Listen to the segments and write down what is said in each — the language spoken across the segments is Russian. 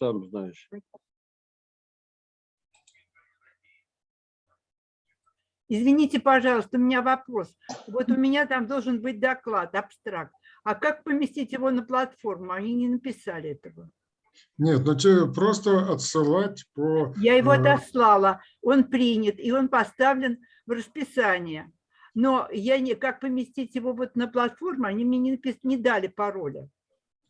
сам знаешь. Извините, пожалуйста, у меня вопрос. Вот у меня там должен быть доклад, абстракт. А как поместить его на платформу? Они не написали этого. Нет, ну тебе просто отсылать по... Я его э, отослала, он принят, и он поставлен в расписание. Но я не, как поместить его вот на платформу, они мне не, напис- не дали пароля.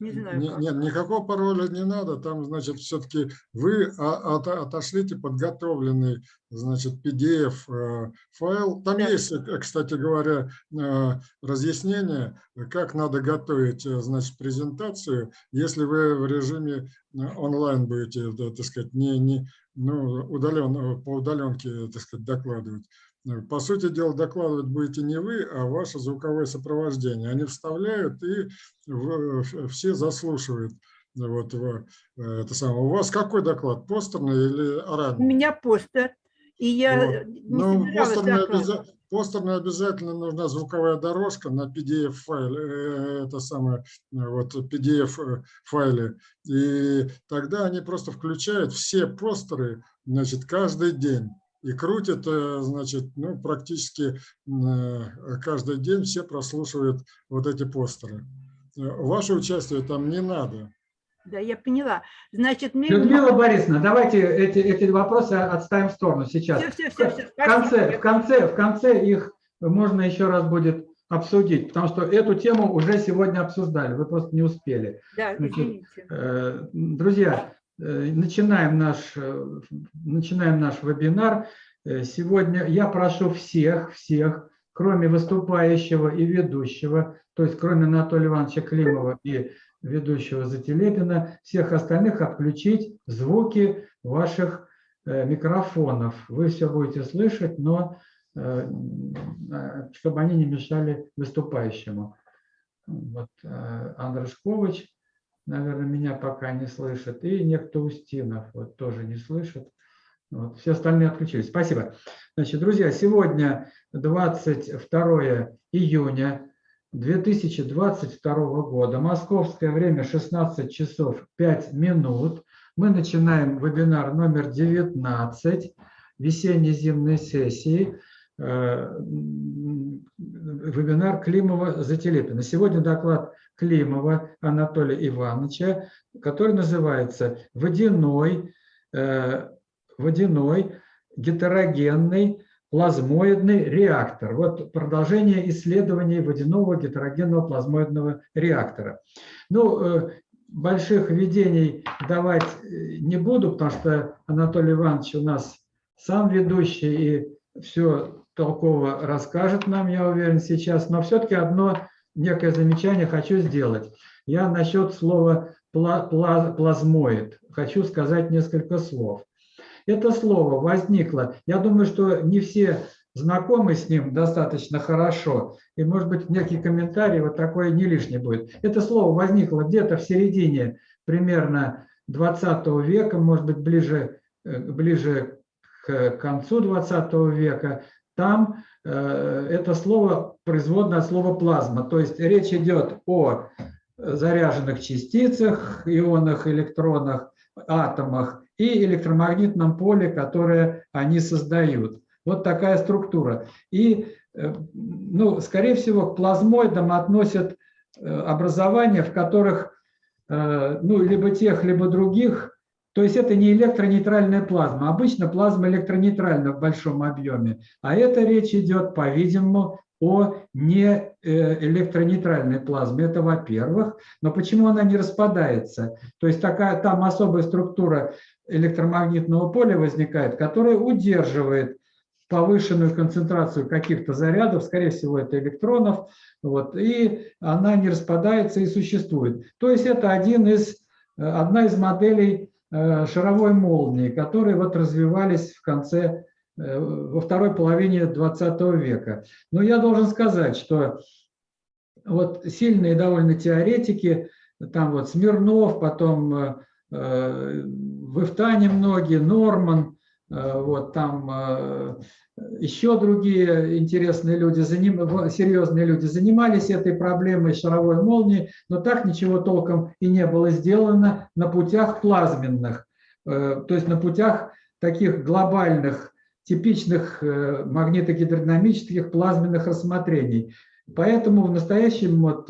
Не знаю Не-. Нет, никакого пароля не надо. Там, значит, все-таки вы от- отошлите подготовленный, значит, PDF-файл. Там Да. есть, э, кстати говоря, э, разъяснение, как надо готовить, э, значит, презентацию, если вы в режиме э, онлайн будете, так сказать, не, не ну, удален, по удаленке, так сказать, докладывать. По сути дела, докладывать будете не вы, а ваше звуковое сопровождение. Они вставляют и все заслушивают. Вот, это самое. У вас какой доклад, постерный или У оранжевый? меня постер, и я Вот. не Ну, постерный, обяза- постерный обязательно нужна звуковая дорожка на PDF-файле, э, это самое, вот PDF-файле. И тогда они просто включают все постеры, значит, каждый день. И крутят, э, значит, ну, практически э, каждый день все прослушивают вот эти постеры. Э, Ваше участие там не надо. Да, я поняла. Значит, мне... Людмила Борисовна, давайте эти, эти вопросы отставим в сторону сейчас. Все, все, все, все. В конце, в конце, в конце их можно еще раз будет обсудить, потому что эту тему уже сегодня обсуждали, вы просто не успели. Да, Значит. Э, Друзья, начинаем наш, э, начинаем наш вебинар. Э, Сегодня я прошу всех, всех, кроме выступающего и ведущего, то есть кроме Анатолия Ивановича Климова и ведущего Зателепина, всех остальных отключить звуки ваших э, микрофонов. Вы все будете слышать, но э, э, чтобы они не мешали выступающему. Вот э, Андрашкович, наверное, меня пока не слышит, и некто Устинов вот тоже не слышит. Вот, все остальные отключились. Спасибо. Значит, друзья, сегодня 22 июня 2022 года, московское время 16 часов 5 минут. Мы начинаем вебинар номер 19 весенне-зимней сессии э, вебинар Климова Зателепина. Сегодня доклад Климова Анатолия Ивановича, который называется «Водяной, э, водяной гетерогенный плазмоидный реактор». Вот продолжение исследований водяного гетерогенного плазмоидного реактора. Ну, э, больших введений давать э, не буду, потому что Анатолий Иванович у нас сам ведущий и все толково расскажет нам, я уверен, сейчас. Но все-таки одно некое замечание хочу сделать. Я насчет слова пла- пла- плазмоид хочу сказать несколько слов. Это слово возникло, я думаю, что не все знакомы с ним достаточно хорошо, и, может быть, некий комментарий вот такой не лишний будет. Это слово возникло где-то в середине примерно 20 века, может быть, ближе, э, ближе к концу 20 века. Там это слово производное от слова плазма, то есть речь идет о заряженных частицах, ионах, электронах, атомах и электромагнитном поле, которое они создают. Вот такая структура. И, э, ну, скорее всего, к плазмоидам относят э, образования, в которых, э, ну, либо тех, либо других, то есть это не электронейтральная плазма. Обычно плазма электронейтральна в большом объеме, а это речь идет, по-видимому, о не э, электронейтральной плазме. Это во-первых. Но почему она не распадается? То есть такая там особая структура электромагнитного поля возникает, которая удерживает повышенную концентрацию каких-то зарядов, скорее всего, это электронов, вот, и она не распадается и существует. То есть это один из, э, одна из моделей шаровой молнии, которые вот развивались в конце, э, во второй половине 20 века. Но я должен сказать, что вот сильные довольно теоретики, там вот Смирнов, потом э, э, в Ифтане многие, Норман, э, вот там э, еще другие интересные люди, серьезные люди занимались этой проблемой шаровой молнии, но так ничего толком и не было сделано на путях плазменных, э, то есть на путях таких глобальных, типичных э, магнитогидродинамических плазменных рассмотрений. Поэтому в настоящем вот,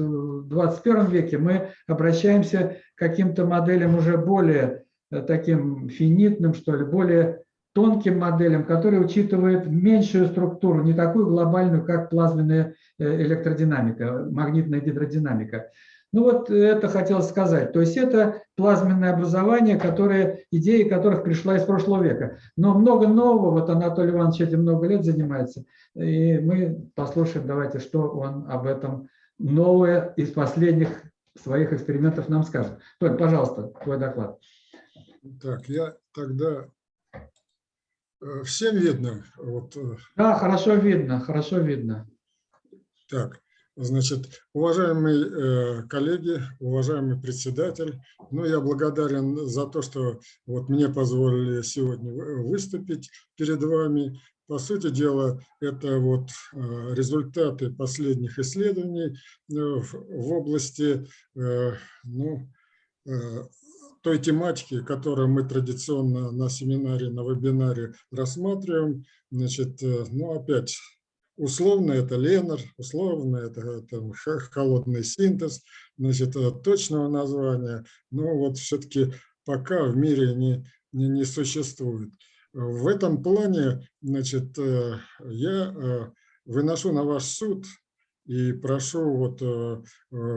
21 веке мы обращаемся к каким-то моделям уже более э, таким финитным, что ли, более тонким моделям, которые учитывают меньшую структуру, не такую глобальную, как плазменная э, электродинамика, магнитная гидродинамика. Ну вот это хотел сказать. То есть это плазменное образование, которое, идеи которых пришла из прошлого века. Но много нового, вот Анатолий Иванович этим много лет занимается, и мы послушаем, давайте, что он об этом новое из последних своих экспериментов нам скажет. Толь, пожалуйста, твой доклад. Так, я тогда всем видно? Вот. Э, да, хорошо видно, хорошо видно. Так, значит, уважаемые э, коллеги, уважаемый председатель, ну, я благодарен за то, что вот мне позволили сегодня выступить перед вами. По сути дела, это вот результаты последних исследований в области ну, той тематики, которую мы традиционно на семинаре, на вебинаре рассматриваем. Значит, э, ну опять, условно это Ленар, условно это, это холодный синтез, значит, э, точного названия, но вот все-таки пока в мире не, не, не существует. В этом плане, значит, э, я выношу на ваш суд и прошу вот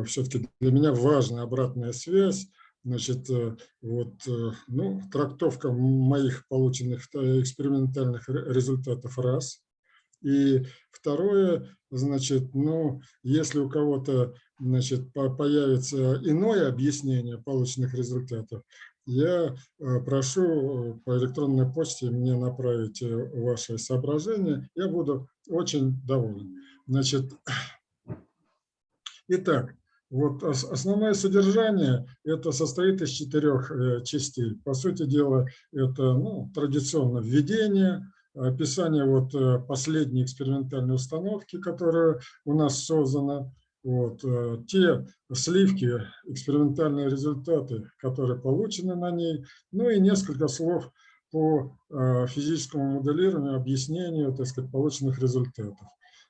все-таки для меня важная обратная связь Значит, э, вот, э, ну, трактовка моих полученных э, экспериментальных результатов раз. И второе, значит, ну, если у кого-то, значит, появится иное объяснение полученных результатов, я прошу по электронной почте мне направить ваши соображения, я буду очень доволен. Значит, итак, вот основное содержание это состоит из четырех э, частей. По сути дела, это ну, традиционно введение, описание вот э, последней экспериментальной установки, которая у нас создана, вот, э, те сливки, экспериментальные результаты, которые получены на ней, ну и несколько слов по физическому моделированию, объяснению, так сказать, полученных результатов.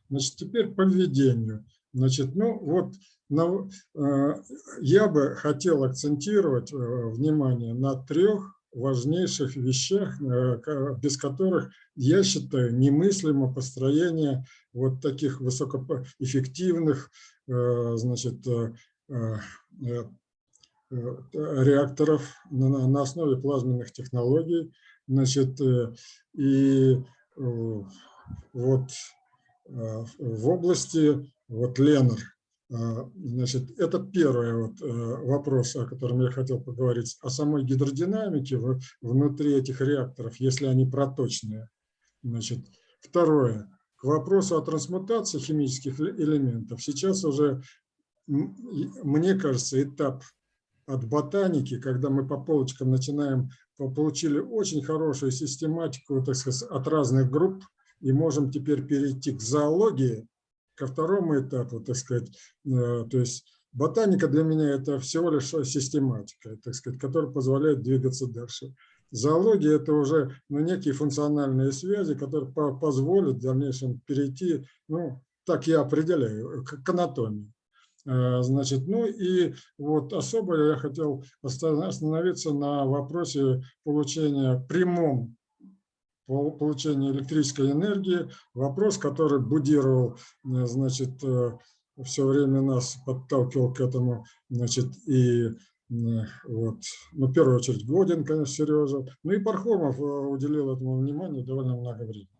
Значит, теперь по введению. Значит, ну вот на, э, я бы хотел акцентировать э, внимание на трех важнейших вещах, э, без которых, я считаю, немыслимо построение вот таких высокоэффективных значит, реакторов на основе плазменных технологий. Значит, и вот в области вот Ленар. А, значит, это первый вот э, вопрос, о котором я хотел поговорить, о самой гидродинамике внутри этих реакторов, если они проточные. Значит, второе, к вопросу о трансмутации химических элементов. Сейчас уже, мне кажется, этап от ботаники, когда мы по полочкам начинаем, получили очень хорошую систематику так сказать, от разных групп, и можем теперь перейти к зоологии, ко второму этапу, так сказать, э, то есть ботаника для меня это всего лишь систематика, так сказать, которая позволяет двигаться дальше. Зоология – это уже ну, некие функциональные связи, которые позволят в дальнейшем перейти, ну, так я определяю, к анатомии. Э, значит, ну и вот особо я хотел остановиться на вопросе получения прямом по получению электрической энергии. Вопрос, который будировал, э, значит, э, все время нас подталкивал к этому, значит, и э, вот, ну, в первую очередь Годин, конечно, Сережа, ну и Пархомов уделил этому внимание довольно много времени.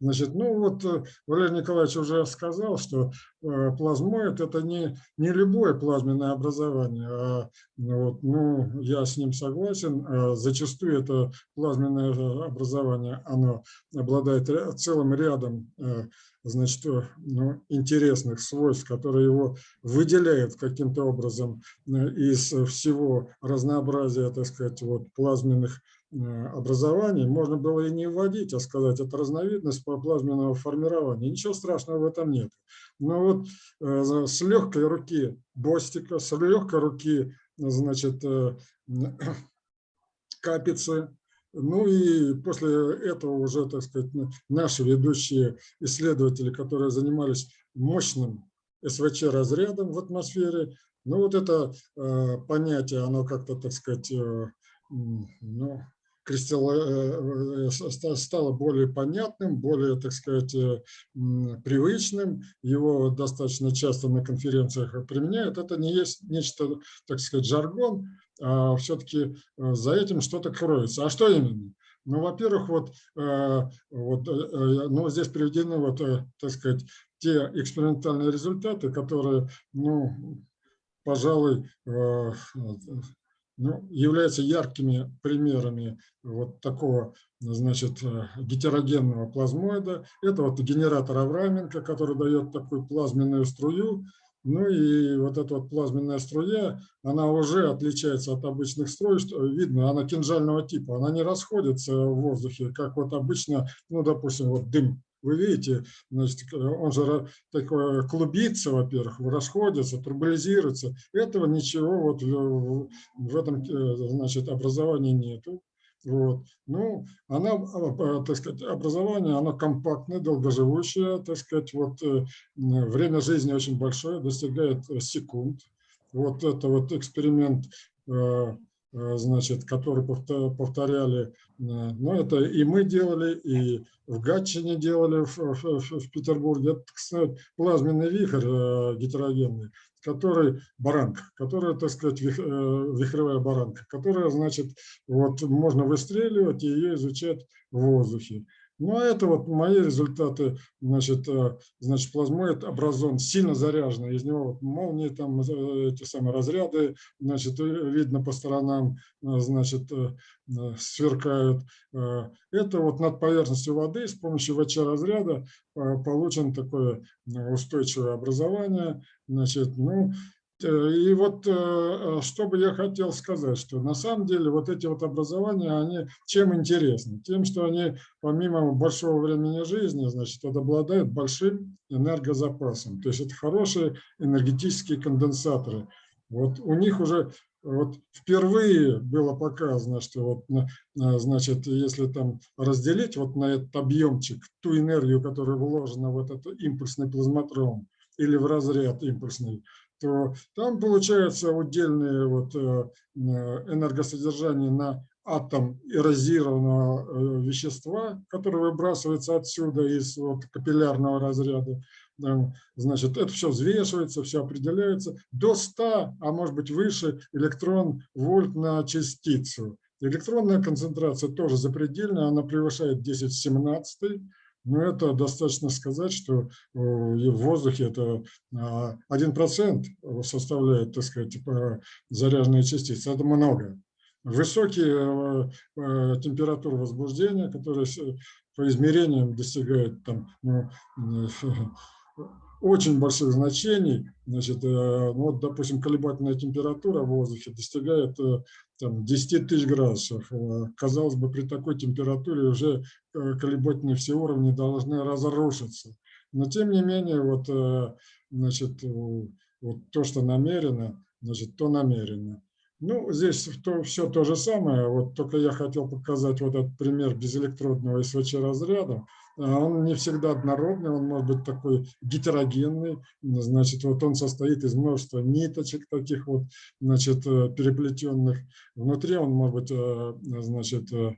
Значит, ну вот э, Валерий Николаевич уже сказал, что э, плазмоид – это не, не любое плазменное образование, а вот, ну, я с ним согласен. А зачастую это плазменное образование, оно обладает целым рядом э, значит, ну, интересных свойств, которые его выделяют каким-то образом из всего разнообразия, так сказать, вот плазменных образований, можно было и не вводить, а сказать, это разновидность плазменного формирования. Ничего страшного в этом нет. Но вот с легкой руки Бостика, с легкой руки, значит, Капицы, ну и после этого уже, так сказать, наши ведущие исследователи, которые занимались мощным СВЧ-разрядом в атмосфере, ну вот это э, понятие, оно как-то, так сказать, э, ну, Э, э, стало более понятным, более, так сказать, э, привычным. Его достаточно часто на конференциях применяют. Это не есть нечто, так сказать, жаргон, а все-таки за этим что-то кроется. А что именно? Ну, во-первых, вот, вот ну, здесь приведены, вот, так сказать, те экспериментальные результаты, которые, ну, пожалуй, ну, являются яркими примерами вот такого значит, э, гетерогенного плазмоида. Это вот генератор Авраменко, который дает такую плазменную струю. Ну и вот эта вот плазменная струя, она уже отличается от обычных струй, что видно, она кинжального типа, она не расходится в воздухе, как вот обычно, ну, допустим, вот дым вы видите, значит, он же такой клубится, во-первых, расходится, турбулизируется. Этого ничего вот в, в этом э, значит, образовании нету. Вот. Ну, она, а, так сказать, образование, оно компактное, долгоживущее, так сказать, вот э, время жизни очень большое, достигает секунд. Вот это вот эксперимент э, Э, значит, который повторяли, э, ну, это и мы делали, и в Гатчине делали в, в, в Петербурге. Это, кстати, плазменный вихрь э, гетерогенный, который баранка, которая, так сказать, вихревая баранка, которая, значит, вот можно выстреливать и ее изучать в воздухе. Ну, а это вот мои результаты, значит, э, значит плазмоид образован сильно заряженный, из него вот молнии, там э, эти самые разряды, значит, э, видно по сторонам, значит, сверкают. Это вот над поверхностью воды с помощью ВЧ-разряда получен такое устойчивое образование, значит, ну, и вот э, э, что бы я хотел сказать, что на самом деле вот эти вот образования, они чем интересны? Тем, что они помимо большого времени жизни, значит, обладают большим энергозапасом. То есть это хорошие энергетические конденсаторы. Вот у них уже вот впервые было показано, что вот, значит, если там разделить вот на этот объемчик ту энергию, которая вложена в этот импульсный плазматрон или в разряд импульсный, то там получается удельное вот э, энергосодержание на атом эрозированного э, вещества, которое выбрасывается отсюда из вот капиллярного разряда. Значит, это все взвешивается, все определяется до 100, а может быть выше электрон вольт на частицу. Электронная концентрация тоже запредельная, она превышает 10 в 17 но это достаточно сказать, что э, в воздухе это 1% а, составляет, так сказать, типа, заряженные частицы. Это много. Высокие э, э, температуры возбуждения, которые по измерениям достигают там, ну, очень больших значений. Значит, ну, вот, допустим, колебательная температура в воздухе достигает там, 10 тысяч градусов. Э, казалось бы, при такой температуре уже э, колебательные все уровни должны разрушиться. Но тем не менее, вот, э, значит, вот то, что намерено, значит, то намерено. Ну, здесь то, все то же самое, вот только я хотел показать вот этот пример безэлектродного СВЧ разряда. А он не всегда однородный, он может быть такой гетерогенный, значит, вот он состоит из множества ниточек таких вот, значит, э, переплетенных. Внутри он может быть, э, значит, э,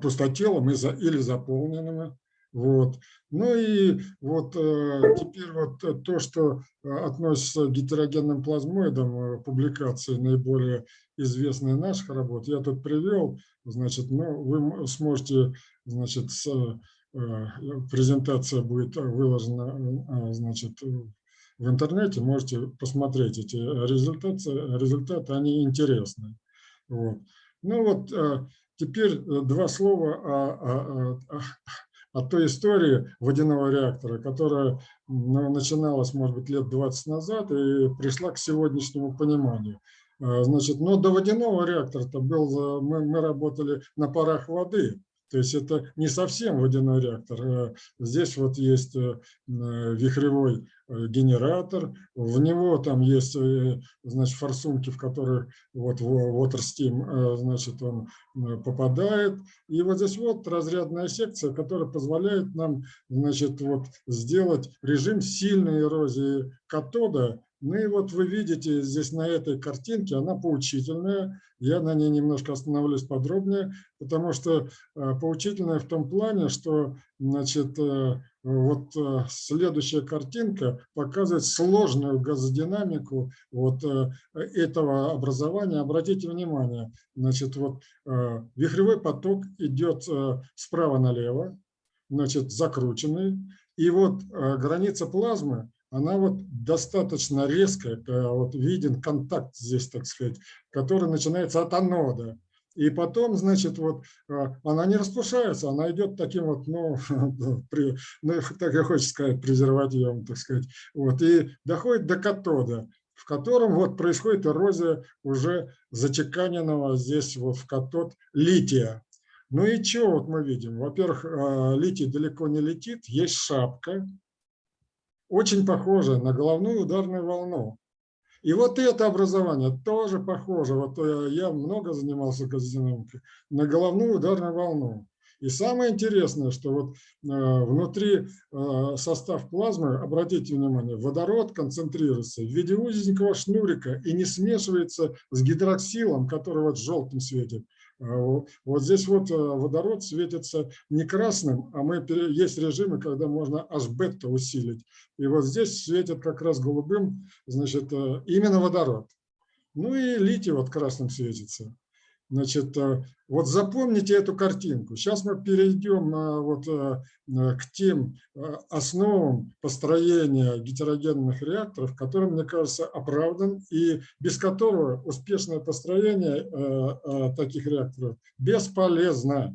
пустотелым или заполненным. Вот. Ну и вот теперь вот то, что относится к гетерогенным плазмоидам, публикации наиболее известные наших работ, я тут привел, Значит, ну, вы сможете, значит, с, э, презентация будет выложена, э, значит, в интернете, можете посмотреть эти результаты, результаты они интересны. Вот. Ну вот, э, теперь два слова о, о, о, от той истории водяного реактора, которая ну, начиналась, может быть, лет 20 назад и пришла к сегодняшнему пониманию. А, значит, но до водяного реактора-то был, мы, мы работали на парах воды, то есть это не совсем водяной реактор. А здесь вот есть э, вихревой э, генератор, в него там есть э, значит, форсунки, в которых вот water steam, значит, он попадает. И вот здесь вот разрядная секция, которая позволяет нам значит, вот сделать режим сильной эрозии катода ну и вот вы видите здесь на этой картинке, она поучительная. Я на ней немножко остановлюсь подробнее, потому что э, поучительная в том плане, что значит, э, вот э, следующая картинка показывает сложную газодинамику вот этого образования. Обратите внимание, значит, вот вихревой поток идет справа налево, значит, закрученный. И вот граница плазмы она вот достаточно резкая, вот виден контакт здесь, так сказать, который начинается от анода. И потом, значит, вот а, она не распушается, она идет таким вот, ну, при, ну так я хочу сказать, презервативом, так сказать, вот, и доходит до катода, в котором вот происходит эрозия уже зачеканенного здесь вот в катод лития. Ну и что вот мы видим? Во-первых, а, литий далеко не летит, есть шапка, очень похоже на головную ударную волну. И вот это образование тоже похоже, вот э, я много занимался газодинамикой, на головную ударную волну. И самое интересное, что вот э, внутри э, состав плазмы, обратите внимание, водород концентрируется в виде узенького шнурика и не смешивается с гидроксилом, который вот желтым светит. А вот здесь вот э, водород светится не красным, а мы, есть режимы, когда можно аж бета усилить. И вот здесь светит как раз голубым, значит, э, именно водород. Ну и литий вот красным светится. Значит, э, вот запомните эту картинку. Сейчас мы перейдем э, вот э, к тем основам построения гетерогенных реакторов, который, мне кажется, оправдан и без которого успешное построение таких реакторов бесполезно.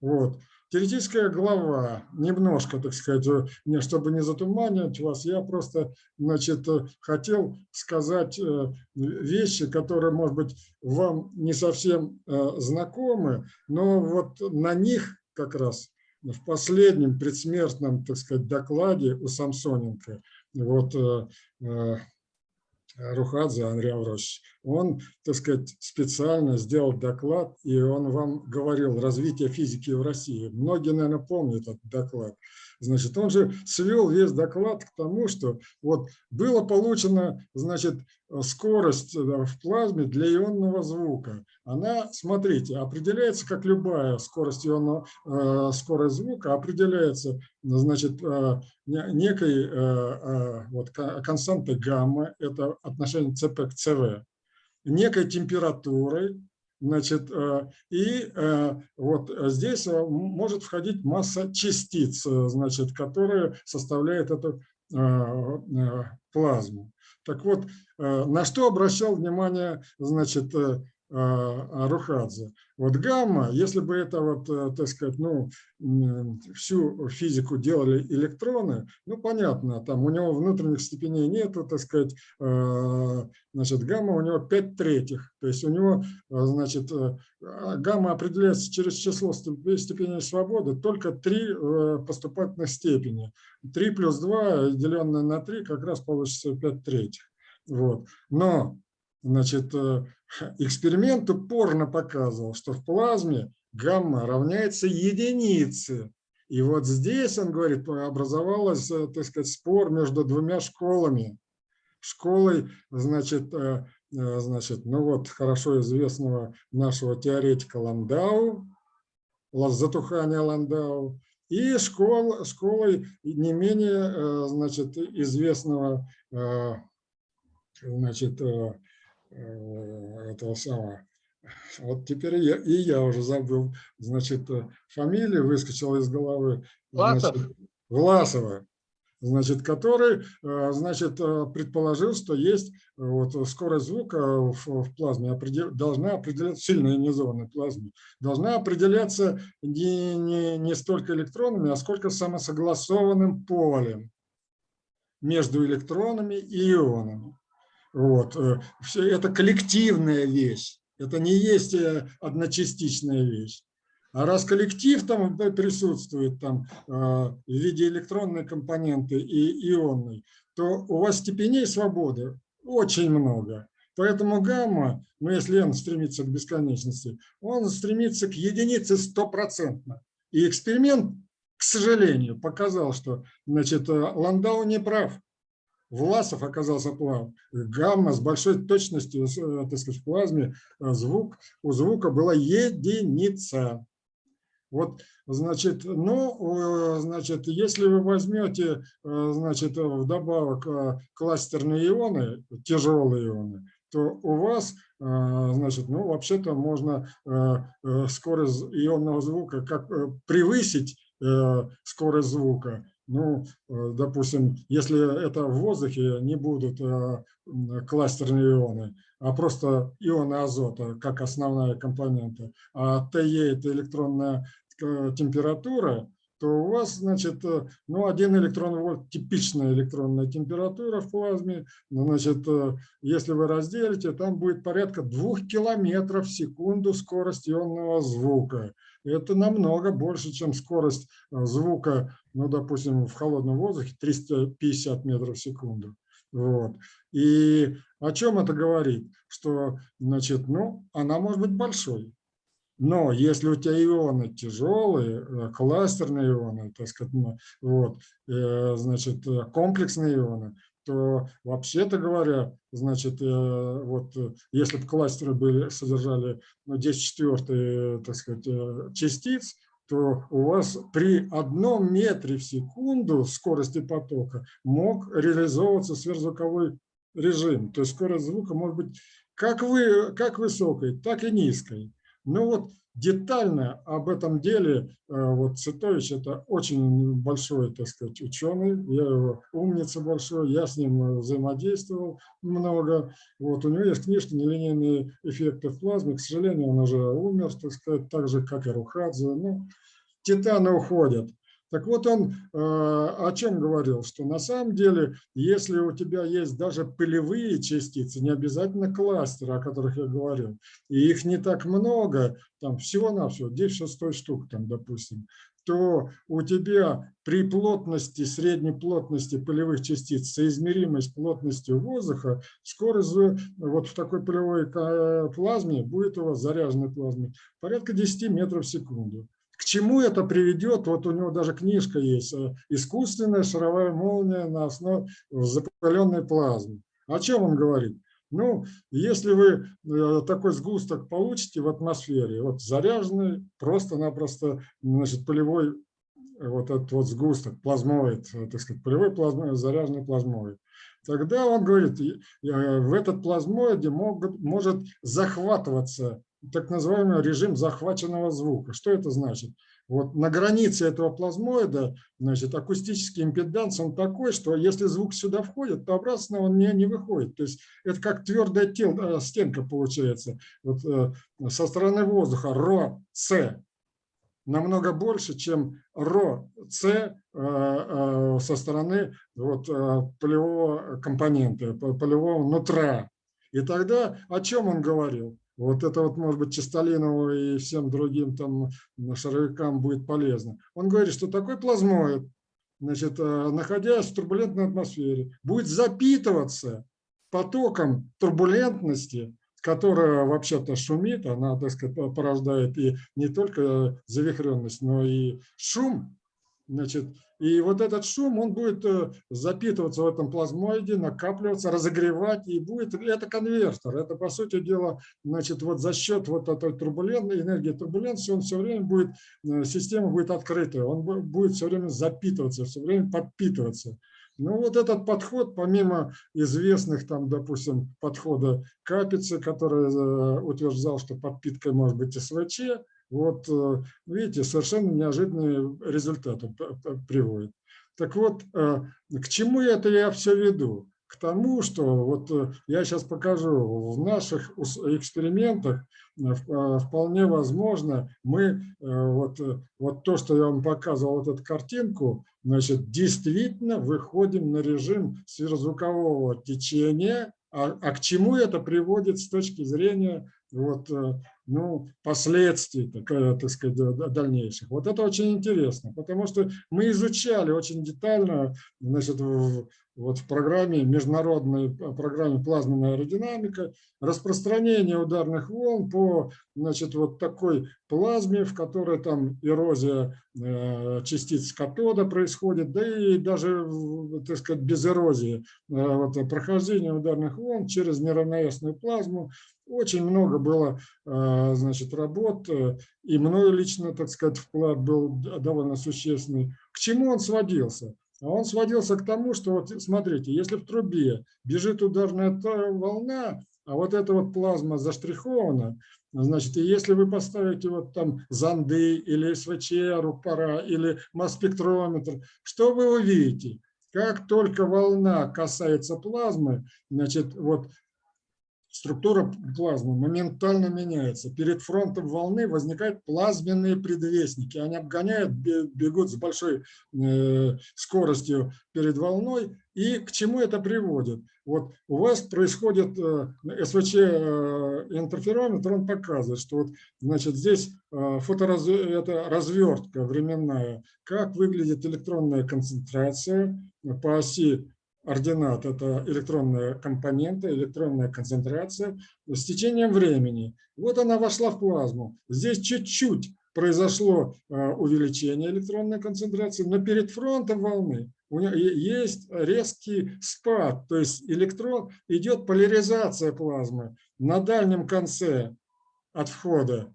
Вот. Теоретическая глава, немножко, так сказать, не чтобы не затуманивать вас, я просто, значит, хотел сказать э, вещи, которые, может быть, вам не совсем э, знакомы, но вот на них как раз в последнем предсмертном, так сказать, докладе у Самсоненко, вот э, Рухадзе Андрей Авросович, он, так сказать, специально сделал доклад, и он вам говорил развитие физики в России. Многие, наверное, помнят этот доклад. Значит, он же свел весь доклад к тому, что вот было получено, значит, скорость в плазме для ионного звука. Она, смотрите, определяется, как любая скорость ионного, э, скорость звука, определяется, значит, э, некой э, вот, константой гамма, это отношение ЦП к ЦВ, некой температурой, Значит, э, и э, вот здесь э, может входить масса частиц, значит, которые составляют эту плазму. Так вот, на что обращал внимание, значит, а, Рухадзе. Вот гамма, если бы это вот, э, так сказать, ну, всю физику делали электроны, ну, понятно, там у него внутренних степеней нету, так сказать, а, значит, гамма у него 5 третьих, то есть у него, а, значит, э, гамма определяется через число степеней свободы, только 3 э, поступательных степени. 3 плюс 2, деленное на 3, как раз получится 5 третьих. Вот. Но Значит, э, эксперимент упорно показывал, что в плазме гамма равняется единице. И вот здесь, он говорит, образовалась, э, так сказать, спор между двумя школами. Школой, значит, э, значит, ну вот хорошо известного нашего теоретика Ландау, затухания Ландау, и школ, школой не менее, значит, известного, значит, Э, этого самого. Вот теперь я, и я уже забыл, значит, э, фамилия выскочила из головы. Власов? Значит, Власова. значит, который значит, предположил, что есть вот, скорость звука в, в плазме определ, должна определяться, сильно ионизованной плазме, должна определяться не, не, не столько электронами, а сколько самосогласованным полем между электронами и ионами. Вот. Все это коллективная вещь, это не есть одночастичная вещь. А раз коллектив там присутствует там, в виде электронной компоненты и ионной, то у вас степеней свободы очень много. Поэтому гамма, ну если n стремится к бесконечности, он стремится к единице стопроцентно. И эксперимент, к сожалению, показал, что значит, Ландау не прав. Власов оказался прав. Гамма с большой точностью, э, так сказать, в плазме, э, звук, у звука была единица. Вот, значит, ну, значит, если вы возьмете, э, значит, вдобавок э, кластерные ионы, тяжелые ионы, то у вас, э, значит, ну, вообще-то можно скорость ионного звука как превысить скорость звука. Ну, допустим, если это в воздухе, не будут кластерные ионы, а просто ионы азота как основная компонента, а ТЕ – это электронная Э, температура, то у вас, значит, э, ну, один электрон вольт, типичная электронная температура в плазме, значит, э, если вы разделите, там будет порядка двух километров в секунду скорость ионного звука. Это намного больше, чем скорость звука, ну, допустим, в холодном воздухе 350 метров в секунду. Вот. И о чем это говорит? Что, значит, ну, она может быть большой. Но если у тебя ионы тяжелые, э, кластерные ионы, так сказать, ну, вот, э, значит, э, комплексные ионы, то вообще-то говоря, значит, вот если бы кластеры были, содержали ну, 10 четвертые, так сказать, частиц, то у вас при одном метре в секунду скорости потока мог реализовываться сверхзвуковой режим. То есть скорость звука может быть как, вы, как высокой, так и низкой. Ну вот детально об этом деле, э, вот Цитович это очень большой, так сказать, ученый, я его умница большой, я с ним взаимодействовал много. Вот у него есть книжка «Нелинейные эффекты в плазме», к сожалению, он уже умер, так сказать, так же, как и Рухадзе. Ну, титаны уходят. Так вот он э, о чем говорил, что на самом деле, если у тебя есть даже пылевые частицы, не обязательно кластеры, о которых я говорил, и их не так много, там всего-навсего 10 шестой штук, там, допустим, то у тебя при плотности, средней плотности пылевых частиц, соизмеримой с плотностью воздуха, скорость вот в такой пылевой э, плазме, будет у вас заряженной плазме, порядка 10 метров в секунду. К чему это приведет? Вот у него даже книжка есть э, «Искусственная шаровая молния на основе запаленной плазмы». О чем он говорит? Ну, если вы э, такой сгусток получите в атмосфере, вот заряженный, просто-напросто, значит, полевой вот этот вот сгусток, плазмоид, э, так сказать, полевой плазмоид, заряженный плазмоид, тогда он говорит, в этот плазмоиде могут, может захватываться так называемый режим захваченного звука. Что это значит? Вот на границе этого плазмоида значит, акустический импеданс он такой, что если звук сюда входит, то обратно он не, не выходит. То есть это как твердая тел, э, стенка получается. Вот, э, со стороны воздуха ро, с намного больше, чем ро, с э, со стороны вот, полевого компонента, полевого нутра. И тогда о чем он говорил? Вот это вот, может быть, Чистолинову и всем другим там шаровикам будет полезно. Он говорит, что такой плазмоид, значит, э, находясь в турбулентной атмосфере, будет запитываться потоком турбулентности, которая вообще-то шумит, она, так сказать, порождает и не только завихренность, но и шум, Значит, и вот этот шум, он будет э, запитываться в этом плазмоиде, накапливаться, разогревать, и будет, это конвертер. Это, по сути дела, значит, вот за счет вот этой турбулентной энергии турбуленции, он все время будет, э, система будет открытая, он будет все время запитываться, все время подпитываться. Ну вот этот подход, помимо известных там, допустим, подхода Капицы, который э, утверждал, что подпиткой может быть СВЧ, вот, э, видите, совершенно неожиданные результаты приводит. Так вот, к чему это я все веду? К тому, что вот я сейчас покажу в наших экспериментах вполне возможно мы вот, вот то, что я вам показывал, вот эту картинку, значит, действительно выходим на режим сверхзвукового течения, а, а к чему это приводит с точки зрения вот, э, ну, последствий так, э, так сказать, дальнейших. Вот это очень интересно, потому что мы изучали очень детально значит, вот в программе, международной программе плазменная аэродинамика, распространение ударных волн по значит, вот такой плазме, в которой там эрозия э, частиц катода происходит, да и даже, так сказать, без эрозии, вот, прохождение ударных волн через неравновесную плазму. Очень много было э, значит, работ, э, и мною лично, так сказать, вклад был довольно существенный. К чему он сводился? А он сводился к тому, что, вот смотрите, если в трубе бежит ударная волна, а вот эта вот плазма заштрихована, значит, и если вы поставите вот там зонды или СВЧ, рупора или масс-спектрометр, что вы увидите? Как только волна касается плазмы, значит, вот структура плазмы моментально меняется. Перед фронтом волны возникают плазменные предвестники. Они обгоняют, бегут с большой э, скоростью перед волной. И к чему это приводит? Вот у вас происходит э, СВЧ э, интерферометр, он показывает, что вот, значит, здесь фотораз... это развертка временная, как выглядит электронная концентрация по оси ординат – это электронная компонента, электронная концентрация с течением времени. Вот она вошла в плазму. Здесь чуть-чуть произошло а, увеличение электронной концентрации, но перед фронтом волны у нее есть резкий спад, то есть электрон идет поляризация плазмы. На дальнем конце от входа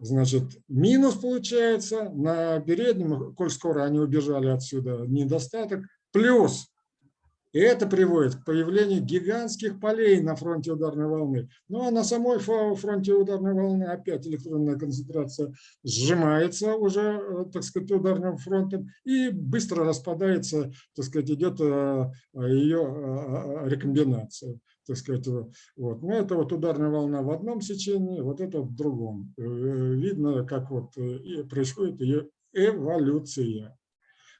значит, минус получается, на переднем, коль скоро они убежали отсюда, недостаток, плюс и это приводит к появлению гигантских полей на фронте ударной волны. Ну а на самой фронте ударной волны опять электронная концентрация сжимается уже, э, так сказать, ударным фронтом и быстро распадается, так сказать, идет э, ее э, рекомбинация. Так сказать, вот. Но это вот ударная волна в одном сечении, вот это в другом. Видно, как вот происходит ее эволюция.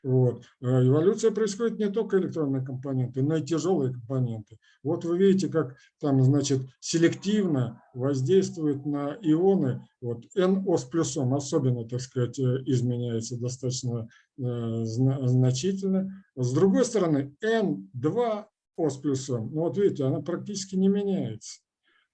Вот. А эволюция происходит не только электронные компоненты, но и тяжелые компоненты. Вот вы видите, как там, значит, селективно воздействует на ионы. Вот NO с плюсом особенно, так сказать, э, изменяется достаточно э, значительно. С другой стороны, N2 О с плюсом, ну вот видите, она практически не меняется.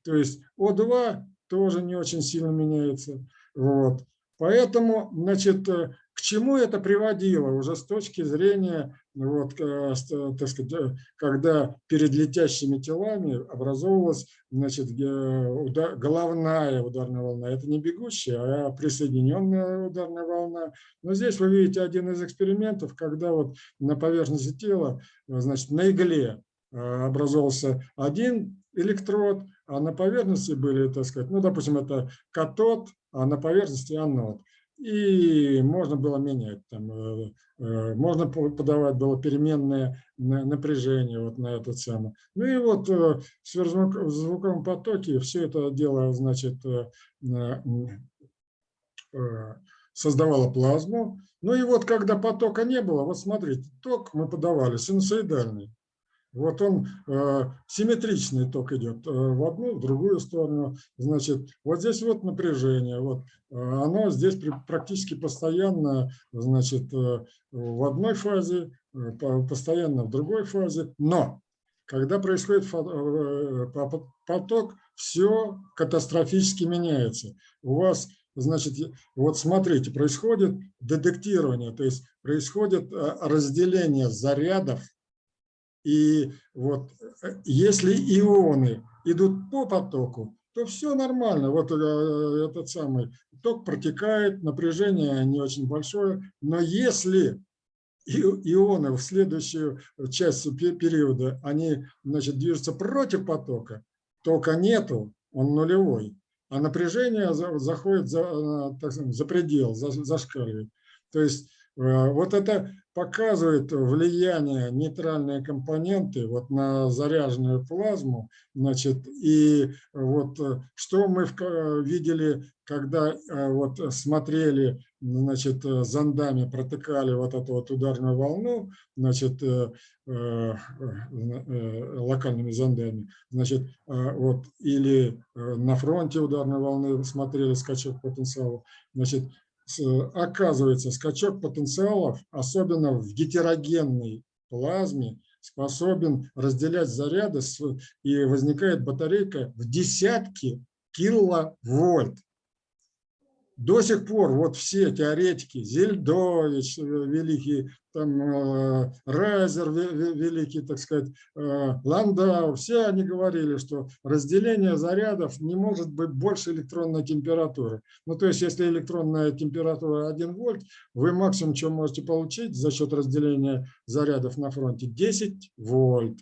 То есть О2 тоже не очень сильно меняется. Вот. Поэтому, значит, э, к чему это приводило уже с точки зрения, вот, э, так сказать, э, когда перед летящими телами образовывалась значит, головная ударная волна. Это не бегущая, а присоединенная ударная волна. Но здесь вы видите один из экспериментов, когда вот на поверхности тела, значит, на игле образовался один электрод, а на поверхности были, так сказать, ну, допустим, это катод, а на поверхности анод. И можно было менять, там, э, э, можно подавать было переменное напряжение вот на этот самый. Ну и вот э, в сверхзвуковом потоке все это дело, значит, создавало плазму. Ну и вот когда потока не было, вот смотрите, ток мы подавали синусоидальный. Вот он э, симметричный ток идет э, в одну, в другую сторону. Значит, вот здесь вот напряжение. Вот, э, оно здесь практически постоянно значит, э, в одной фазе, постоянно в другой фазе. Но когда происходит поток, все катастрофически меняется. У вас Значит, вот смотрите, происходит детектирование, то есть происходит разделение зарядов и вот э, если ионы идут по потоку, то все нормально. Вот э, этот самый ток протекает, напряжение не очень большое. Но если ионы в следующую часть за, они значит, движутся против потока, тока нету, он нулевой, а напряжение заходит за, э, так сказать, за предел, за, зашкаливает. То есть Вот это показывает влияние нейтральной компоненты вот на заряженную плазму. Значит, и вот что мы видели, когда вот смотрели, значит, зондами протыкали вот эту вот ударную волну, значит, локальными зондами, значит, вот, или на фронте ударной волны смотрели скачок потенциала, значит, оказывается, скачок потенциалов, особенно в гетерогенной плазме, способен разделять заряды, и возникает батарейка в десятки киловольт до сих пор вот все теоретики, Зельдович э, великий, там, э, Райзер великий, так сказать, э, Ландау, все они говорили, что разделение зарядов не может быть больше электронной температуры. Ну, то есть, если электронная температура 1 вольт, вы максимум, что можете получить за счет разделения зарядов на фронте, 10 вольт.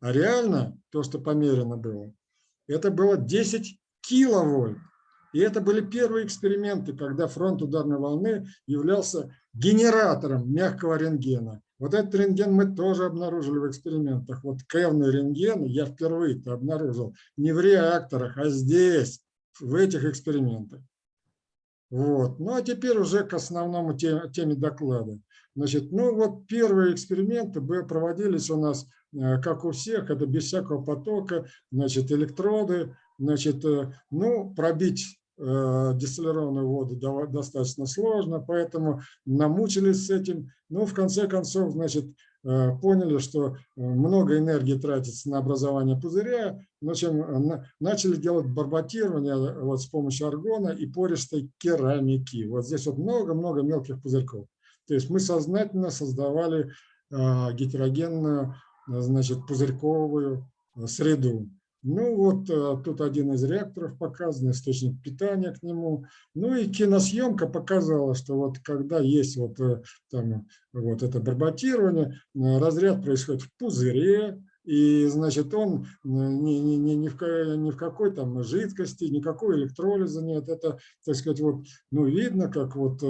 А реально, то, что померено было, это было 10 киловольт. И это были первые эксперименты, когда фронт ударной волны являлся генератором мягкого рентгена. Вот этот рентген мы тоже обнаружили в экспериментах. Вот кевный рентген я впервые обнаружил не в реакторах, а здесь, в этих экспериментах. Вот. Ну а теперь уже к основному теме, теме доклада. Значит, ну вот первые эксперименты проводились у нас, э, как у всех, это без всякого потока, значит, электроды, значит, э, ну, пробить дистиллированную воду достаточно сложно, поэтому намучились с этим. Ну, в конце концов, значит, э, поняли, что э, много энергии тратится на образование пузыря, в общем, начали делать барботирование вот с помощью аргона и пористой керамики. Вот здесь вот много-много мелких пузырьков. То есть мы сознательно создавали гетерогенную, значит, пузырьковую среду. Ну вот э, тут один из реакторов показан, источник питания к нему. Ну и киносъемка показала, что вот когда есть вот, э, там, вот это барботирование, э, разряд происходит в пузыре, и, значит, он ни, ни, ни, ни, в, ни в какой там жидкости, никакой электролиза нет. Это, так сказать, вот, ну, видно, как вот,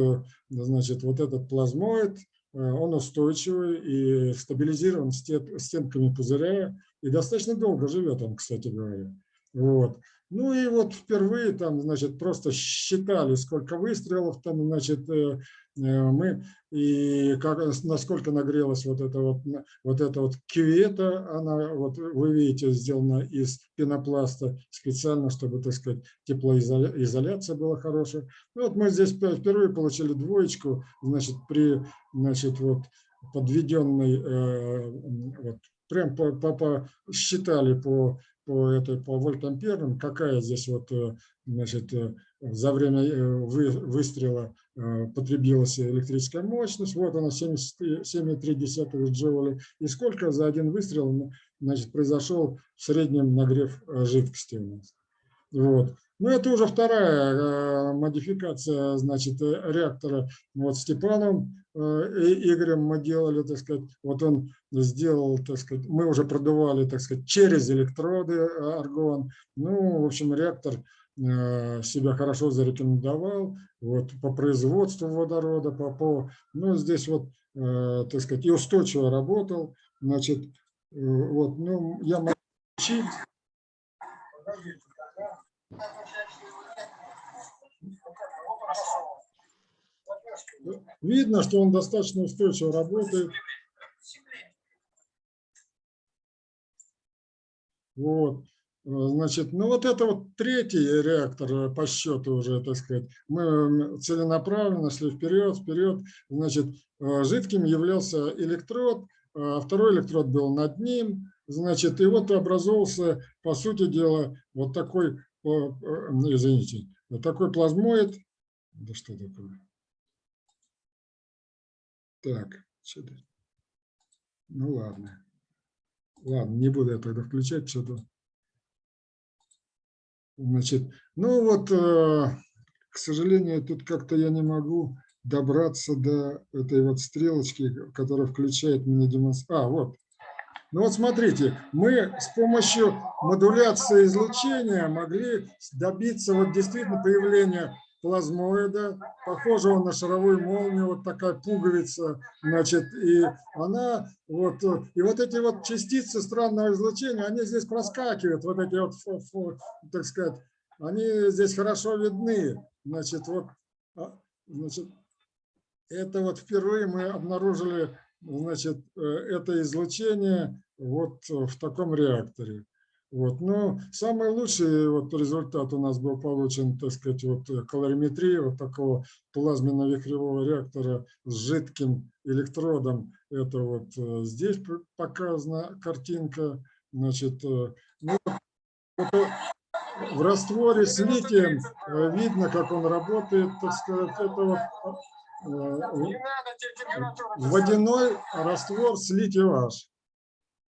значит, вот этот плазмоид, он устойчивый и стабилизирован стенками пузыря, и достаточно долго живет он, кстати говоря. Вот. Ну и вот впервые там, значит, просто считали, сколько выстрелов там, значит, э, э, мы, и как, насколько нагрелась вот эта вот, вот эта вот кювета, она, вот вы видите, сделана из пенопласта специально, чтобы, так сказать, теплоизоляция была хорошая. Ну, вот мы здесь впервые получили двоечку, значит, при, значит, вот подведенной э, вот, прям по, по, по, считали по, по, этой, по вольтамперам, какая здесь вот, э, значит, э, за время э, вы, выстрела потребилась электрическая мощность, вот она 7,3 джоуля, и сколько за один выстрел значит, произошел в среднем нагрев жидкости у нас. Вот. Ну, это уже вторая модификация, значит, реактора. Вот Степаном Игорем мы делали, так сказать, вот он сделал, так сказать, мы уже продували, так сказать, через электроды э, аргон. Ну, в общем, реактор э, себя хорошо зарекомендовал вот, по производству водорода, по, по, ну, здесь вот, э, так сказать, и устойчиво работал, значит, вот, ну, я могу учить. Видно, что он достаточно устойчиво работает. Вот. Значит, ну вот это вот третий реактор по счету уже, так сказать. Мы целенаправленно шли вперед, вперед. Значит, э, жидким являлся электрод, а второй электрод был над ним. Значит, и вот образовался, по сути дела, вот такой, э, извините, такой плазмоид. Да что такое? Так, что-то. Ну ладно. Ладно, не буду я тогда включать что-то. Значит, ну вот, э, к сожалению, тут как-то я не могу добраться до этой вот стрелочки, которая включает меня демонстрацию. А, вот. Ну вот смотрите, мы с помощью модуляции излучения могли добиться вот действительно появления плазмоида, похожего на шаровую молнию, вот такая пуговица, значит, и она, вот, и вот эти вот частицы странного излучения, они здесь проскакивают, вот эти вот, так сказать, они здесь хорошо видны, значит, вот, а, значит, это вот впервые мы обнаружили, значит, э, это излучение вот в таком реакторе. Вот. Но самый лучший вот результат у нас был получен, так сказать, вот калориметрия вот такого плазменно-вихревого реактора с жидким электродом. Это вот э, здесь показана картинка. Значит, э, ну, в растворе с литием видно, как он работает, так сказать, это вот водяной раствор с литий-H.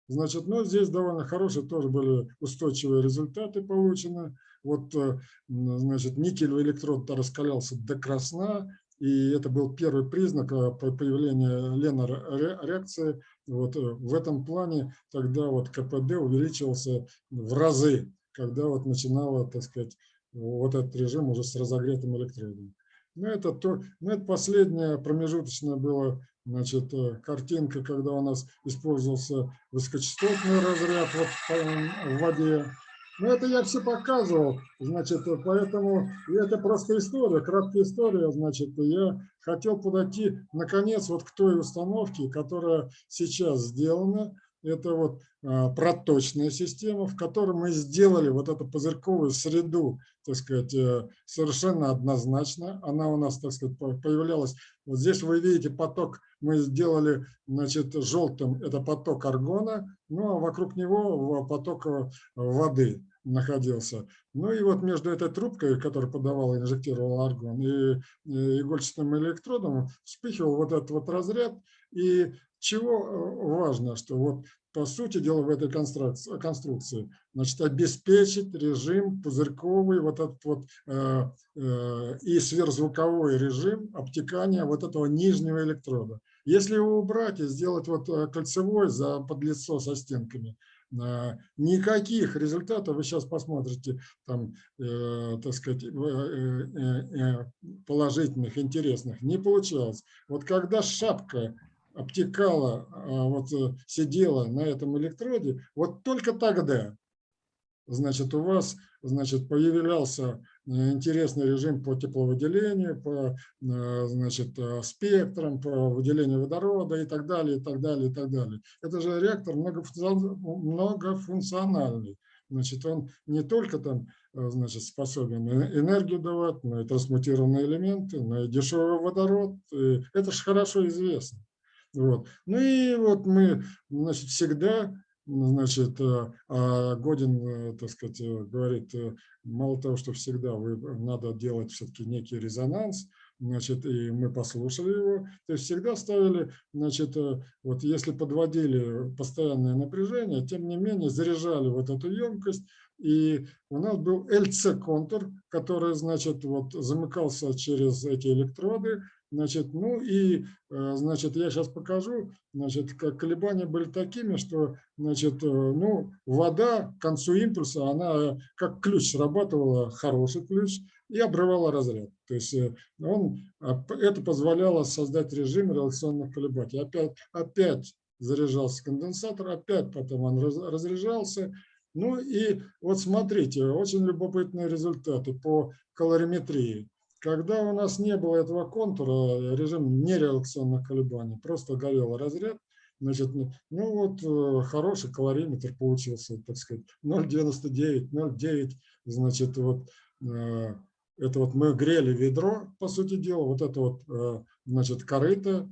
Значит, ну, здесь довольно хорошие тоже были устойчивые результаты получены. Вот, э, значит, никелевый электрод раскалялся до красна, и это был первый признак э, появления Ленар-реакции. Вот э, в этом плане тогда вот КПД увеличивался в разы, когда вот начинало, так сказать, вот этот режим уже с разогретым электродом. Ну, это, то, ну, это последнее промежуточное было значит, э, картинка, когда у нас использовался высокочастотный разряд вот в воде. Ну, это я все показывал, значит, э, поэтому это просто история, краткая история, значит, я хотел подойти, наконец, вот к той установке, которая сейчас сделана, это вот проточная система, в которой мы сделали вот эту пузырьковую среду, так сказать, э, совершенно однозначно. Она у нас, так сказать, появлялась. Вот здесь вы видите поток, мы сделали, значит, желтым, это поток аргона, ну а вокруг него поток э, воды находился. Ну и вот между этой трубкой, которая подавала, инжектировала аргон, и игольчатым электродом вспыхивал вот этот вот разряд, и чего э, важно, что вот по сути дела в этой конструкции, значит, обеспечить режим пузырьковый вот этот вот э, э, и сверхзвуковой режим обтекания вот этого нижнего электрода. Если его убрать и сделать вот э, кольцевой за подлицо со стенками, э, никаких результатов вы сейчас посмотрите там, э, так сказать, э, э, положительных, интересных не получалось. Вот когда шапка обтекала, а, вот э, сидела на этом электроде, вот только тогда, значит, у вас, значит, появлялся э, интересный режим по тепловыделению, по, э, значит, спектрам, по выделению водорода и так далее, и так далее, и так далее. Это же реактор многофункциональный. Значит, он не только там, значит, способен энергию давать, но и трансмутированные элементы, но и дешевый водород. И это же хорошо известно. Вот. Ну и вот мы значит, всегда, значит, э, а Годин, э, так сказать, э, говорит, мало того, что всегда вы, надо делать все-таки некий резонанс, значит, и мы послушали его, то есть всегда ставили, значит, вот если подводили постоянное напряжение, тем не менее заряжали вот эту емкость, и у нас был LC-контур, который, значит, вот замыкался через эти электроды, Значит, ну и, э, значит, я сейчас покажу, значит, как колебания были такими, что, значит, э, ну, вода к концу импульса, она как ключ срабатывала, хороший ключ, и обрывала разряд. То есть э, он, это позволяло создать режим реляционных колебаний. Опять, опять заряжался конденсатор, опять потом он разряжался. Ну и вот смотрите, очень любопытные результаты по калориметрии. Когда у нас не было этого контура, режим нереакционных колебаний, просто горел разряд, значит, ну, ну вот э, хороший калориметр получился, так сказать, 0,99, 0,9, значит, вот э, это вот мы грели ведро, по сути дела, вот это вот, э, значит, корыто,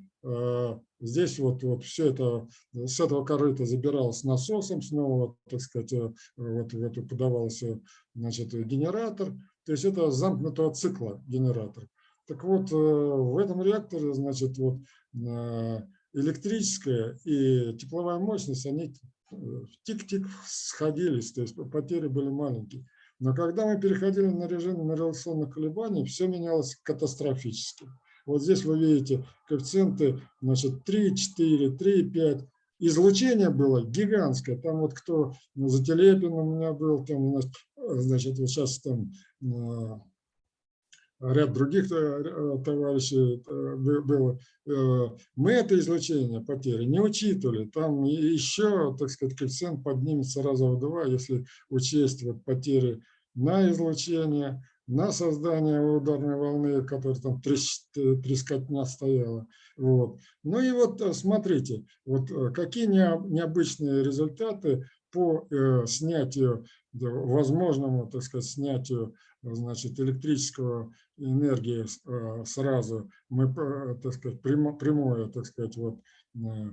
здесь вот, вот все это, с этого корыта забиралось насосом, снова, так сказать, вот в эту подавался, значит, генератор, то есть это замкнутого цикла генератор. Так вот, э, в этом реакторе, значит, вот э, электрическая и тепловая мощность, они э, тик-тик сходились, то есть потери были маленькие. Но когда мы переходили на режим реляционных колебаний, все менялось катастрофически. Вот здесь вы видите коэффициенты значит, 3, 4, 3, 5. Излучение было гигантское. Там вот кто ну, за Телепиным у меня был, там, значит, вот сейчас там ряд других э, товарищей было, мы это излучение потери не учитывали. Там еще, так сказать, коэффициент поднимется раза в два, если учесть вот потери на излучение, на создание ударной волны, которая там трескотня стояла. Вот. Ну и вот смотрите, вот какие необычные результаты по снятию, возможному, так сказать, снятию значит, электрического энергии э, сразу, мы, э, так сказать, прямое, так сказать, вот, э,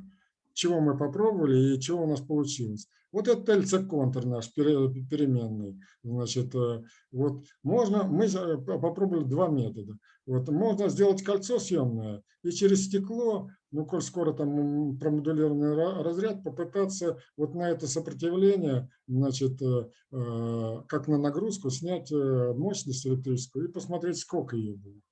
чего мы попробовали и чего у нас получилось. Вот это LC-контур наш переменный. Значит, вот можно, мы попробовали два метода. Вот можно сделать кольцо съемное и через стекло, ну, коль скоро там промодулированный разряд, попытаться вот на это сопротивление, значит, как на нагрузку снять мощность электрическую и посмотреть, сколько ее будет.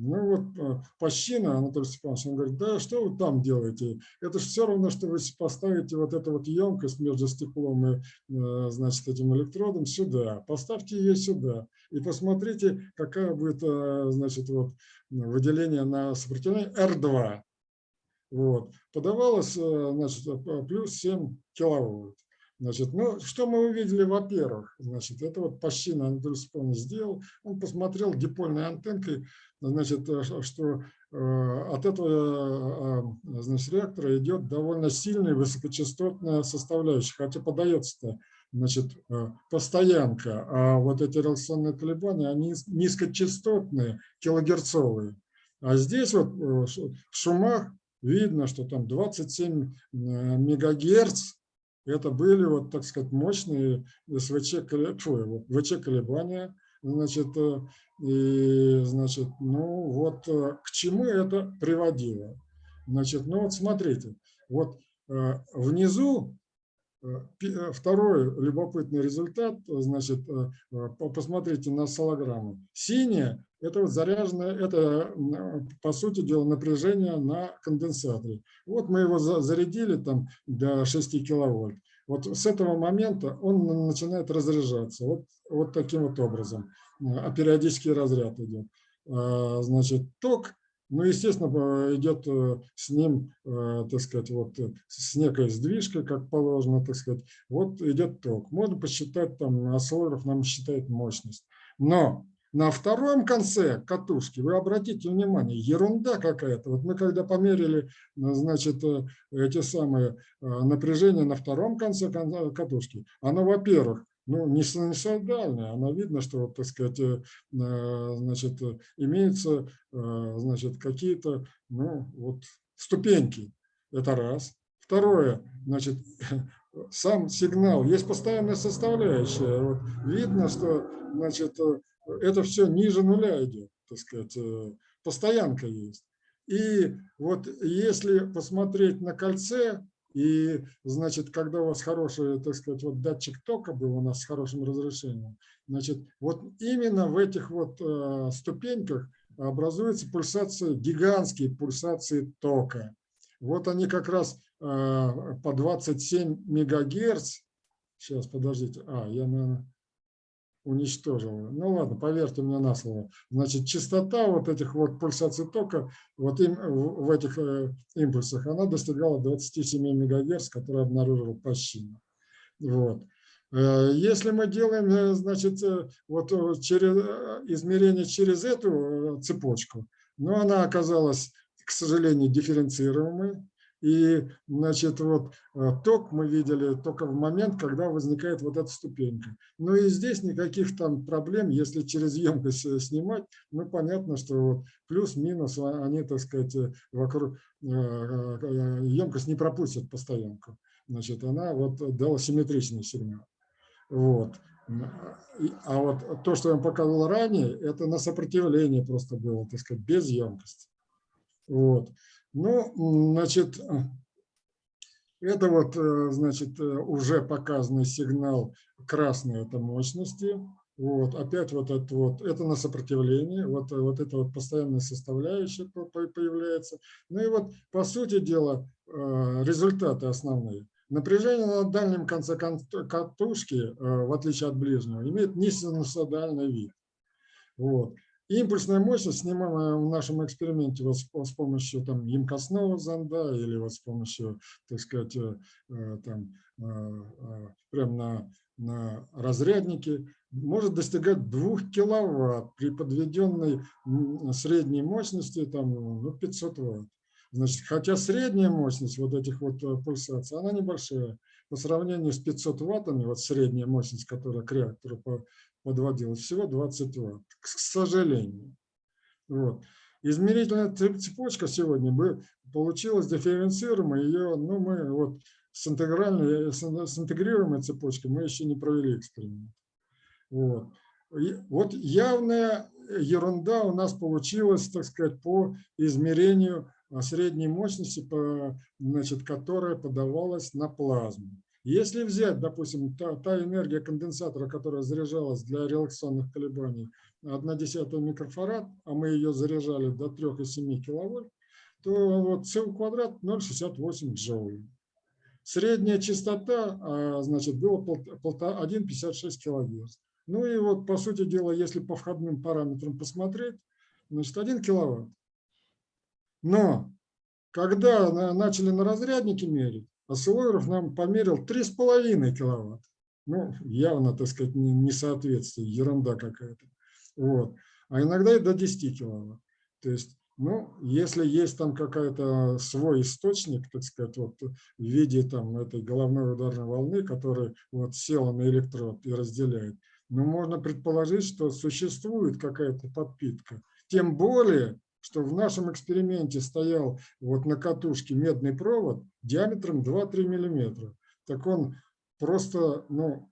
Ну вот э, Пащина Анатолий Степанович, он говорит, да что вы там делаете? Это же все равно, что вы поставите вот эту вот емкость между стеклом и, э, значит, этим электродом сюда. Поставьте ее сюда и посмотрите, какая будет, э, значит, вот выделение на сопротивление R2. Вот. Подавалось, значит, плюс 7 киловольт. Значит, ну, что мы увидели, во-первых, значит, это вот Пащина Анатолий Степанович сделал, он посмотрел дипольной антенкой, значит, э, что э, от этого э, значит, реактора идет довольно сильная высокочастотная составляющая, хотя подается значит, постоянка, а вот эти реляционные колебания, они низкочастотные, килогерцовые. А здесь вот в шумах видно, что там 27 мегагерц, это были, вот, так сказать, мощные СВЧ, фу, ВЧ колебания, значит, э, и, значит, ну вот э, к чему это приводило. Значит, ну вот смотрите, вот э, внизу второй любопытный результат, значит, посмотрите на солограмму. Синяя – это вот заряженное, это, по сути дела, напряжение на конденсаторе. Вот мы его зарядили там до 6 киловольт. Вот с этого момента он начинает разряжаться. Вот, вот таким вот образом. А периодический разряд идет. А, значит, ток, ну, естественно, идет э, с ним, э, так сказать, вот э, с некой сдвижкой, как положено, так сказать. Вот идет ток. Можно посчитать, там, осциллограф нам считает мощность. Но на втором конце катушки, вы обратите внимание, ерунда какая-то. Вот мы когда померили, значит, эти самые напряжения на втором конце катушки, оно, во-первых, ну, не синусоидальная, она видно, что, так сказать, э, значит, имеются, э, значит, какие-то, ну, вот, ступеньки. Это раз. Второе, значит, сам сигнал, есть постоянная составляющая. Вот, видно, что, значит, э, это все ниже нуля идет, так сказать, постоянка есть. И вот если посмотреть на кольце, и, значит, когда у вас хороший, так сказать, вот датчик тока был у нас с хорошим разрешением, значит, вот именно в этих вот э, ступеньках образуются пульсации, гигантские пульсации тока. Вот они как раз э, по 27 мегагерц. Сейчас, подождите. А, я, наверное, уничтожила. Ну ладно, поверьте мне на слово. Значит, частота вот этих вот пульсаций тока вот им, в этих э, импульсах, она достигала 27 МГц, которые обнаружил Пащина. Вот. Э, если мы делаем, э, значит, вот через, измерение через эту цепочку, но она оказалась, к сожалению, дифференцируемой, и, значит, вот э, ток мы видели только в момент, когда возникает вот эта ступенька. Ну и здесь никаких там проблем, если через емкость э, снимать, ну понятно, что вот плюс-минус а, они, так сказать, э, вокруг емкость не пропустит постоянку. Значит, она вот дала симметричный сигнал. Вот. А вот то, что я вам показывал ранее, это на сопротивление просто было, так сказать, без емкости. Вот. Ну, значит, это вот, э, значит, э, уже показанный сигнал красной это мощности. Вот, опять вот это вот, это на сопротивление, вот, вот это вот постоянная составляющая появляется. Ну и вот, по сути дела, э, результаты основные. Напряжение на дальнем конце катушки, в отличие от ближнего, имеет несинусодальный вид. Вот. Импульсная мощность, снимаемая в нашем эксперименте вот с, помощью там, емкостного зонда или вот с помощью, так сказать, э, э, там, э, прямо на, на разряднике, может достигать 2 киловатт при подведенной средней мощности там, ну, 500 ватт. Значит, хотя средняя мощность вот этих вот пульсаций, она небольшая. По сравнению с 500 ваттами, вот средняя мощность, которая к реактору подводилась, всего 20 ватт, к сожалению. Вот. Измерительная цепочка сегодня бы получилась дифференцируемой, ее, ну, мы вот с, интегральной, с интегрируемой цепочкой мы еще не провели эксперимент. Вот. Вот явная ерунда у нас получилась, так сказать, по измерению средней мощности, по, значит, которая подавалась на плазму. Если взять, допустим, та, та энергия конденсатора, которая заряжалась для релаксационных колебаний, 1,1 микрофарад, а мы ее заряжали до 3,7 киловольт, то вот С квадрат 0,68 джоулей. Средняя частота, а, значит, была 1,56 килогерц. Ну и вот, по сути дела, если по входным параметрам посмотреть, значит, 1 киловатт. Но когда начали на разряднике мерить, Осциллограф нам померил 3,5 киловатт. Ну, явно, так сказать, несоответствие, ерунда какая-то. Вот. А иногда и до 10 киловатт. То есть, ну, если есть там какая-то свой источник, так сказать, вот в виде там этой головной ударной волны, которая вот села на электрод и разделяет, ну, можно предположить, что существует какая-то подпитка. Тем более, что в нашем эксперименте стоял вот на катушке медный провод диаметром 2-3 миллиметра. Так он просто ну,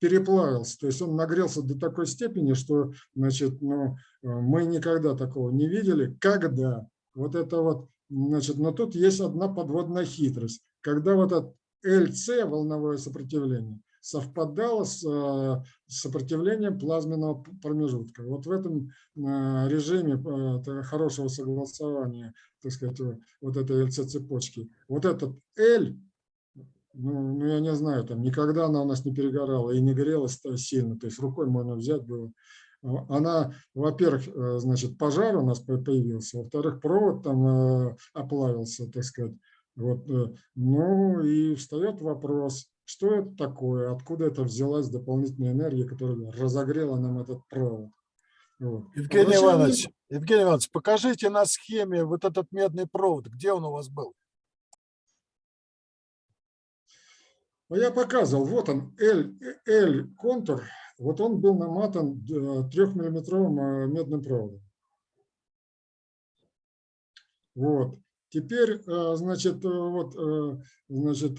переплавился, то есть он нагрелся до такой степени, что значит, ну, мы никогда такого не видели. Когда? Вот это вот, значит, но тут есть одна подводная хитрость. Когда вот этот LC, волновое сопротивление, совпадало с э, сопротивлением плазменного промежутка. Вот в этом э, режиме э, хорошего согласования, так сказать, вот этой LC-цепочки, вот этот L, ну, ну, я не знаю, там никогда она у нас не перегорала и не грелась сильно, то есть рукой можно взять было. Она, во-первых, значит, пожар у нас появился, во-вторых, провод там оплавился, так сказать. Вот, ну и встает вопрос, что это такое, откуда это взялась дополнительная энергия, которая разогрела нам этот провод. Вот. Евгений Иванович, Евгений Иванович, покажите на схеме вот этот медный провод, где он у вас был? Ну, я показывал, вот он, L-контур, вот он был наматан трехмиллиметровым э, медным проводом. Вот. Теперь, э, значит, э, вот, э, значит,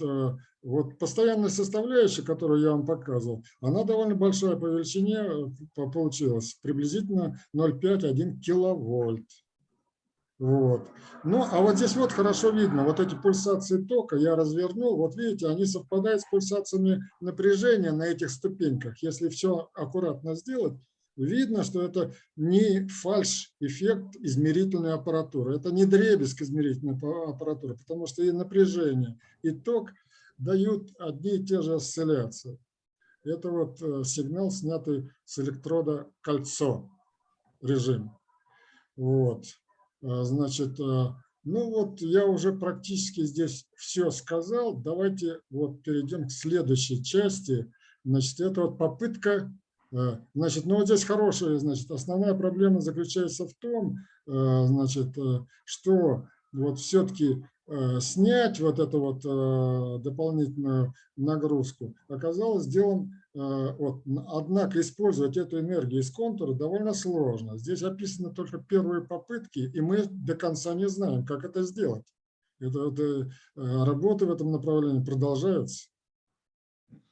вот постоянная составляющая, которую я вам показывал, она довольно большая по величине получилась, приблизительно 0,5-1 киловольт. Вот. Ну, а вот здесь вот хорошо видно, вот эти пульсации тока я развернул, вот видите, они совпадают с пульсациями напряжения на этих ступеньках. Если все аккуратно сделать, видно, что это не фальш-эффект измерительной аппаратуры, это не дребезг измерительной аппаратуры, потому что и напряжение, и ток дают одни и те же осцилляции. Это вот э, сигнал, снятый с электрода кольцо режим. Вот. А, значит, э, ну вот я уже практически здесь все сказал. Давайте вот перейдем к следующей части. Значит, это вот попытка значит, ну вот здесь хорошая, значит, основная проблема заключается в том, э, значит, э, что вот все-таки снять вот эту вот дополнительную нагрузку оказалось делом, вот, однако использовать эту энергию из контура довольно сложно. Здесь описаны только первые попытки, и мы до конца не знаем, как это сделать. Это, это, работы в этом направлении продолжаются.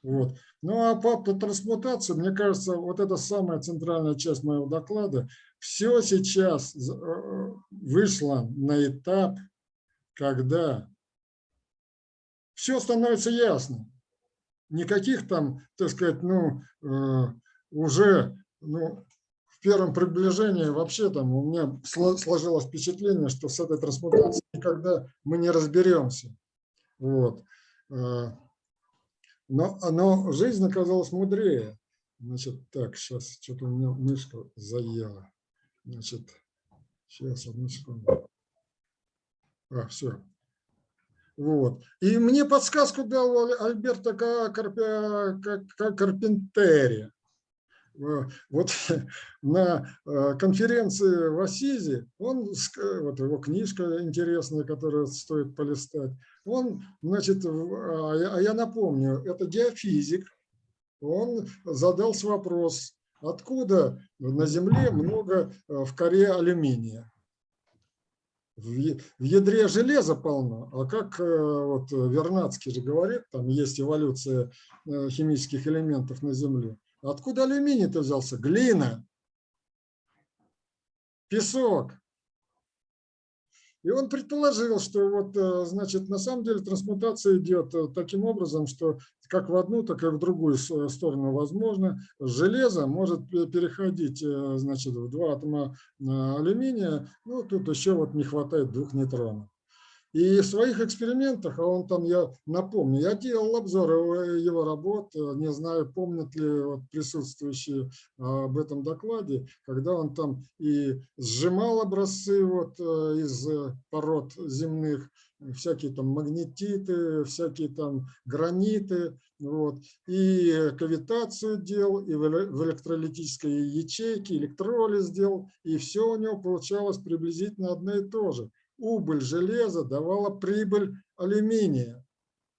Вот. Ну а по, трансмутации, мне кажется, вот это самая центральная часть моего доклада. Все сейчас э, вышло на этап, когда все становится ясно. Никаких там, так сказать, ну, э, уже ну, в первом приближении вообще там у меня сложилось впечатление, что с этой трансмутацией никогда мы не разберемся. Вот. Но, но жизнь оказалась мудрее. Значит, так, сейчас что-то у меня мышка заела. Значит, сейчас, одну секунду. А, все. Вот. И мне подсказку дал Аль- Альберто Ка- Карпе- Ка- Ка- Карпентери. Э, Вот на э, конференции в Асизе, он, ск- вот его книжка интересная, которую стоит полистать, он, значит, а я- а я напомню, это геофизик, он задался вопрос, откуда на Земле много э, в коре алюминия. В ядре железа полно, а как э, вот Вернадский же говорит, там есть эволюция э, химических элементов на Земле. Откуда алюминий-то взялся? Глина, песок. И он предположил, что вот, э, значит, на самом деле трансмутация идет э, таким образом, что как в одну, так и в другую с- сторону возможно. Железо может пе- переходить, э, значит, в два атома э, алюминия. Ну, тут еще вот не хватает двух нейтронов. И в своих экспериментах, а он там, я напомню, я делал обзор его, его работ, э, не знаю, помнят ли вот присутствующие а, об этом докладе, когда он там и сжимал образцы вот э, из э, пород земных, всякие там магнетиты, всякие там граниты, вот, и кавитацию делал, и в эле- в электролитической ячейке электролиз сделал, и все у него получалось приблизительно одно и то же убыль железа давала прибыль алюминия.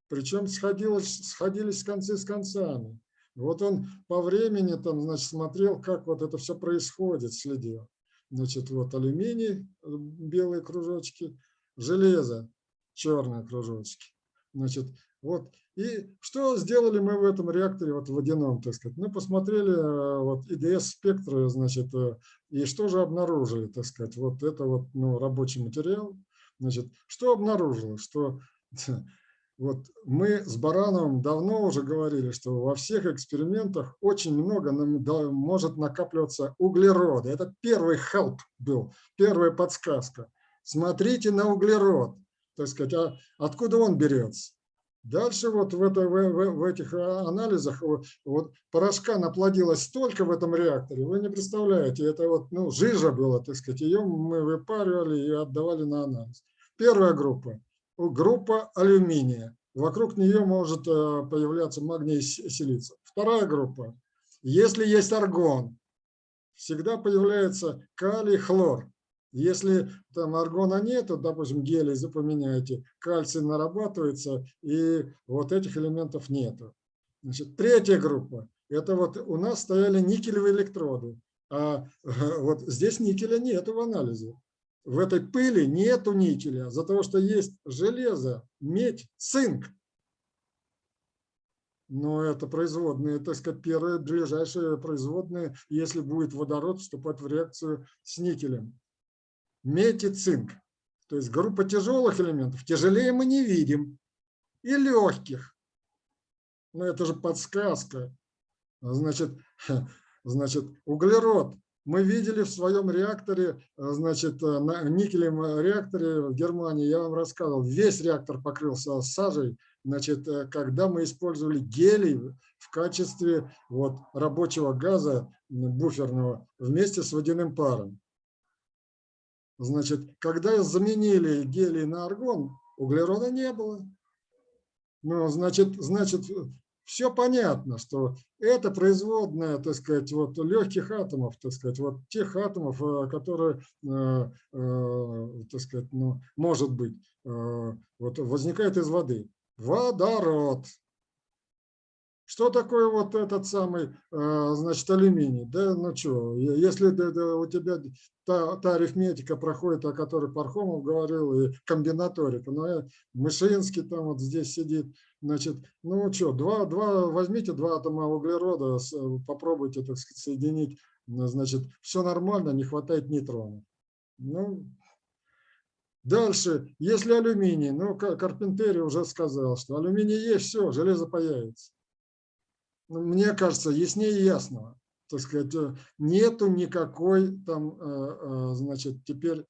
Причем сходилось, сходились концы с концами. Вот он по времени там, значит, смотрел, как вот это все происходит, следил. Значит, вот алюминий, э, белые кружочки, железо, черные кружочки. Значит, вот. И что сделали мы в этом реакторе, вот водяном, так сказать? Мы посмотрели э, вот ИДС-спектры, значит, э, и что же обнаружили, так сказать? Вот это вот ну, рабочий материал. Значит, что обнаружилось? Что вот мы с Барановым давно уже говорили, что во всех экспериментах очень много нам может накапливаться углерода. Это первый help был, первая подсказка. Смотрите на углерод, так сказать, а откуда он берется? Дальше вот в, это, в, в- в этих а, анализах вот, вот порошка наплодилось столько в этом реакторе, вы не представляете, это вот ну, жижа была, так сказать, ее мы выпаривали и отдавали на анализ. Первая группа, группа алюминия, вокруг нее может э, появляться магний и си- силиций. Вторая группа, если есть аргон, всегда появляется калий, хлор. Если там аргона нет, то, допустим, гелий запоминаете, кальций нарабатывается, и вот этих элементов нету. Значит, третья группа. Это вот у нас стояли никелевые электроды. А вот здесь никеля нету в анализе. В этой пыли нету никеля, за того, что есть железо, медь, цинк. Но это производные, так сказать, первые ближайшие производные, если будет водород вступать в реакцию с никелем медь и цинк. То есть группа тяжелых элементов. Тяжелее мы не видим. И легких. Но это же подсказка. Значит, значит, углерод. Мы видели в своем реакторе, значит, на никелевом реакторе в Германии, я вам рассказывал, весь реактор покрылся сажей, значит, когда мы использовали гелий в качестве вот, рабочего газа буферного вместе с водяным паром. Значит, когда заменили гелий на аргон, углерода не было. Ну, значит, значит, все понятно, что это производная, так сказать, вот легких атомов, так сказать, вот тех атомов, э, которые, э, э, так сказать, ну, может быть, вот возникает из воды. Водород. Что такое вот этот самый, э, значит, алюминий? Да, ну что, если у тебя та, та арифметика проходит, о которой Пархомов говорил, и комбинаторика, но Мышинский там вот здесь сидит, значит, ну что, два, два, возьмите два атома углерода, попробуйте, так сказать, соединить, ну, значит, все нормально, не хватает нейтронов. Ну, дальше, если алюминий, ну, Ка- Карпентери уже сказал, что алюминий есть, все, железо появится. Ну, Мне кажется, яснее ясного так сказать, э, нету никакой там, э, э, значит, теперь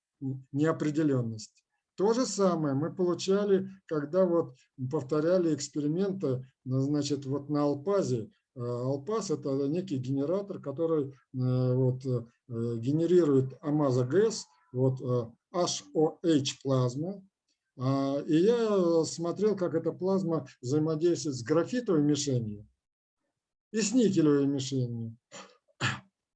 неопределенности. То же самое мы получали, когда вот повторяли эксперименты, значит, вот на Алпазе, Алпас – это некий генератор, который вот, генерирует амазогаз, вот, HOH плазма. А, И я смотрел, как эта плазма взаимодействует с графитовой мишенью и с никелевой мишенью.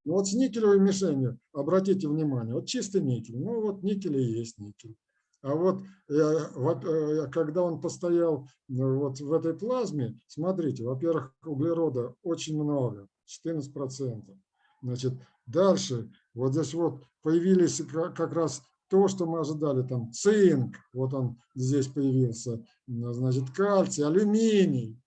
Ну вот с никелевой мишенью, обратите внимание, вот чистый никель, ну вот никель и есть никель. А вот э, э, когда он постоял ну, вот в этой плазме, смотрите, во-первых, углерода очень много, 14%. Значит, дальше вот здесь вот появились ка- как раз то, что мы ожидали, там цинк, вот он здесь появился, значит, кальций, алюминий.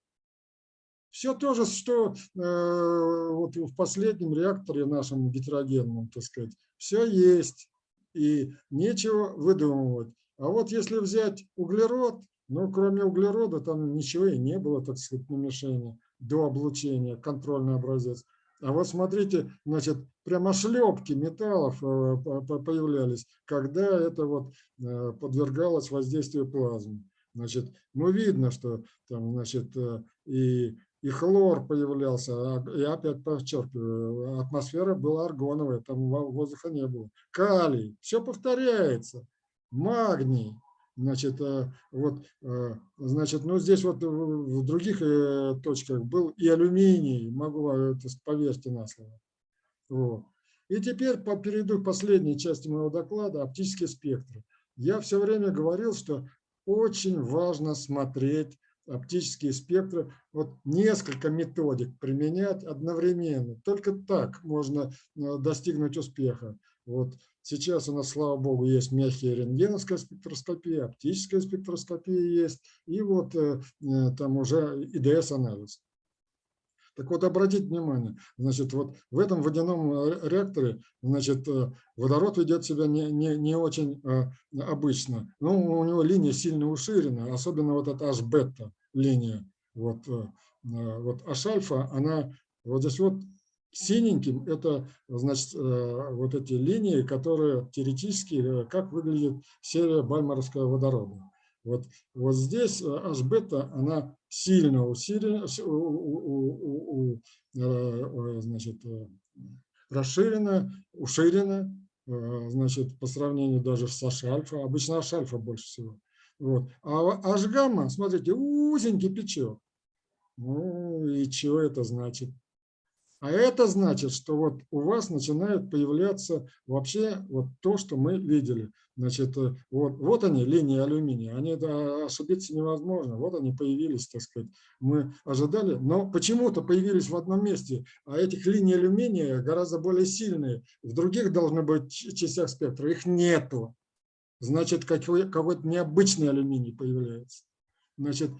Все то же, что э, вот в последнем реакторе нашем гетерогенном, так сказать, все есть, и нечего выдумывать. А вот если взять углерод, ну, кроме углерода, там ничего и не было, так сказать, на мишени до облучения, контрольный образец. А вот смотрите, значит, прямо шлепки металлов э, по- по- появлялись, когда это вот э, подвергалось воздействию плазмы. Значит, ну, видно, что там, значит, э, и, и хлор появлялся, а- я опять подчеркиваю, атмосфера была аргоновая, там во- воздуха не было. Калий, все повторяется магний. Значит, э, вот, э, значит, ну здесь вот в других э, точках был и алюминий, могу поверьте на слово. Вот. И теперь перейду к последней части моего доклада, оптические спектры. Я все время говорил, что очень важно смотреть оптические спектры, вот несколько методик применять одновременно. Только так можно э, достигнуть успеха. Вот сейчас у нас, слава богу, есть мягкая рентгеновская спектроскопия, оптическая спектроскопия есть, и вот э, э, там уже ИДС-анализ. Так вот, обратите внимание, значит, вот в этом водяном э, реакторе, значит, э, водород ведет себя не, не, не очень э, обычно. Ну, у него линия сильно уширена, особенно вот эта H-бета линия. Вот, вот H-альфа, она вот здесь вот синеньким, это, значит, вот эти линии, которые теоретически, как выглядит серия бальмаровского водорода. Вот, вот здесь э, H-бета, она сильно усилена, расширена, уширена, э, значит, по сравнению даже с H-альфа. Обычно H-альфа больше всего. Вот. А H-гамма, смотрите, узенький пятачок. Ну и что это значит? А это значит, что вот у вас начинает появляться вообще вот то, что мы видели. Значит, э, вот, вот они, линии алюминия, они да, ошибиться невозможно. Вот они появились, так сказать. Мы ожидали, но почему-то появились в одном месте, а этих линий алюминия гораздо более сильные. В других должны быть частях спектра, их нету. Значит, какой- какой-то необычный алюминий появляется. Значит,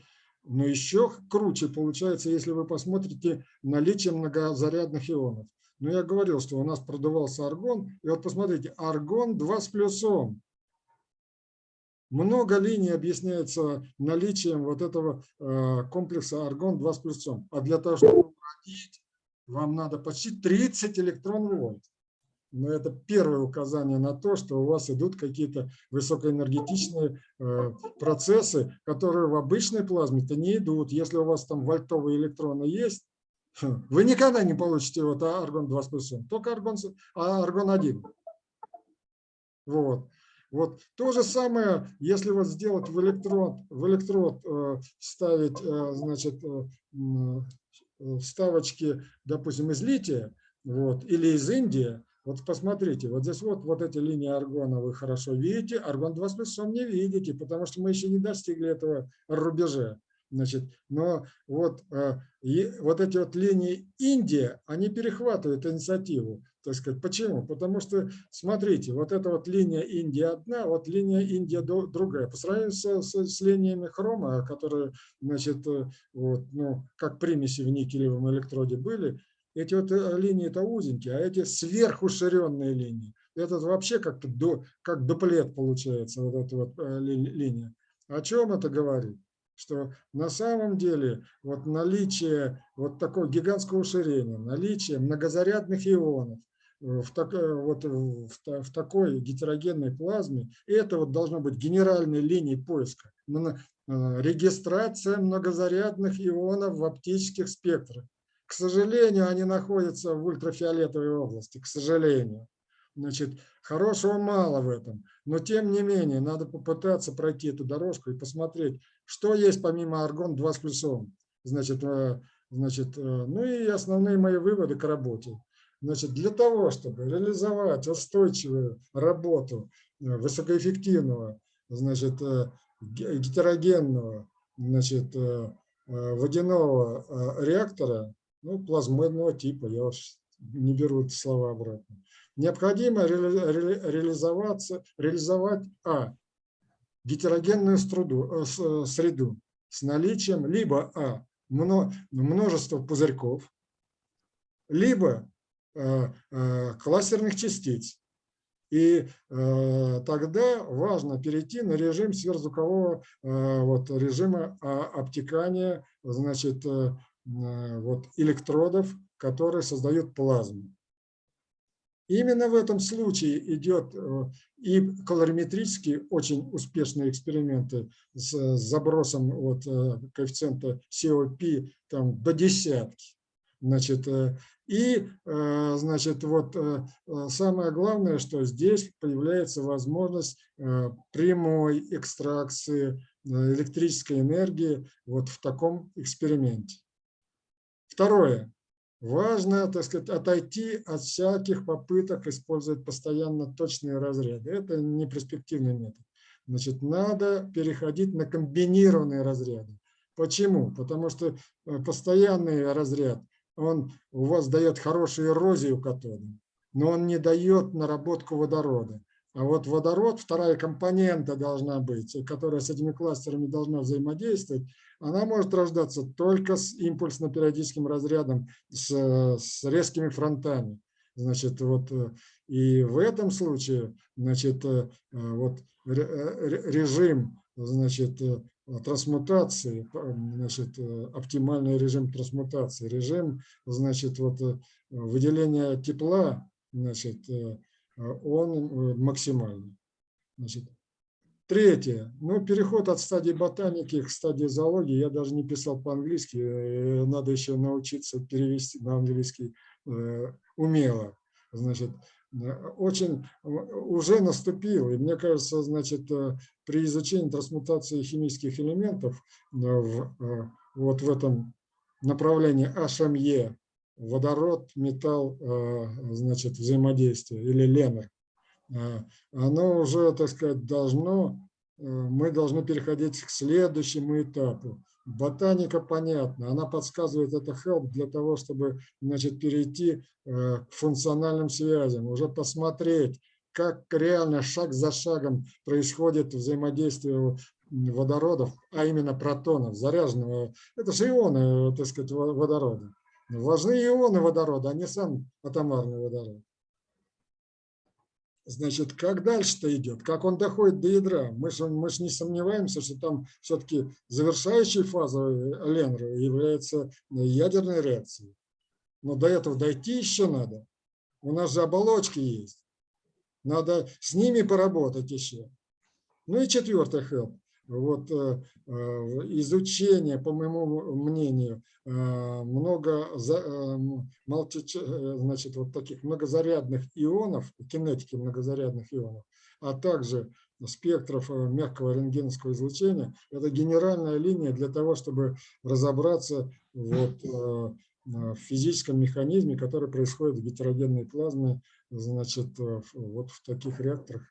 но еще круче получается, если вы посмотрите наличие многозарядных ионов. Ну, я говорил, что у нас продувался аргон. И вот посмотрите, аргон 2 с плюсом. Много линий объясняется наличием вот этого э, комплекса аргон 2 с плюсом. А для того, чтобы уродить, вам надо почти 30 электрон-вольт. Но это первое указание на то, что у вас идут какие-то высокоэнергетичные э, процессы, которые в обычной плазме-то не идут. Если у вас там вольтовые электроны есть, вы никогда не получите вот аргон 2 с плюсом, только аргон, с- а аргон 1. Вот. Вот то же самое, если вот сделать в электрод, в электрод э, вставить, э, значит, э, вставочки, допустим, из лития, вот, или из Индии, вот посмотрите, вот здесь вот, вот эти линии аргона вы хорошо видите, аргон 2 с плюсом не видите, потому что мы еще не достигли этого рубежа. Значит, но вот, э, и вот эти вот линии Индия, они перехватывают инициативу. Так сказать. Почему? Потому что, смотрите, вот эта вот линия Индия одна, вот линия Индия другая. По сравнению с, с- с линиями хрома, которые, значит, э, вот, ну, как примеси в никелевом электроде были, эти вот э, линии это узенькие, а эти сверхуширенные линии. Это вообще как-то до, как дуплет получается, вот эта вот э, ли- линия. О чем это говорит? Что на самом деле вот наличие вот такого гигантского уширения, наличие многозарядных ионов, э, в, так- вот в, в такой гетерогенной плазме, это вот должно быть генеральной линией поиска. Регистрация многозарядных ионов в оптических спектрах к сожалению, они находятся в ультрафиолетовой области, к сожалению. Значит, хорошего мало в этом, но тем не менее надо попытаться пройти эту дорожку и посмотреть, что есть помимо аргон-2 с плюсом. Значит, э, значит, э, ну и основные мои выводы к работе. Значит, для того, чтобы реализовать устойчивую работу э, высокоэффективного, значит, ге- гетерогенного, значит, водяного реактора, ну, плазмоидного типа, я уж не беру эти слова обратно, необходимо реали- ре- реализоваться, реализовать, а, гетерогенную струду, э, э, среду с наличием либо, а, мно- множества пузырьков, либо э, кластерных частиц. И э, тогда важно перейти на режим сверхзвукового э, вот, режима а, обтекания значит, вот, электродов, которые создают плазму. Именно в этом случае идет э, и колориметрические очень успешные эксперименты с э, забросом вот, э, коэффициента COP там, до десятки. Значит, и, значит, вот самое главное, что здесь появляется возможность прямой экстракции электрической энергии вот в таком эксперименте. Второе. Важно, так сказать, отойти от всяких попыток использовать постоянно точные разряды. Это не перспективный метод. Значит, надо переходить на комбинированные разряды. Почему? Потому что э, постоянный разряд, он у вас дает хорошую эрозию катода, но он не дает наработку водорода. А вот водород, вторая компонента должна быть, которая с этими кластерами должна взаимодействовать, она может рождаться только с импульсно-периодическим разрядом, с, с резкими фронтами. Значит, вот, э, и в этом случае значит, э, вот, ре- режим значит, э, трансмутации, значит, э, оптимальный режим трансмутации, режим значит, вот, э, выделения тепла, значит, э, он э, максимальный. Значит, Третье. Ну, переход от стадии ботаники к стадии зоологии. Я даже не писал по-английски. э, Надо еще научиться перевести на английский э, умело. Значит, очень уже наступил. И мне кажется, значит, при изучении трансмутации химических элементов в, вот в этом направлении HME, водород, металл, э, значит, взаимодействие или ленер, а, оно уже, так сказать, должно, э, мы должны переходить к следующему этапу. Ботаника понятна, она подсказывает это help для того, чтобы значит, перейти э, к функциональным связям, уже посмотреть, как реально шаг за шагом происходит взаимодействие водородов, а именно протонов, заряженного. Это же ионы, так сказать, во- водорода. Важны ионы водорода, а не сам атомарный водород. Значит, как дальше-то идет, как он доходит до ядра? Мы же мы ж не сомневаемся, что там все-таки завершающей фазой Ленра является ядерная реакция. Но до этого дойти еще надо. У нас же оболочки есть. Надо с ними поработать еще. Ну и четвертый help. Вот э, э, изучение, по моему мнению, э, много значит, вот таких многозарядных ионов, кинетики многозарядных ионов, а также спектров мягкого рентгеновского излучения, это генеральная линия для того, чтобы разобраться вот, в физическом механизме, который происходит в гетерогенной плазме, значит, вот в таких реакторах,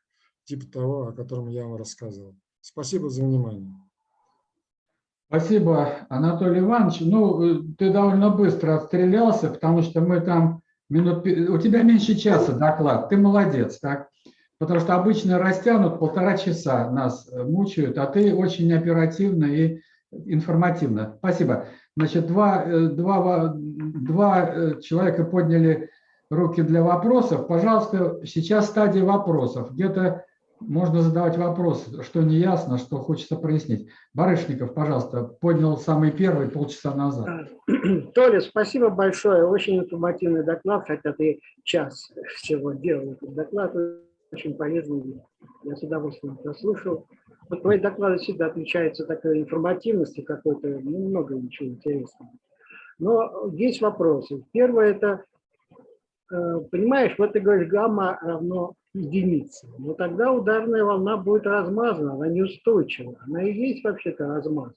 типа того, о котором я вам рассказывал. Спасибо за внимание. Спасибо, Анатолий Иванович. Ну, э, ты довольно быстро отстрелялся, потому что мы там минут... У тебя меньше часа доклад. Ты молодец, так? Потому что обычно растянут полтора часа, нас э, мучают, а ты очень оперативно и информативно. Спасибо. Значит, два, э, два, два человека подняли руки для вопросов. Пожалуйста, сейчас стадия вопросов. Где-то можно задавать вопросы, что не ясно, что хочется прояснить. Барышников, пожалуйста, поднял самый первый полчаса назад. Толя, спасибо большое. Очень информативный доклад, хотя ты час всего делал этот доклад. Очень полезный. Я с удовольствием прослушал. Вот твои доклады всегда отличаются такой информативностью какой-то, ну, много ничего интересного. Но есть вопросы. Первое это, э, понимаешь, вот ты говоришь, гамма равно единице. Но тогда ударная волна будет размазана, она неустойчива. Она и есть вообще-то размазанная.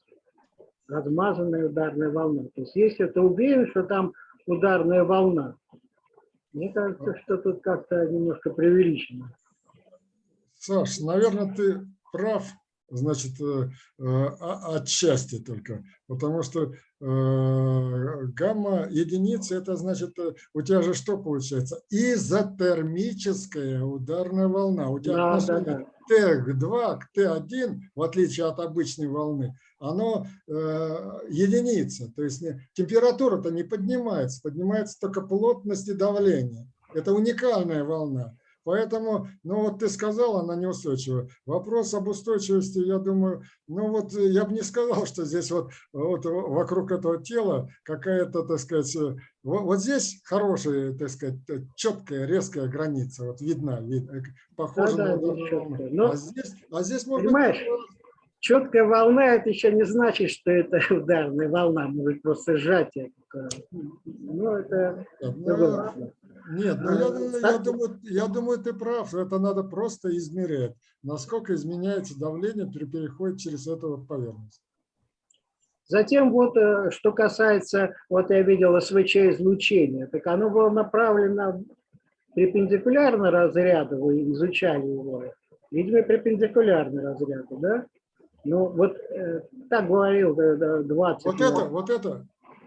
Размазанная ударная волна. То есть если ты уверен, что там ударная волна, мне кажется, что тут как-то немножко преувеличено. Саш, наверное, ты прав, значит, э, э, отчасти только, потому что гамма единицы, это значит, э, у тебя же что получается? Изотермическая ударная волна. У тебя Да, да, да. Т2 к Т1, в отличие от обычной волны, оно э, единица. То есть температура-то не поднимается, поднимается только плотность и давление. Это уникальная волна. Поэтому, ну вот ты сказал, она неустойчива. Вопрос об устойчивости, я думаю, ну вот э, я бы не сказал, что здесь вот, вот вокруг этого тела какая-то, так сказать, э, вот, вот здесь хорошая, так сказать, э, четкая, резкая граница, вот видна, вид, э, похожа Да-да, на волну. чёткая. Но- А здесь, а здесь может Понимаешь, быть Четкая волна, это еще не значит, что это ударная волна, может просто сжатие. Ну, это вопрос. Нет, ну Э, я, я, думаю, я думаю, ты прав. Это надо просто измерять, насколько изменяется давление при переходе через эту вот поверхность. Затем вот, э, что касается, вот я видел СВЧ-излучение, так оно было направлено перпендикулярно разряду, вы изучали его, видимо, перпендикулярно разряду, да? Ну, вот э, так говорил да, 20. Вот это, вот это,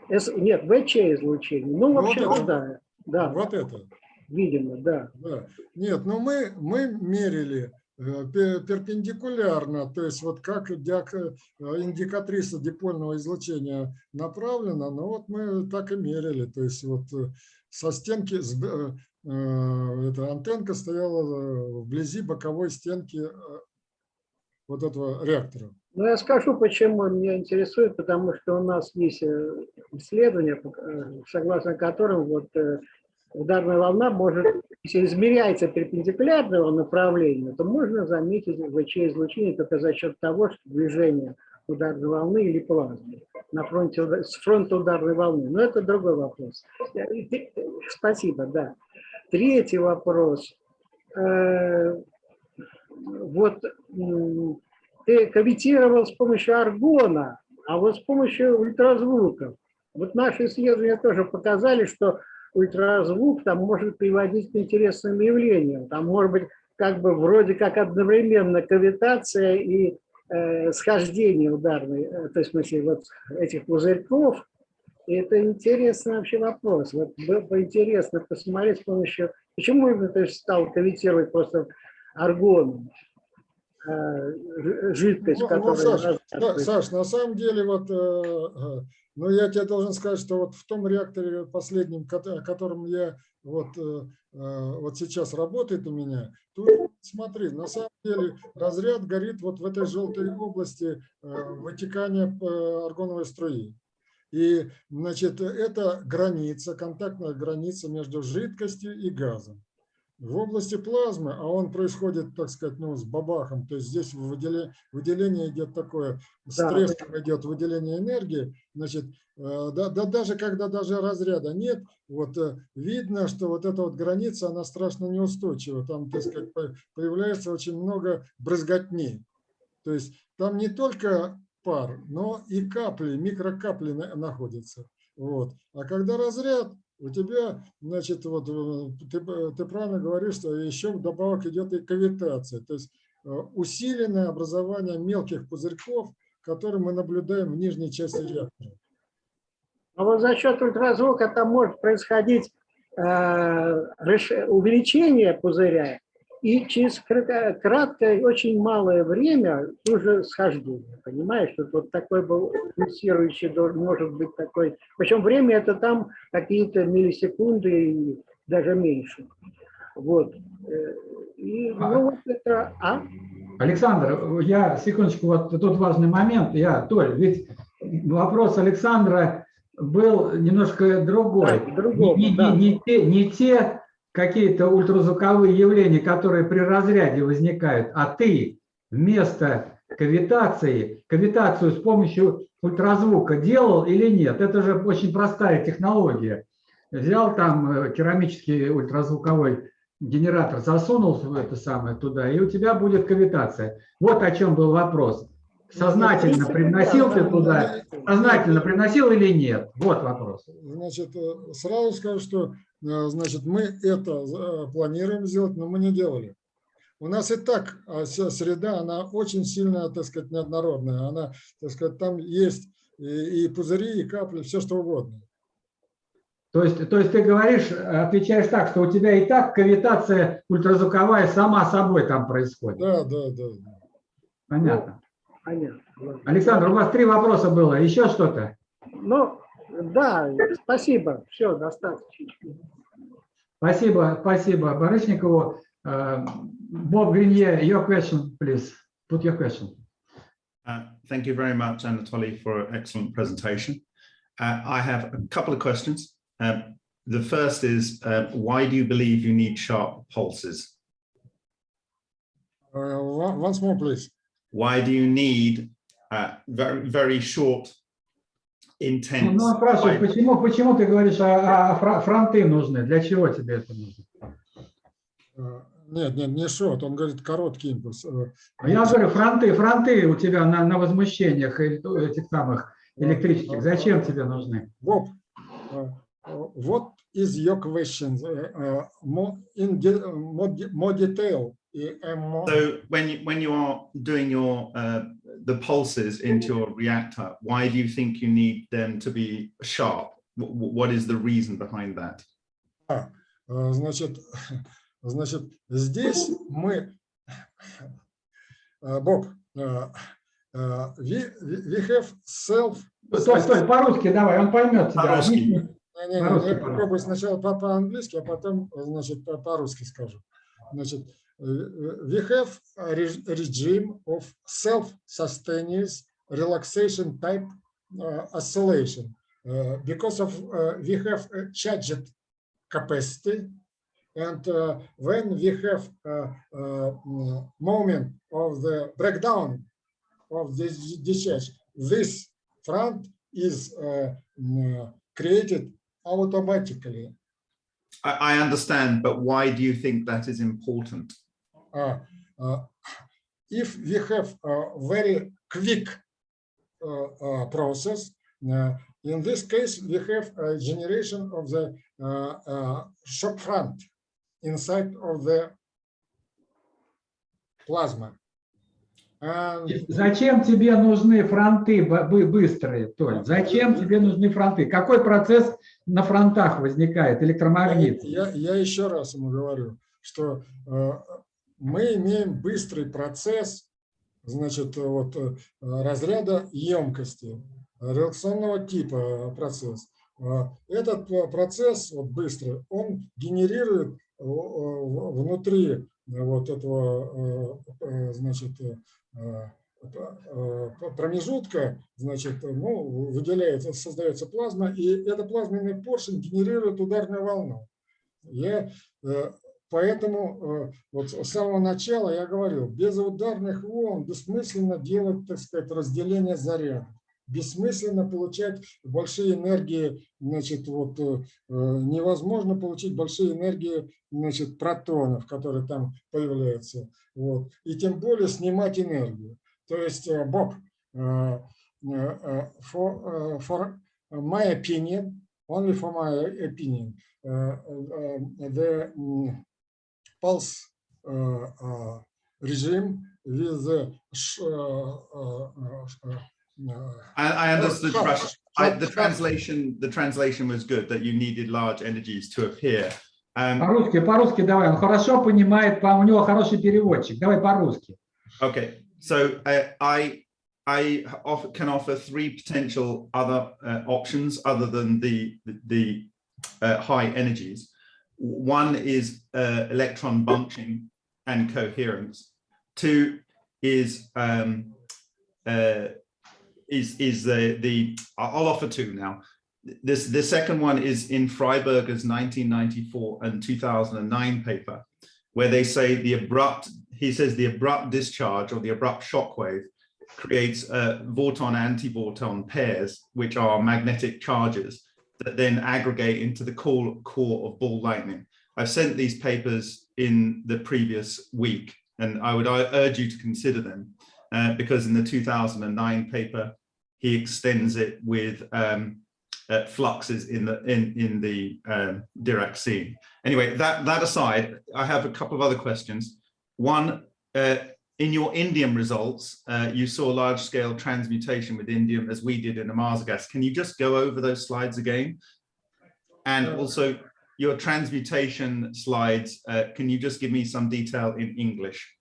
С- нет, ВЧ-излучение. Ну, Вот вообще, это? да, да, вот это. видимо, да. Да. Нет, ну мы, мы мерили э, пе- перпендикулярно, то есть вот как э, индикатриса дипольного излучения направлена, ну вот мы так и мерили, то есть вот э, со стенки, эта антенка стояла вблизи боковой стенки вот этого реактора. Ну, я скажу, почему меня интересует, потому что у нас есть исследования, э, согласно которым вот ударная волна может, если измеряется перпендикулярно его направлению, то можно заметить ВЧ-излучение только за счет того, что движение ударной волны или плазмы на фронте, с фронта ударной волны. Но это другой вопрос. Спасибо, да. Третий вопрос. Э, Вот ты кавитировал с помощью аргона, а вот с помощью ультразвуков. Вот наши исследования тоже показали, что ультразвук там может приводить к интересным явлениям. Там может быть как бы вроде как одновременно кавитация и э, схождение ударной, э, то есть в смысле вот этих пузырьков. И это интересный вообще вопрос. Вот было бы интересно посмотреть с помощью... Почему именно ты стал кавитировать просто аргоном? Э, жидкость, Ну, ну, которая... Саш, раз- Да, Саш, на самом деле, вот, э, э, ну, я тебе должен сказать, что вот в том реакторе последнем, кото- о котором я вот, вот сейчас работает у меня, тут смотри, на самом деле разряд горит вот в этой желтой области вытекания аргоновой струи. И, значит, это граница, контактная граница между жидкостью и газом. В области плазмы, а он происходит, так сказать, ну, с бабахом, то есть здесь выделение, выделение идет такое, с Да. идет выделение энергии, значит, э, да, да, даже когда даже разряда нет, вот э, видно, что вот эта вот граница, она страшно неустойчива, там, так сказать, по- появляется очень много брызготни. То есть там не только пар, но и капли, микрокапли на- находятся. Вот. А когда разряд, у тебя, значит, вот э, ты, э, ты правильно говоришь, что еще вдобавок идет и кавитация, то есть э, усиленное образование мелких пузырьков, которые мы наблюдаем в нижней части реактора. А вот за счет ультразвука там может происходить э, увеличение пузыря и через кратко- краткое, очень малое время уже схождение. Понимаешь, что вот такой был пульсирующий, может быть такой. Причем время это там какие-то миллисекунды и даже меньше. Вот. Э, И, ну, вот это, а? Александр, я секундочку, вот тут важный момент. Я, Толь, ведь вопрос Александра был немножко другой. Да, другого, не, не- да. не те, не те какие-то ультразвуковые явления, которые при разряде возникают, а ты вместо кавитации, кавитацию с помощью ультразвука делал или нет? Это же очень простая технология. Взял там э, керамический ультразвуковой генератор, засунул в это самое туда, и у тебя будет кавитация. Вот о чем был вопрос. Сознательно приносил ты да, туда, сознательно приносил или нет? Вот вопрос. Значит, э, сразу скажу, что значит, мы это э, планируем сделать, но мы не делали. У нас и так вся среда, она очень сильно, так сказать, неоднородная. Она, так сказать, там есть и, и пузыри, и капли, все что угодно. То есть, то есть ты говоришь, отвечаешь так, что у тебя и так кавитация ультразвуковая сама собой там происходит. Да, да, да. да. Понятно. Понятно. ладно. Александр, у вас три вопроса было. Еще что-то? Ну, да, спасибо. Все, достаточно. Спасибо, спасибо Барышникову. Э, Bob Grenier, your question, please. Put your question. Uh, Thank you very much, Anatoly, for an excellent presentation. Uh, I have a couple of questions. Um, The first is, uh, why do you believe you need sharp pulses? Uh, one- Once more, please. Why do you need uh, very, very short, Ну, intense? ну, спрашивает, fiber? почему, почему ты говоришь, а, а фронты нужны? Для чего тебе это нужно? Э, Нет, нет, не шот, он говорит короткий импульс. А Я говорю, фронты, фронты у тебя на, на возмущениях этих самых электрических. Зачем тебе нужны? Uh, what is your question? More in more detail. Uh, and more- So when you, when you are doing your, uh, the pulses into your reactor, why do you think you need them to be sharp? Wh- wh- What is the reason behind that? А, э, Значит, значит, здесь мы, э, Боб, э, э, we, we have self. Стой, стой, по-русски давай, он поймет тебя. По-русски. Не, не, не, По-русски, я пожалуйста. попробую сначала по- по-английски, а потом, значит, по- по-русски скажу. Значит, э, we have a re- regime of self-sustained relaxation type uh, oscillation uh, because of uh, we have a charged capacity and uh, when we have a, uh mm, moment of the breakdown of this discharge, this front is uh, mm, created automatically. I, understand, but why do you think that is important? Uh, uh, if we have a very quick uh, uh, process, uh, in this case, we have a generation of the uh, shock front inside of the plasma. And Зачем тебе нужны фронты быстрые, Толь? Зачем тебе нужны фронты? Какой процесс на фронтах возникает, электромагнит? Я, я еще раз ему говорю, что э, мы имеем быстрый процесс, значит, вот э, разряда емкости, реакционного типа процесс. Э, Этот э, процесс вот быстрый, он генерирует э, внутри вот этого, э, э, значит, э, э, промежутка, значит, ну, выделяется, создается плазма, и эта плазменный поршень генерирует ударную волну. Я э, поэтому э, вот с самого начала я говорил, без ударных волн бессмысленно делать, так сказать, разделение заряда. Бессмысленно получать большие энергии, значит, вот э, э, невозможно получить большие энергии, значит, протонов, которые там появляются. Вот. И тем более снимать энергию. То есть, э, Боб, for, for my opinion, only for my opinion, the pulse regime with the sh- uh, uh, uh, uh, I, I understood sharp- Russian. I, sharp- the sharp- translation, the translation was good that you needed large energies to appear. Um, По-русски, по-русски давай. Он хорошо понимает, по- у него хороший переводчик. Давай по-русски. Okay, so uh, I I offer, can offer three potential other uh, options other than the the uh, high energies. One is uh, electron bunching and coherence. Two is um, uh, is is the the I'll offer two now. This the second one is in Freiberger's 1994 and 2009 paper, where they say the abrupt he says the abrupt discharge or the abrupt shock wave creates uh, Vorton anti-Vorton pairs, which are magnetic charges that then aggregate into the core, core of ball lightning. I've sent these papers in the previous week, and I would urge you to consider them uh, because in the 2009 paper, he extends it with um, uh, fluxes in the in in the um, Dirac scene. Anyway, that that aside, I have a couple of other questions. One, uh, in your indium results, uh, you saw large-scale transmutation with indium as we did in the Mars gas. Can you just go over those slides again? And also your transmutation slides, uh, can you just give me some detail in English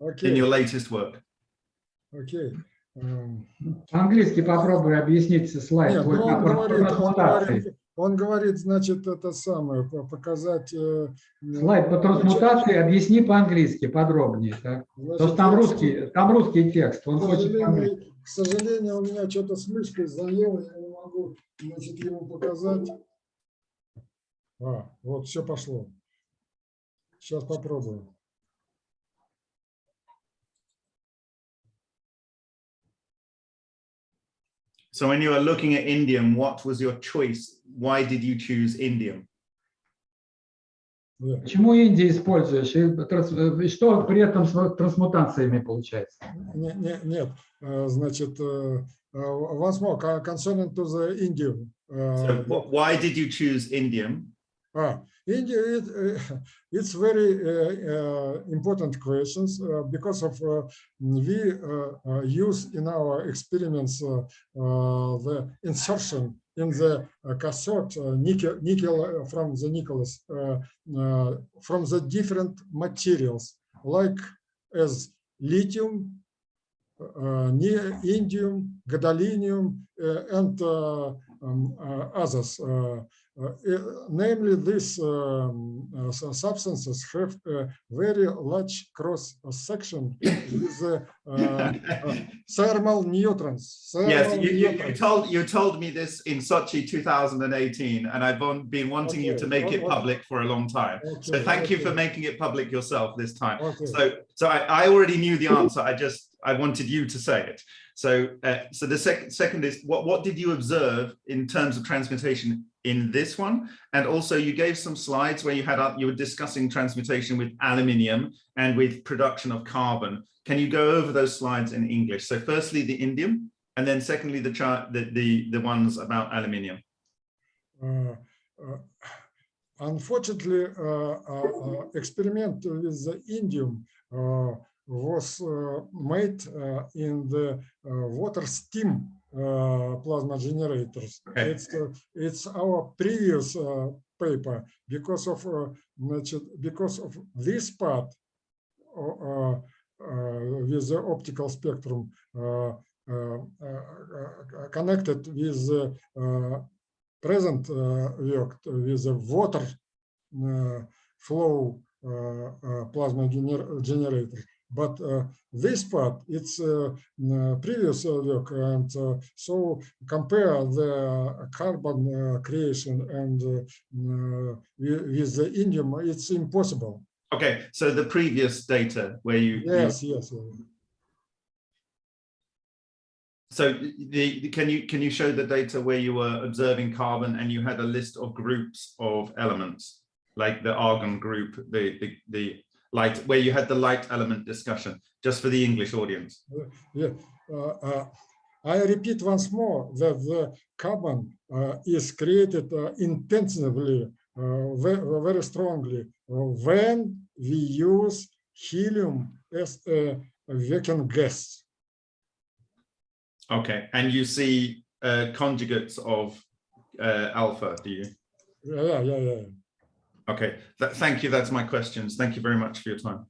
in Окей, your latest work? окей. Эм, По-английски попробуй объяснить слайд. Нет, ну, он говорит, он говорит, он говорит, значит, это самое, по- показать... э, Слайд по трансмутации объясни по-английски подробнее. Так? значит, Потому что там русский, там русский текст. Он К хочет сожалению, к сожалению, у меня что-то с мышкой заело, я не могу, значит, ему показать. А, вот, все пошло. Сейчас попробую. So when you were looking at indium, what was your choice? Why did you choose indium? Да. Почему Индии используешь? И, транс- и что при этом с трансмутациями получается? Не- не- Нет, э, значит, э, э, once more, co- concerning to the Indian. э, So wh- why did you choose indium? Ah, India, it, uh, it's very uh, uh, important questions uh, because of uh, we uh, use in our experiments the insertion in the cathode nickel, nickel from the uh, from the different materials like as lithium, indium, gadolinium, and um, others. Uh, namely, these um, uh, substances have a very large cross section with uh, thermal neutrons. Yes, thermal you, you, you neutrons. told you told me this in Sochi 2018, and I've been wanting you to make it o- o- public for a long time. So Okay, thank you for making it public yourself this time. okay. So, so I, I already knew the answer. I just I wanted you to say it. So, uh, so the second second is what what did you observe in terms of transmutation in this one? And also, you gave some slides where you had uh, you were discussing transmutation with aluminium and with production of carbon. Can you go over those slides in English? So, firstly, the indium, and then secondly, the chart the the the ones about aluminium. Uh, uh, Unfortunately, uh, uh, experiment with the indium was э, made э, in the э, water steam plasma generators. Okay. It's, it's our previous paper because of because of this part with the optical spectrum connected with the present work with the water flow plasma gener generator but uh, this part, it's uh, uh, previous work, and uh, so compare the carbon uh, creation and with, the indium, it's impossible. Okay, so the previous data where you, you Yes, yes. yes. So the, the- can you can you show the data where you were observing carbon and you had a list of groups of elements like the argon group, the the, the light where you had the light element discussion just for the English audience. Yeah, uh, uh, I repeat once more that the carbon uh, is created uh, intensively, uh, very, very strongly uh, when we use helium as a working gas. Okay, and you see uh, conjugates of uh, alpha, do you? Yeah, yeah, yeah. Okay, Th- thank you. That's my questions. Thank you very much for your time.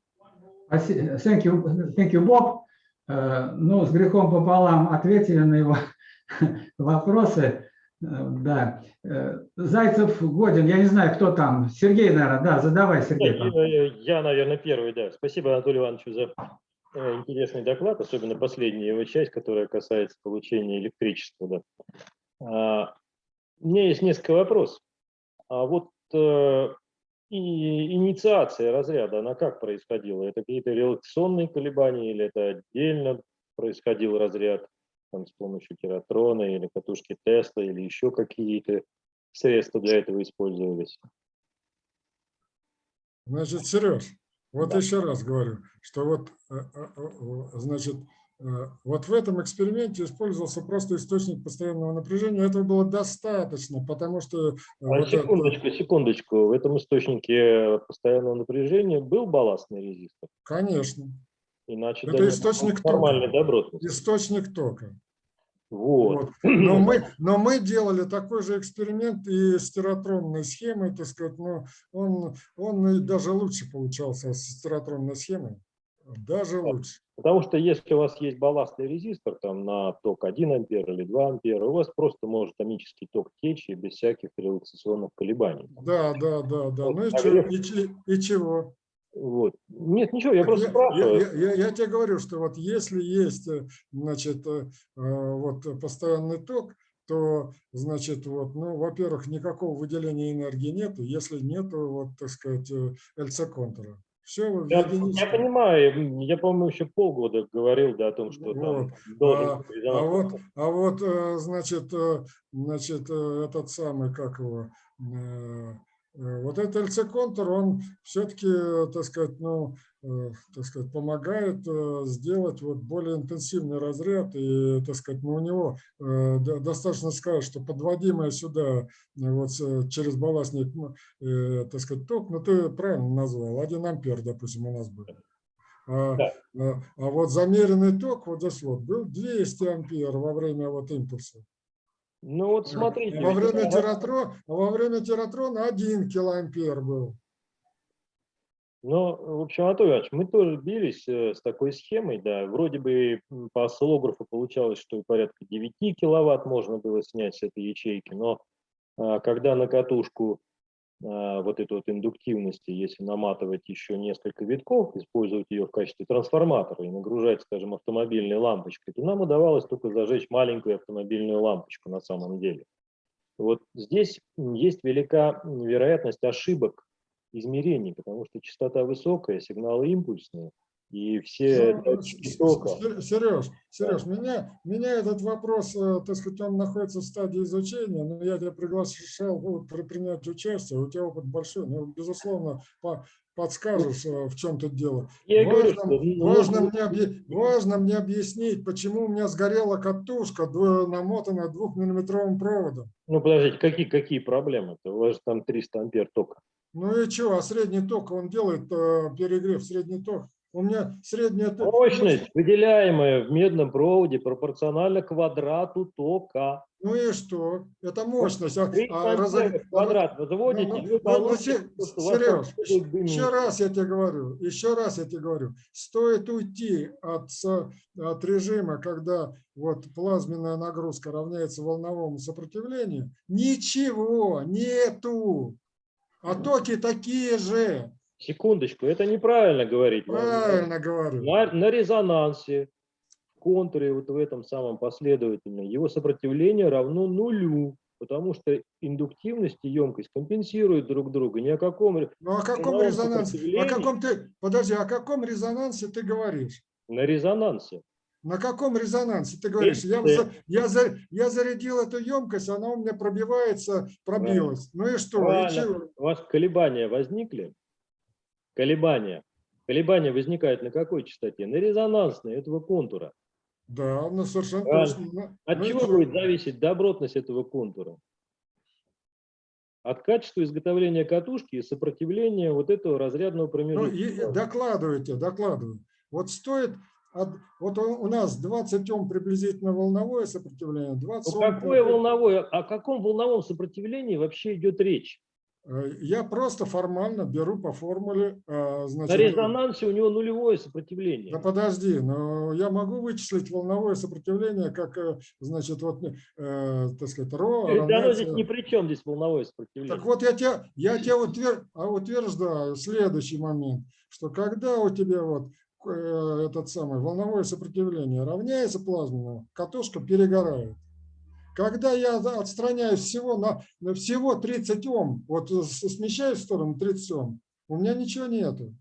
Thank you, thank you, Bob. Э, Ну, с грехом пополам ответили на его вопросы. Э, Да. Э, Зайцев, Годин, я не знаю, кто там. Сергей, наверное, да, задавай, Сергей. Я, я- я, наверное, первый, да. Спасибо Анатолию Ивановичу за интересный доклад, особенно последняя его часть, которая касается получения электричества. Да. А, У меня есть несколько вопросов. А вот и инициация разряда, она как происходила? Это какие-то релаксационные колебания или это отдельно происходил разряд там, с помощью тератрона или катушки Тесла или еще какие-то средства для этого использовались. Значит, Сереж, вот Да. еще раз говорю, что вот, э, э, э, значит, вот в этом эксперименте использовался просто источник постоянного напряжения. Этого было достаточно, потому что... э, А, вот это- секундочку, секундочку. В этом источнике постоянного напряжения был балластный резистор? Конечно, Иначе Это да, источник тока. источник тока. Вот. Вот. Но, мы, но мы делали такой же эксперимент и с тератронной схемой, так сказать, но он, он даже лучше получался с тератронной схемой. Даже лучше. Потому что если у вас есть балластный резистор там на ток 1 ампер или 2 ампера, у вас просто может томический ток течь и без всяких релаксационных колебаний. Да, да, да, да. Вот Ну и, чё- я- и и чего? Вот. Нет, ничего, я Так просто я, спрашиваю. я- я- я тебе говорю, что вот если есть, э, значит, э, э, вот постоянный ток, то, значит, вот, ну, во-первых, никакого выделения энергии нету, если нету, вот, так сказать, ЛЦ-контура. Все в Я, я понимаю, я, по-моему, еще полгода говорил да, о том, что там Вот. должен А, А вот, а вот, э, значит, э, значит, э, этот самый, как его, вот этот ЛЦ-контур, он все-таки, так сказать, ну, э, так сказать, помогает э, сделать вот более интенсивный разряд, и, так сказать, ну, у него э, до- достаточно сказать, что подводимое сюда э, вот через балластник, э, так сказать, ток, ну, ты правильно назвал, 1 ампер, допустим, у нас был. А, Да. а- а вот замеренный ток вот здесь вот был 200 ампер во время вот импульса. Ну вот смотрите. Во время, это- тератро, во время тератрона 1 килоампер был. Ну, в общем, Анатолий Иванович, мы тоже бились э, с такой схемой, да, вроде бы по осциллографу получалось, что порядка 9 киловатт можно было снять с этой ячейки, но а, когда на катушку вот эту вот индуктивности, если наматывать еще несколько витков, использовать ее в качестве трансформатора и нагружать, скажем, автомобильной лампочкой, то нам удавалось только зажечь маленькую автомобильную лампочку на самом деле. Вот здесь есть велика вероятность ошибок измерений, потому что частота высокая, сигналы импульсные, и все Ну, Сереж, Сереж, меня, меня этот вопрос, э, так сказать, он находится в стадии изучения, но я тебя приглашал при- принять участие, у тебя опыт большой, ну, безусловно, по- подскажешь, э, в чем тут дело. Я и говорю, Важно, что ну, важно, мне объ- важно мне объяснить, почему у меня сгорела катушка, намотанная двухмиллиметровым проводом. ну подождите, какие, какие проблемы-то? У вас же там 300 ампер тока. Ну и что, а средний ток, он делает э, перегрев, средний ток. У меня средняя ток. Мощность, выделяемая в медном проводе, пропорциональна квадрату тока. Ну и что? Это мощность. А, 300 а в квадрат возводите, Ну, ну, ну, получите, Се- что у вас Сереж, еще раз я тебе говорю, еще раз я тебе говорю, стоит уйти от, от режима, когда вот плазменная нагрузка равняется волновому сопротивлению, ничего нету. А токи такие же. Секундочку, это неправильно говорить. Правильно говорю. На, на резонансе, в контуре, вот в этом самом последовательном, его сопротивление равно нулю, потому что индуктивность и емкость компенсируют друг друга. Ни о каком Ну о каком резонансе? О каком ты, подожди, о каком резонансе ты говоришь? на резонансе. На каком резонансе ты говоришь? Я, я, я зарядил эту емкость, она у меня пробивается, пробилась. Ну и что? И чего? У вас колебания возникли? Колебания. Колебания возникают на какой частоте? На резонансной этого контура. Да, ну совершенно Правильно. точно. Ну, От ну и чего чё? будет зависеть добротность этого контура? От качества изготовления катушки и сопротивления вот этого разрядного Ну, промежутка. и- и докладывайте, докладываю. Вот стоит, от- вот у нас 20 Ом приблизительно волновое сопротивление, 20 Ну, какое волновое, о каком волновом сопротивлении вообще идет речь? Э, Я просто формально беру по формуле, э, На значит, резонансе у него нулевое сопротивление. Да подожди, но я могу вычислить волновое сопротивление, как, э, значит, вот, э, так сказать, ро Оно равняется- здесь ни при чем, здесь волновое сопротивление. Так вот я тебе, я тебе утвер- а утверждаю следующий момент, что когда у тебя вот этот самый волновое сопротивление равняется плазменному, катушка перегорает. Когда я отстраняюсь всего на, на всего 30 Ом, вот с- смещаюсь в сторону 30 Ом, у меня ничего нету.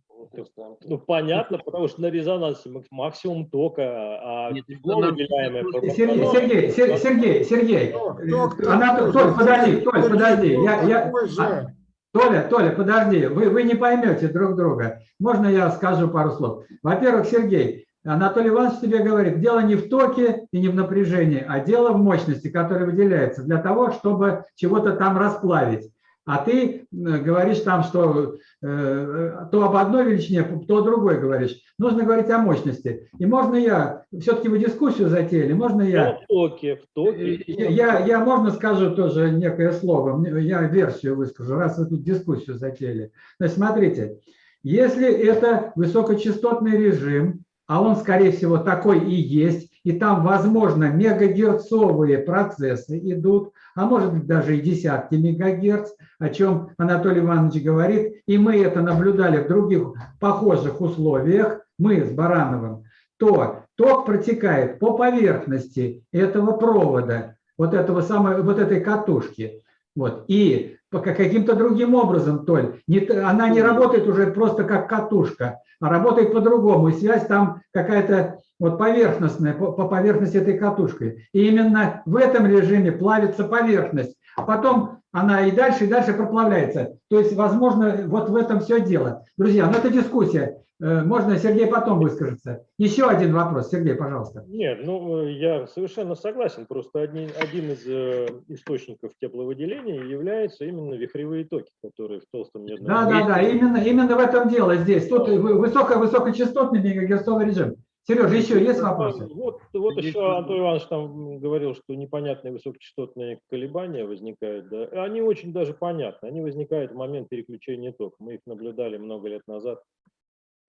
Ну, понятно, потому что на резонансе мак- максимум тока, а Нет, тепло, выделяемое Сергей, Сергей, Сер- Сергей, Сергей, Ток, э, ток, она, ток, Толь, подожди, Толь, подожди, я, я, а, Толя, Толя, подожди, вы, вы не поймете друг друга. Можно я скажу пару слов? Во-первых, Сергей, Анатолий Иванович тебе говорит, дело не в токе и не в напряжении, а дело в мощности, которая выделяется для того, чтобы чего-то там расплавить. А ты э, говоришь там, что э, то об одной величине, то о другой говоришь. Нужно говорить о мощности. И можно я, все-таки вы дискуссию затеяли, можно я? Дело в токе, в токе. Э, Я, я можно скажу тоже некое слово, я версию выскажу, раз вы тут дискуссию затеяли. Значит, смотрите, если это высокочастотный режим, а он, скорее всего, такой и есть, и там, возможно, мегагерцовые процессы идут, а может быть даже и десятки мегагерц, о чем Анатолий Иванович говорит, и мы это наблюдали в других похожих условиях, мы с Барановым, то ток протекает по поверхности этого провода, вот этого самой, вот этой катушки. Вот. И каким-то другим образом, Толь, не она не работает уже просто как катушка, а работает по-другому. И связь там какая-то вот поверхностная, по, по поверхности этой катушкой. И именно в этом режиме плавится поверхность. А потом она и дальше, и дальше проплавляется. То есть, возможно, вот в этом все дело. Друзья, ну это дискуссия. Э, Можно Сергей потом выскажется. Еще один вопрос. Сергей, пожалуйста. Нет, ну э, я совершенно согласен. Просто один, один из э, источников тепловыделения является именно вихревые токи, которые в толстом медном Да, да, да, именно, именно в этом дело здесь. Тут вы- высоко, высокочастотный мегагерцовый режим. Сережа, еще есть вопросы? Вот, вот еще Антон Иванович там говорил, что непонятные высокочастотные колебания возникают. Да. Они очень даже понятны. Они возникают в момент переключения тока. Мы их наблюдали много лет назад.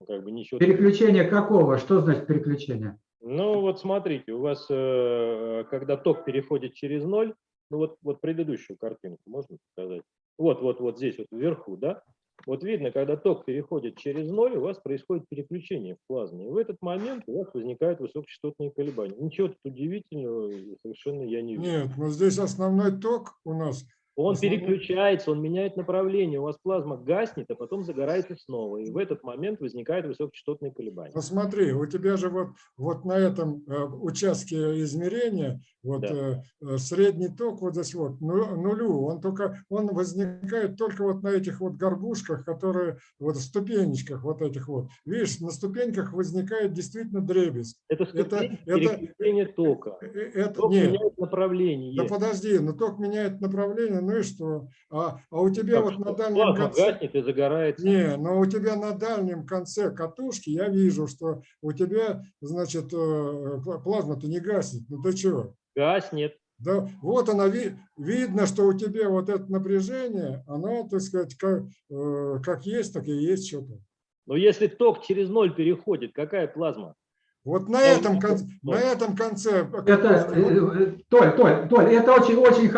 Как бы ничего. Переключение какого? Что значит переключение? Ну вот смотрите, у вас, э, когда ток переходит через ноль, ну вот, вот предыдущую картинку можно показать? Вот, вот, вот здесь вот вверху, да? Вот видно, когда ток переходит через ноль, у вас происходит переключение в плазме. И в этот момент у вас возникают высокочастотные колебания. Ничего тут удивительного совершенно я не вижу. Нет, но здесь основной ток у нас. Он переключается, он меняет направление, у вас плазма гаснет, а потом загорается снова. И в этот момент возникают высокочастотные колебания. Ну смотри, у тебя же вот, вот на этом э, участке измерения вот Да. э, э, средний ток вот здесь вот ну- нулю, он только он возникает только вот на этих вот горбушках, которые вот в ступенечках вот этих вот. Видишь, на ступеньках возникает действительно дребезг. Это Это- ступень это- переключения тока. Это Ток нет. меняет направление. Да подожди, но ток меняет направление, ну и что? А, а у тебя Так вот что на дальнем плазма конце... гаснет и загорается. Не, но у тебя на дальнем конце катушки я вижу, что у тебя, значит, э, пла- плазма-то не гаснет. Ну ты чего? Гаснет. Да, вот она, ви- видно, что у тебя вот это напряжение, оно, так сказать, как, э, как есть, так и есть что-то. Но если ток через ноль переходит, какая плазма? Вот на этом, конце, на этом конце... Это, э, э, Толь, Толь, Толь, это очень, очень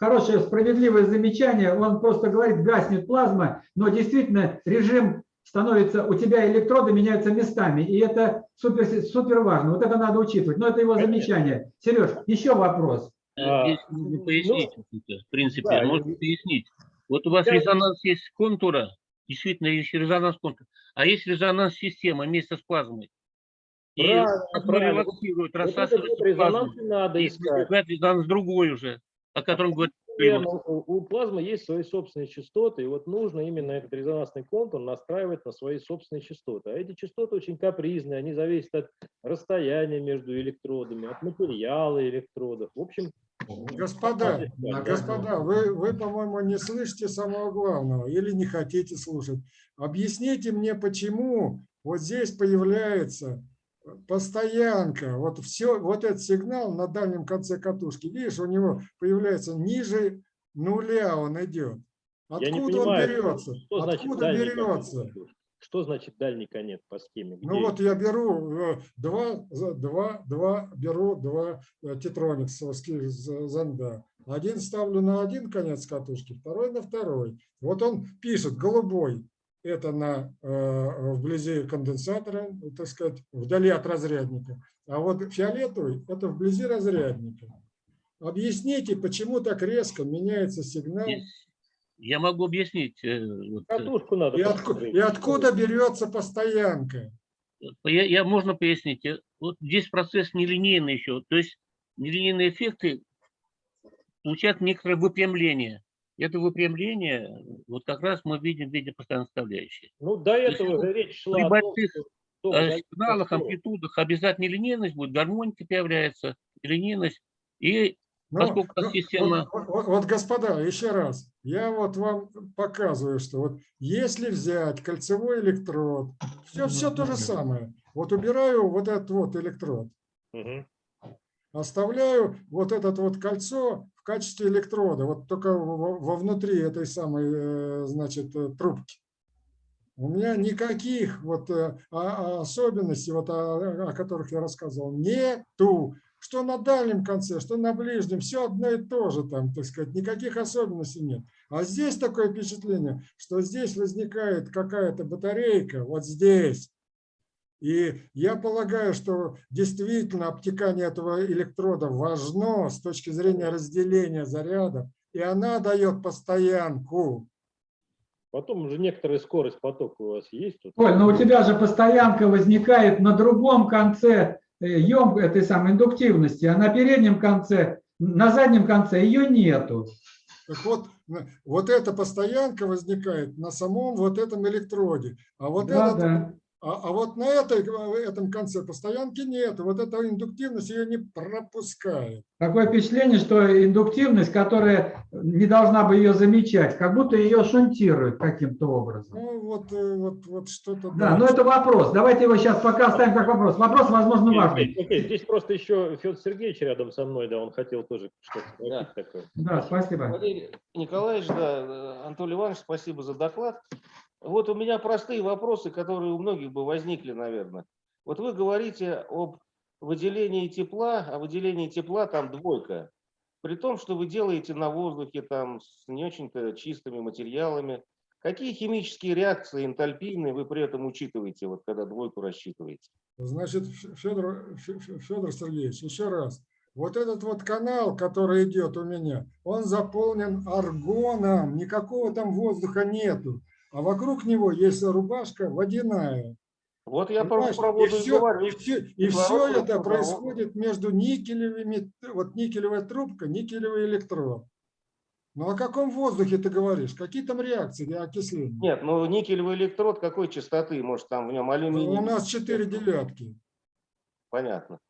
хорошее, справедливое замечание. Он просто говорит, гаснет плазма, но действительно режим становится, у тебя электроды меняются местами, и это супер, супер важно. Вот это надо учитывать. Но это его Конечно. замечание. Сереж, еще вопрос. А, Здесь нужно пояснить, в принципе, да, можно и- пояснить. Вот у вас Я- резонанс есть контура, действительно есть резонанс контура, а есть резонанс система вместе с плазмой. И Правильно, правильно. релаксирует, вот вот резонанс плазма. и надо искать. резонанс другой уже, о котором говорит у у плазмы есть свои собственные частоты, и вот нужно именно этот резонансный контур настраивать на свои собственные частоты. А эти частоты очень капризные, они зависят от расстояния между электродами, от материала электродов. В общем, Господа, Да, господа, вы, вы, по-моему, не слышите самого главного или не хотите слушать. Объясните мне, почему вот здесь появляется постоянка, вот все, вот этот сигнал на дальнем конце катушки, видишь, у него появляется ниже нуля, он идет. Откуда он понимаю, берется? что значит Откуда берется? конец. Что значит дальний конец по схеме? Ну Где? вот я беру э, два, два, два, беру два э, тетрониксовских зонда. Один ставлю на один конец катушки, второй на второй. Вот он пишет голубой, это на, э, вблизи конденсатора, так сказать, вдали от разрядника. А вот фиолетовый это вблизи разрядника. Объясните, почему так резко меняется сигнал? Я могу объяснить. э, э, Катушку надо И, отку- посмотреть. и откуда берется постоянка? Я, я можно пояснить? Вот здесь процесс нелинейный еще. То есть нелинейные эффекты получают некоторое выпрямление. Это выпрямление, вот как раз мы видим в виде постоянной составляющей. Ну, до есть этого ну, же речь шла При о том, больших что том э, сигналах, амплитудах обязательно линейность будет, гармоника появляется, линейность. И Ну, Поскольку ну, система- Вот, вот- вот, господа, еще раз, я вот вам показываю, что вот если взять кольцевой электрод, все, все то же самое. Вот убираю вот этот вот электрод, Мгм. оставляю вот это вот кольцо в качестве электрода, вот только во- вовнутри этой самой, э, значит, э, трубки. У меня никаких вот э, а- а особенностей, вот о, о которых я рассказывал, нету. Что на дальнем конце, что на ближнем, все одно и то же там, так сказать, никаких особенностей нет. А здесь такое впечатление, что здесь возникает какая-то батарейка, вот здесь. И я полагаю, что действительно обтекание этого электрода важно с точки зрения разделения зарядов, и она дает постоянку. Потом уже некоторая скорость потока у вас есть. Оль, ну у тебя же постоянка возникает на другом конце ем этой самой индуктивности, а на переднем конце, на заднем конце ее нету. Так вот, вот эта постоянка возникает на самом вот этом электроде. А вот, Да, этот, да. А, а вот на этой, этом конце постоянки нет. Вот эта индуктивность ее не пропускает. Такое впечатление, что индуктивность, которая не должна бы ее замечать, как будто ее шунтируют каким-то образом. Ну, вот, э, вот, вот что-то... Да, но это вопрос. Давайте его сейчас пока оставим как вопрос. Вопрос, возможно, важный. окей, окей. Здесь просто еще Федор Сергеевич рядом со мной, да, он хотел тоже что-то Да. такое. Да, спасибо. Валерий Николаевич, да, Анатолий Иванович, спасибо за доклад. Вот у меня простые вопросы, которые у многих бы возникли, наверное. Вот вы говорите об выделении тепла, а выделении тепла там двойка. При том, что вы делаете на воздухе там с не очень-то чистыми материалами. Какие химические реакции энтальпийные вы при этом учитываете, вот когда двойку рассчитываете? Значит, Федор, Федор Сергеевич, еще раз. Вот этот вот канал, который идет у меня, он заполнен аргоном, никакого там воздуха нету. А вокруг него есть рубашка водяная. Вот я Понимаешь? про и воду и все, говорю. и все, и все это происходит между никелевыми, вот никелевая трубка, никелевый электрод. Ну о каком воздухе ты говоришь? Какие там реакции для окисления? Нет, ну никелевый электрод какой частоты? Может там в нем алюминий? У нас четыре девятки. Понятно.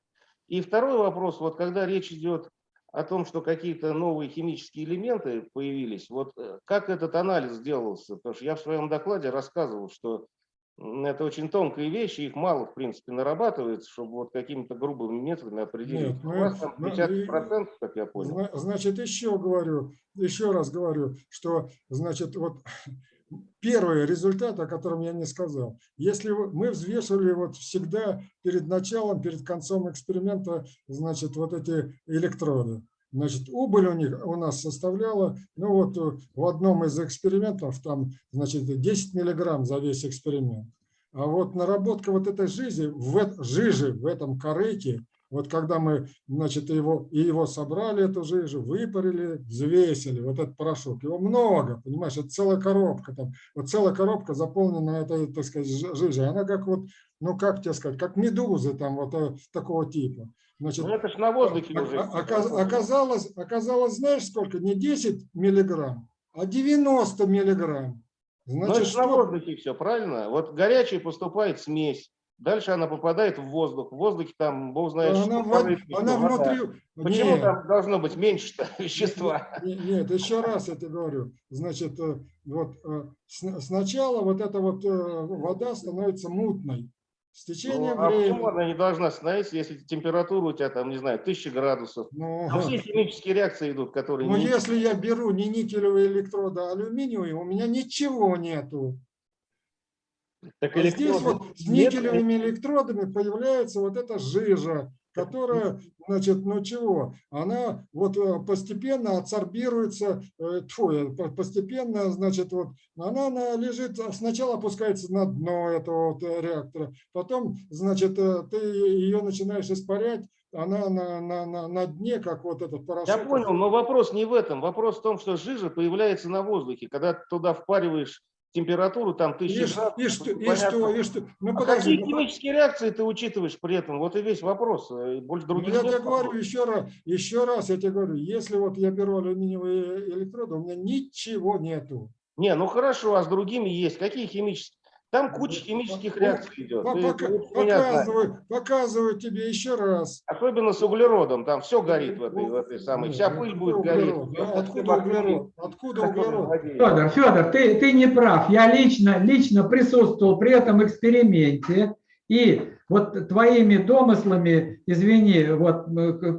И второй вопрос, вот когда речь идет о том, что какие-то новые химические элементы появились, вот э, как этот анализ делался? Потому что я в своем докладе рассказывал, что это очень тонкие вещи, их мало, в принципе, нарабатывается, чтобы вот какими-то грубыми методами определить. Нет, У вас там ну, 50%, как я понял. Зна- Значит, еще говорю, еще раз говорю, что, значит, вот первый результат, о котором я не сказал. Если мы взвешивали вот всегда перед началом, перед концом эксперимента, значит, вот эти электроды. Значит, убыль у них у нас составляла, ну вот э, в одном из экспериментов там, значит, 10 миллиграмм за весь эксперимент. А вот наработка вот этой жижи в, жижи в этом корыте, вот когда мы, значит, его, и его собрали, эту жижу, выпарили, взвесили, вот этот порошок, его много, понимаешь, это целая коробка там, вот целая коробка заполнена этой, так сказать, жи- жижей, она как вот, ну как тебе сказать, как медузы там вот э, такого типа. Значит, Ну это ж на воздухе оказ- оказалось, оказалось, знаешь сколько, не 10 миллиграмм, а 90 миллиграмм. Ну Значит, это ж на что, воздухе все, правильно? Вот горячая поступает смесь, дальше она попадает в воздух. В воздухе там, бог знает, она, что, в- порывистый, она вода. внутри... Почему Нет. там должно быть меньше вещества? Не- Нет, еще раз я тебе говорю. Значит, э, вот э, сначала вот эта вот э, вода становится мутной. С Ну, течением а почему времени. она не должна становиться, если температура у тебя там, не знаю, 1000 градусов? Ну, А все химические реакции идут, которые... ну, не- если я беру не никелевые электроды, а алюминиевые, у меня ничего нету. Так А здесь вот с нет, никелевыми электродами появляется вот эта жижа. которая, значит, ну чего, она вот э, постепенно адсорбируется, э, тьфу, э, по- постепенно, значит, вот она, она лежит, а сначала опускается на дно этого вот реактора, потом, значит, ты ее начинаешь испарять, она на, на, на, на дне, как вот этот порошок. Я понял, но вопрос не в этом. Вопрос в том, что жижа появляется на воздухе. Когда ты туда впариваешь температуру, там И, тысячи ш- и что, и что, и что? Ну, А подожди, какие ну, химические реакции ты учитываешь при этом? Вот и весь вопрос. э, Больше Ну, других я нет тебе говорю еще раз, еще раз я тебе говорю, если вот я беру алюминиевые электроды, у меня ничего нету. Не, ну хорошо, а с другими есть. Какие химические? Там куча химических реакций идет. Пока- ты. Показываю, показываю тебе еще раз. Особенно с углеродом. Там все горит в этой, в этой самой. Вся пыль будет гореть. углерод? Все Откуда углерод? Откуда углерод? Федор, Федор, ты, ты не прав. Я лично, лично присутствовал при этом эксперименте. И вот твоими домыслами, извини, вот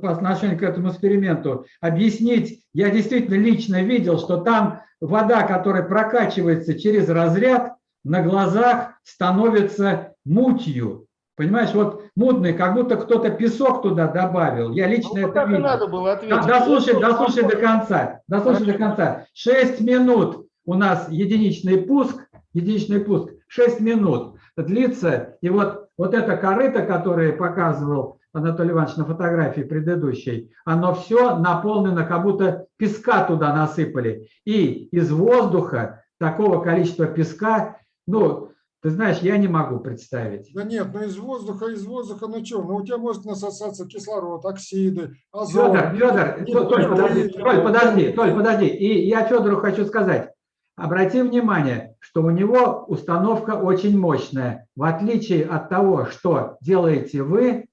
по отношению к этому эксперименту, объяснить, я действительно лично видел, что там вода, которая прокачивается через разряд, на глазах становится мутью. Понимаешь, вот мутный, как будто кто-то песок туда добавил. Я лично Ну, это видел. надо было ответить. дослушай, дослушай до конца. Дослушай до конца. 6 минут у нас единичный пуск, единичный пуск, 6 минут длится. И вот, вот это корыто, которое показывал Анатолий Иванович на фотографии предыдущей, оно все наполнено, как будто песка туда насыпали. И из воздуха такого количества песка, ну, ты знаешь, я не могу представить. Да нет, ну из воздуха, из воздуха, ну что, ну у тебя может насосаться кислород, оксиды, азот. Федор, Федор, Нет, Толь, нет, подожди, Толь, подожди, Толь, подожди. И я Федору хочу сказать, обрати внимание, что у него установка очень мощная. В отличие от того, что делаете вы,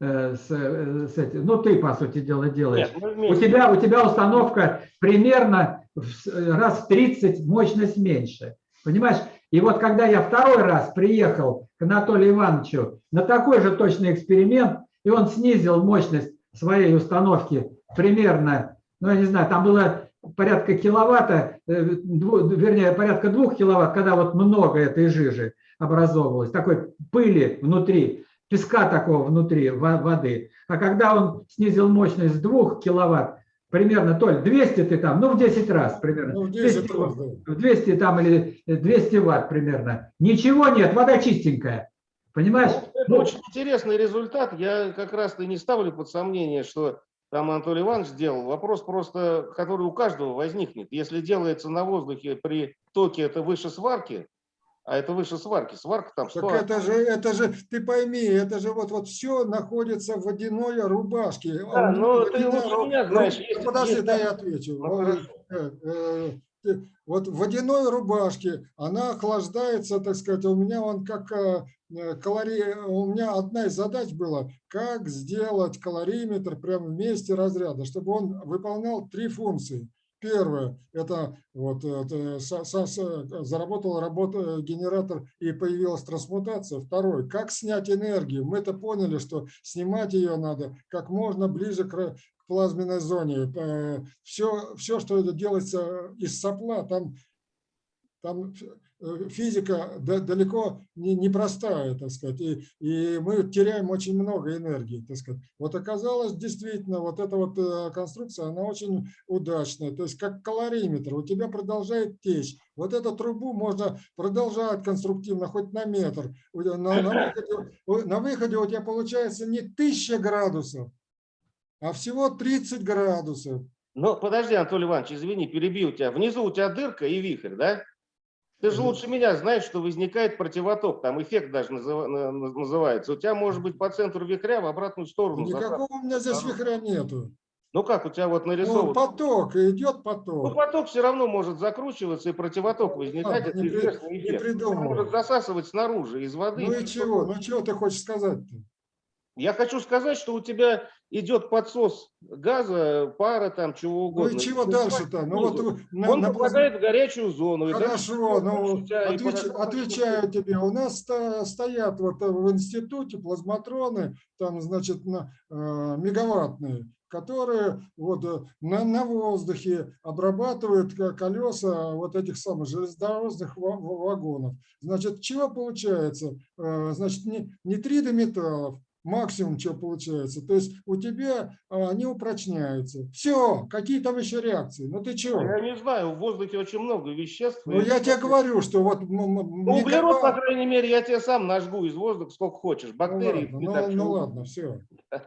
э, с, э, с этим, ну ты, по сути дела, делаешь. Нет, У тебя, у тебя установка примерно в раз в 30 мощность меньше. Понимаешь? И вот когда я второй раз приехал к Анатолию Ивановичу на такой же точный эксперимент, и он снизил мощность своей установки примерно, ну я не знаю, там было порядка киловатта, э, вернее, порядка двух киловатт, когда вот много этой жижи образовывалось, такой пыли внутри, песка такого внутри во- воды. А когда он снизил мощность с 2 киловатт, примерно, Толь, 200 ты там, ну в 10 раз примерно. Ну, в 10 200 раз, да. в 200 там или 200 ватт примерно. Ничего нет, вода чистенькая. Понимаешь? Это Ну, очень интересный результат. Я как раз-то не ставлю под сомнение, что там Анатолий Иванович сделал. Вопрос просто, который у каждого возникнет. Если делается на воздухе при токе, это выше сварки, а это выше сварки. Сварка там Так 100. это же, это же, ты пойми, это же вот, вот все находится в водяной рубашке. Да, А но ты лучше меня знаешь, ну, есть- Подожди, есть дай там- я отвечу. Ну, Вот, э, э, Вот в водяной рубашке она охлаждается, так сказать, у меня он как э, калорий, у меня одна из задач была, как сделать калориметр прямо в месте разряда, чтобы он выполнял три функции. Первое – это вот это, со- со- со- заработал работа, генератор и появилась трансмутация. Второе – как снять энергию. Мы это поняли, что снимать ее надо как можно ближе к, плазменной зоне. Все, все, что делается из сопла, там, там э, физика да- далеко не, не простая, так сказать, и, и мы теряем очень много энергии, так сказать. Вот оказалось, действительно, вот эта вот э, конструкция, она очень удачная, то есть как калориметр, у тебя продолжает течь. Вот эту трубу можно продолжать конструктивно, хоть на метр. На, на выходе, на выходе у тебя получается не 1000 градусов, а всего 30 градусов. Ну, подожди, Анатолий Иванович, извини, перебил тебя. Внизу у тебя дырка и вихрь, да? Ты же лучше меня знаешь, что возникает противоток, там эффект даже называ- на- на- называется. У тебя может быть по центру вихря в обратную сторону. Никакого у меня здесь вихря нету. Ну как у тебя вот Ну, нарисован? поток, идет Ну, поток. поток все равно может закручиваться и противоток возникать. Ладно, Это не при- не придумывай. может засасывать снаружи, из воды. Ну и чего? Ну чего ты хочешь сказать-то? Я хочу сказать, что у тебя идет подсос газа, пара, там чего Ну угодно. и чего дальше-то? Ну вот на- Он на попадает в горячую зону. Хорошо, ну отвеч- отвечаю тебе. У нас стоят вот э, в институте плазматроны, там, значит, на, э, мегаваттные, которые вот э, на, на воздухе обрабатывают ко- колеса вот этих самых железнодорожных ва- ва- вагонов. Значит, чего получается? Э, Значит, не, нитриды металлов, максимум, что получается. То есть у тебя а, они упрочняются. Все, какие там еще реакции? Ну ты чего? Я не знаю, в воздухе очень много веществ. Ну я тебе говорю, что вот... Ну, углерод, по мегабайт- крайней мере, я тебе сам нажгу из воздуха сколько хочешь. Ну Бактерии. ладно, ну, так, ну что- ладно, все.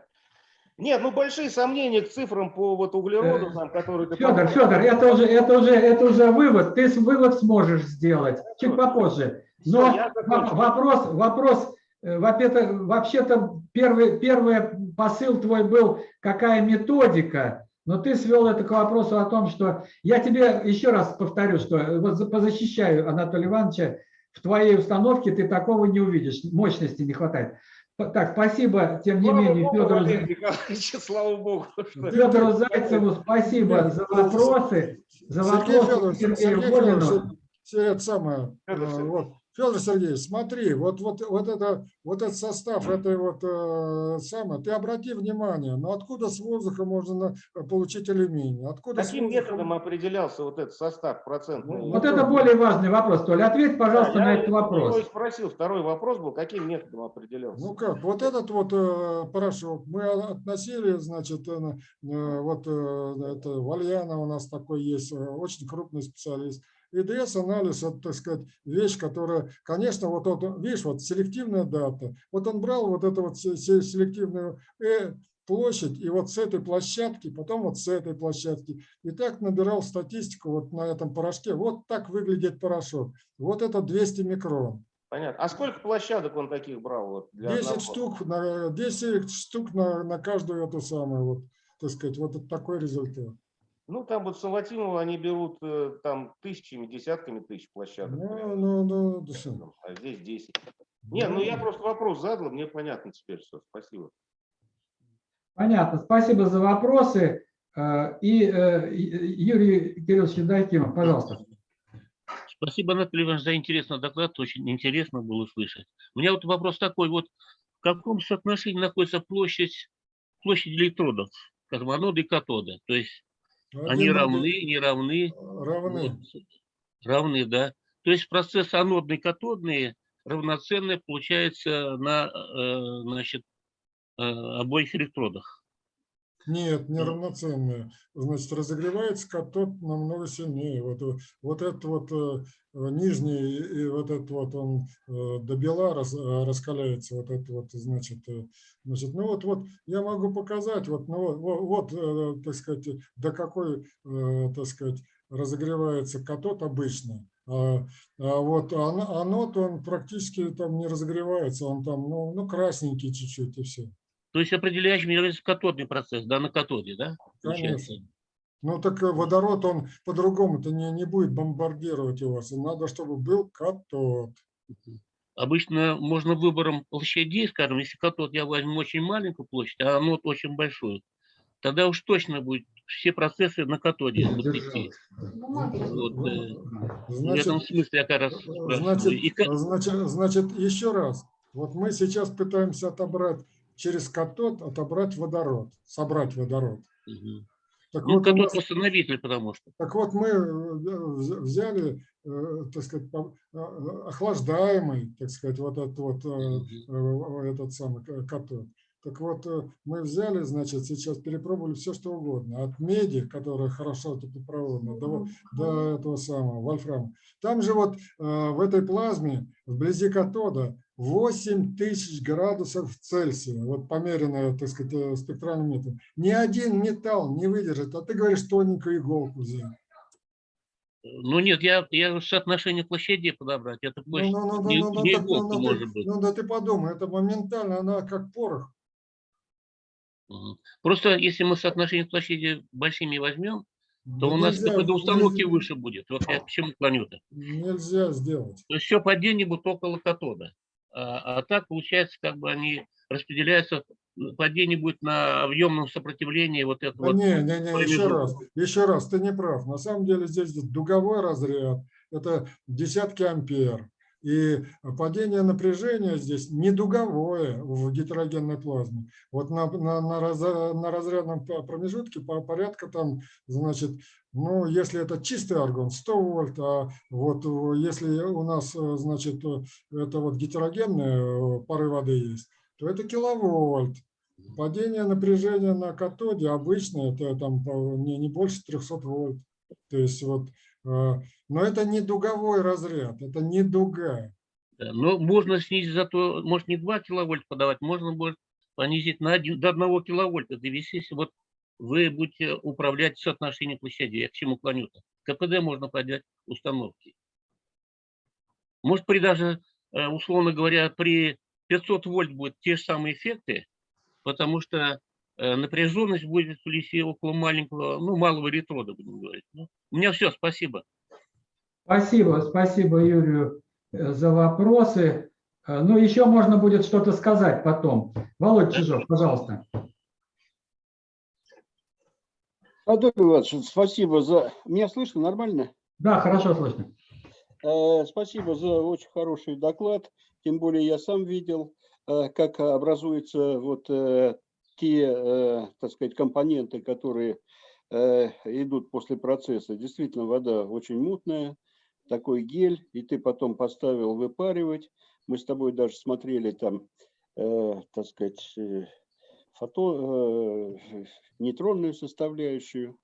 Нет, ну большие сомнения к цифрам по вот углероду, Э, там, которые ты Федор. Федор, это уже, это уже, это уже вывод. Ты вывод сможешь сделать чуть попозже. Но вопрос, вопрос, э, во-первых, вообще-то первый, первый посыл твой был, какая методика, но ты свел это к вопросу о том, что я тебе еще раз повторю, что вот за- позащищаю Анатолия Ивановича, в твоей установке ты такого не увидишь, мощности не хватает. Так, спасибо, тем не Слава менее, богу, Федору, Валерий слава богу. что- Федору Зайцеву спасибо за вопросы, за Сергей вопросы Федорович, Сергею Сергей Волину. Федорович, все это самое, э, вот, Федор Сергеевич, смотри, вот, вот, вот, это, вот этот состав этой вот э, самое, ты обрати внимание, ну откуда с воздуха можно на- получить алюминий? Откуда Каким воздуха- методом определялся вот этот состав процентный? Ну, Вот это более важный вопрос, Толя. Ответь, пожалуйста, Да, на я этот вопрос. и спросил. Второй вопрос был, каким методом определялся? Ну как, вот этот вот э, порошок мы относили, значит, э, э, вот э, это Вальяна у нас такой есть, э, очень крупный специалист. ИДС-анализ, это, так сказать, вещь, которая, конечно, вот, вот видишь, вот селективная дата. Вот он брал вот эту вот се- се- селективную э, площадь, и вот с этой площадки, потом вот с этой площадки. И так набирал статистику вот на этом порошке. Вот так выглядит порошок. Вот это 200 микрон. Понятно. А сколько площадок он таких брал? Вот, для 10 одного? штук, на, 10 штук на, на каждую эту самую, вот, так сказать, вот такой результат. Ну, там вот Саватимова они берут э, там тысячами, десятками тысяч площадок. Ну, ну, ну, да. А здесь 10. Не, ну я просто вопрос задал, мне понятно теперь все. Спасибо. Понятно. Спасибо за вопросы. Э, И э, и- Юрий Кириллович Евдокимов, пожалуйста. Спасибо, Анатолий Иванович, за интересный доклад. Очень интересно было слышать. У меня вот вопрос такой. Вот в каком соотношении находится площадь, площадь электродов, скажем, аноды и катоды? То есть они Один- равны, не равны? Равны. Вот. Равны, да. То есть процесс анодный, катодный равноценный получается на э, значит, э, обоих электродах. Нет, неравноценные. Значит, разогревается катод намного сильнее. Вот, вот этот вот э, нижний и вот этот вот он э, до бела раз- э, раскаляется. Вот это вот, значит, значит, ну вот, вот я могу показать, вот, ну вот, вот, так сказать, до какой, так сказать, разогревается катод обычно. А, а вот ано- анод, он практически там не разогревается, он там, ну, ну красненький чуть-чуть и все. То есть определяющим является катодный процесс, да, на катоде, да? Конечно. Ну так э, водород, он по-другому-то не, не будет бомбардировать его. Надо, чтобы был катод. Обычно можно выбором площадей, скажем, если катод я возьму очень маленькую площадь, а анод очень большую, тогда уж точно будет все процессы на катоде идти. Вот, э, в этом Значит, смысле я как раз значит. И значит, значит, еще раз. Вот мы сейчас пытаемся отобрать через катод, отобрать водород, собрать водород. Мгм. Так Ну, вот, катод нас- восстановитель, потому что. Так вот, мы э, вз- взяли, э, так сказать, э, охлаждаемый, так сказать, вот этот вот э, этот самый катод. Так вот, мы взяли, значит, сейчас перепробовали все, что угодно. От меди, которая хорошо теплопроводна, до, до этого самого, вольфрама. Там же вот в этой плазме, вблизи катода, 8 тысяч градусов Цельсия, вот померенное, так сказать, э, спектральным методом. Ни один металл не выдержит, а ты говоришь, тоненькую иголку взял. Ну нет, я, я соотношение площадей подобрать. Это Ну, площадь ну, ну, не, ну, ну, не так, ну, иголка ну, может ты, быть. ну, да ты подумай, это моментально, она как порох. Просто если мы соотношение площади большими возьмем, то Да у нас нельзя, КПД установки нельзя- выше будет. Вот я к чему клоню-то. Нельзя сделать. То есть все падение будет около катода. А, а так, получается, как бы они распределяются, падение будет на объемном сопротивлении вот Да этого. не, не, не, еще раз, еще раз, ты не прав. На самом деле здесь дуговой разряд, это десятки ампер. И падение напряжения здесь не дуговое в гетерогенной плазме. Вот на, на, на, раза- на разрядном промежутке по порядка там, значит, ну, если это чистый аргон, 100 вольт, а вот э, если у нас, э, значит, э, это вот гетерогенные пары воды есть, то это киловольт. Падение напряжения на катоде обычно это там не, не больше 300 вольт. То есть вот, но это не дуговой разряд, это не дуга. Но можно снизить зато, может не 2 киловольт подавать, можно будет понизить на один, до 1 киловольта довести, если вот вы будете управлять соотношением площадей. Я к чему клоню-то? КПД можно подать установки. Может при даже, э, условно говоря, при 500 вольт будет те же самые эффекты, потому что напряженность будет в лисе около маленького, ну, малого электрода, будем говорить. Ну, у меня все, спасибо. Спасибо, спасибо Юрию э, за вопросы. Э, Ну, еще можно будет что-то сказать потом. Володь Чижов, пожалуйста. Анатолий Иванович, спасибо за... Меня слышно нормально? Да, хорошо слышно. Э, Спасибо за очень хороший доклад. Тем более я сам видел, э, как образуются вот э, те, э, так сказать, компоненты, которые э, идут после процесса. Действительно, вода очень мутная, такой гель, и ты потом поставил выпаривать. Мы с тобой даже смотрели там, э, так сказать, фото, нейтронную составляющую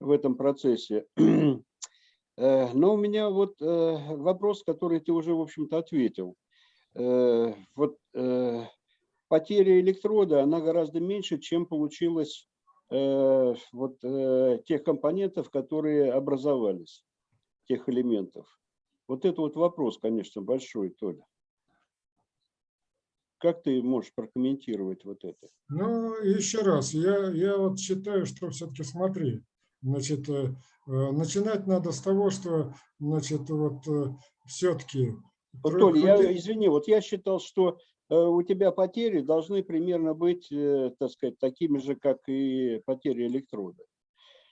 в этом процессе. Но у меня вот вопрос, который ты уже, в общем-то, ответил. Вот потеря электрода, она гораздо меньше, чем получилось э, вот э, тех компонентов, которые образовались, тех элементов. Вот это вот вопрос, конечно, большой, Толя. Как ты можешь прокомментировать вот это? Ну, еще раз, я, я вот считаю, что все-таки смотри, значит, э, э, начинать надо с того, что, значит, вот все-таки... Вот, Толя, я, извини, вот я считал, что э, у тебя потери должны примерно быть, э, так сказать, такими же, как и потери электрода.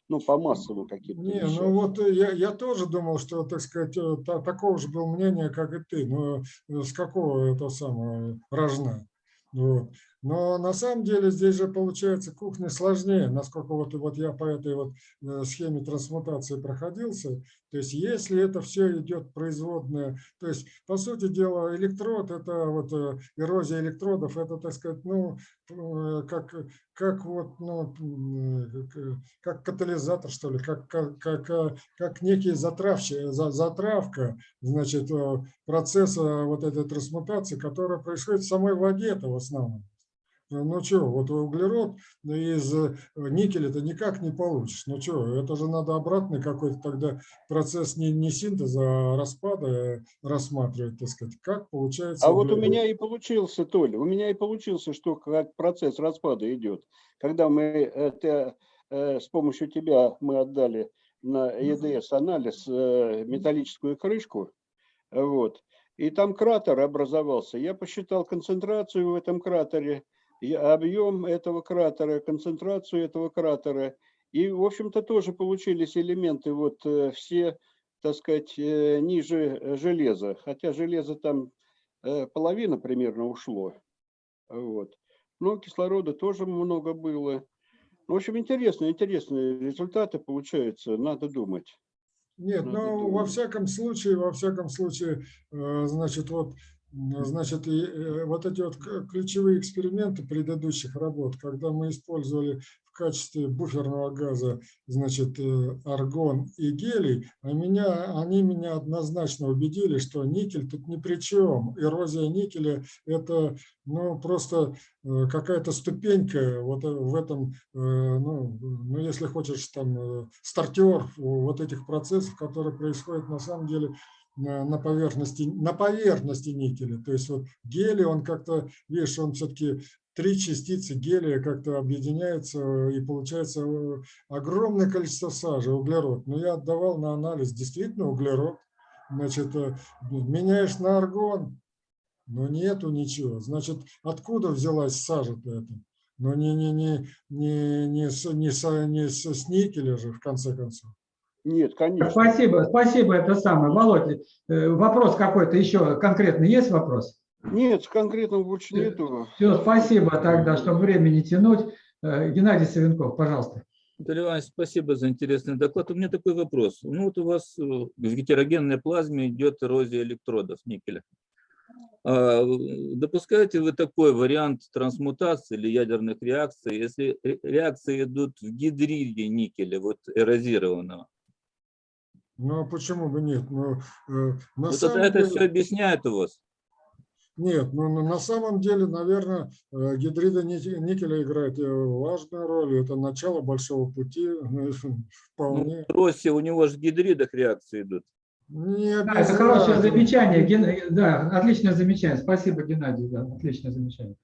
Ну, по массовым каким-то Не, вещам. ну вот э, я, я тоже думал, что, так сказать, э, та- такого же был мнения, как и ты, но э, с какого это самого рожна. Вот. Но на самом деле здесь же получается кухня сложнее, насколько вот, вот я по этой вот э, схеме трансмутации проходился. То есть если это все идет производное, то есть по сути дела электрод, это вот э, эрозия электродов, это, так сказать, ну, э, как, как вот, ну, как, катализатор, что ли, как, как, как, как некий затравщик, за- затравка, значит, процесса вот этой трансмутации, которая происходит в самой воде это в основном. Ну ну что, вот углерод из э, никеля ты никак не получишь. Ну что, это же надо обратный какой-то тогда процесс не, не синтеза, а распада э, рассматривать, так сказать. Как получается А вот у углерод. меня и получился, Толя, у меня и получился, что как процесс распада идет. Когда мы это, э, с помощью тебя мы отдали на ЕДС анализ э, металлическую крышку, вот, и там кратер образовался. Я посчитал концентрацию в этом кратере, и объем этого кратера, концентрацию этого кратера. И, в общем-то, тоже получились элементы вот э, все, так сказать, э, ниже железа. Хотя железо там э, половина примерно ушло. Вот. Но кислорода тоже много было. В общем, интересно, интересные результаты получаются, надо думать. Нет, Надо ну, во всяком случае, во всяком случае, значит, вот, значит, и, э, вот эти вот ключевые эксперименты предыдущих работ, когда мы использовали в качестве буферного газа, значит, э, аргон и гелий, а меня, они меня однозначно убедили, что никель тут ни при чем. Эрозия никеля – это, ну, просто э, какая-то ступенька вот э, в этом, э, ну, ну, если хочешь, там, э, стартер вот этих процессов, которые происходят на самом деле на, поверхности, на поверхности никеля. То есть вот гелий, он как-то, видишь, он все-таки три частицы гелия как-то объединяются и получается э, огромное количество сажи, углерод. Но я отдавал на анализ действительно углерод. Значит, э, меняешь на аргон, но нету ничего. Значит, откуда взялась сажа-то эта? Но не, не, не, не, не, не, не с, с никеля же, в конце концов. Нет, конечно. Спасибо, спасибо, это самое. Володь, э, вопрос какой-то еще конкретный есть вопрос? Нет, конкретно больше нету. Все, спасибо тогда, чтобы время не тянуть. Э, Геннадий Савенков, пожалуйста. Виталий Иванович, спасибо за интересный доклад. У меня такой вопрос. Ну вот у вас э, в гетерогенной плазме идет эрозия электродов никеля. А, Допускаете вы такой вариант трансмутации или ядерных реакций, если ре- реакции идут в гидриде никеля, вот эрозированного? Ну, а почему бы нет? Ну, э, на Вот это, самом это деле- все объясняет у вас? Нет, ну на- самом деле, наверное, э, гидрида ники- никеля играет э, важную роль. Это начало большого пути. Ну, Вполне. в росе у него же в гидридах реакции идут. Не Да, это хорошее замечание. Ген- Да, отличное замечание. Спасибо, Геннадий. Да, отличное замечание.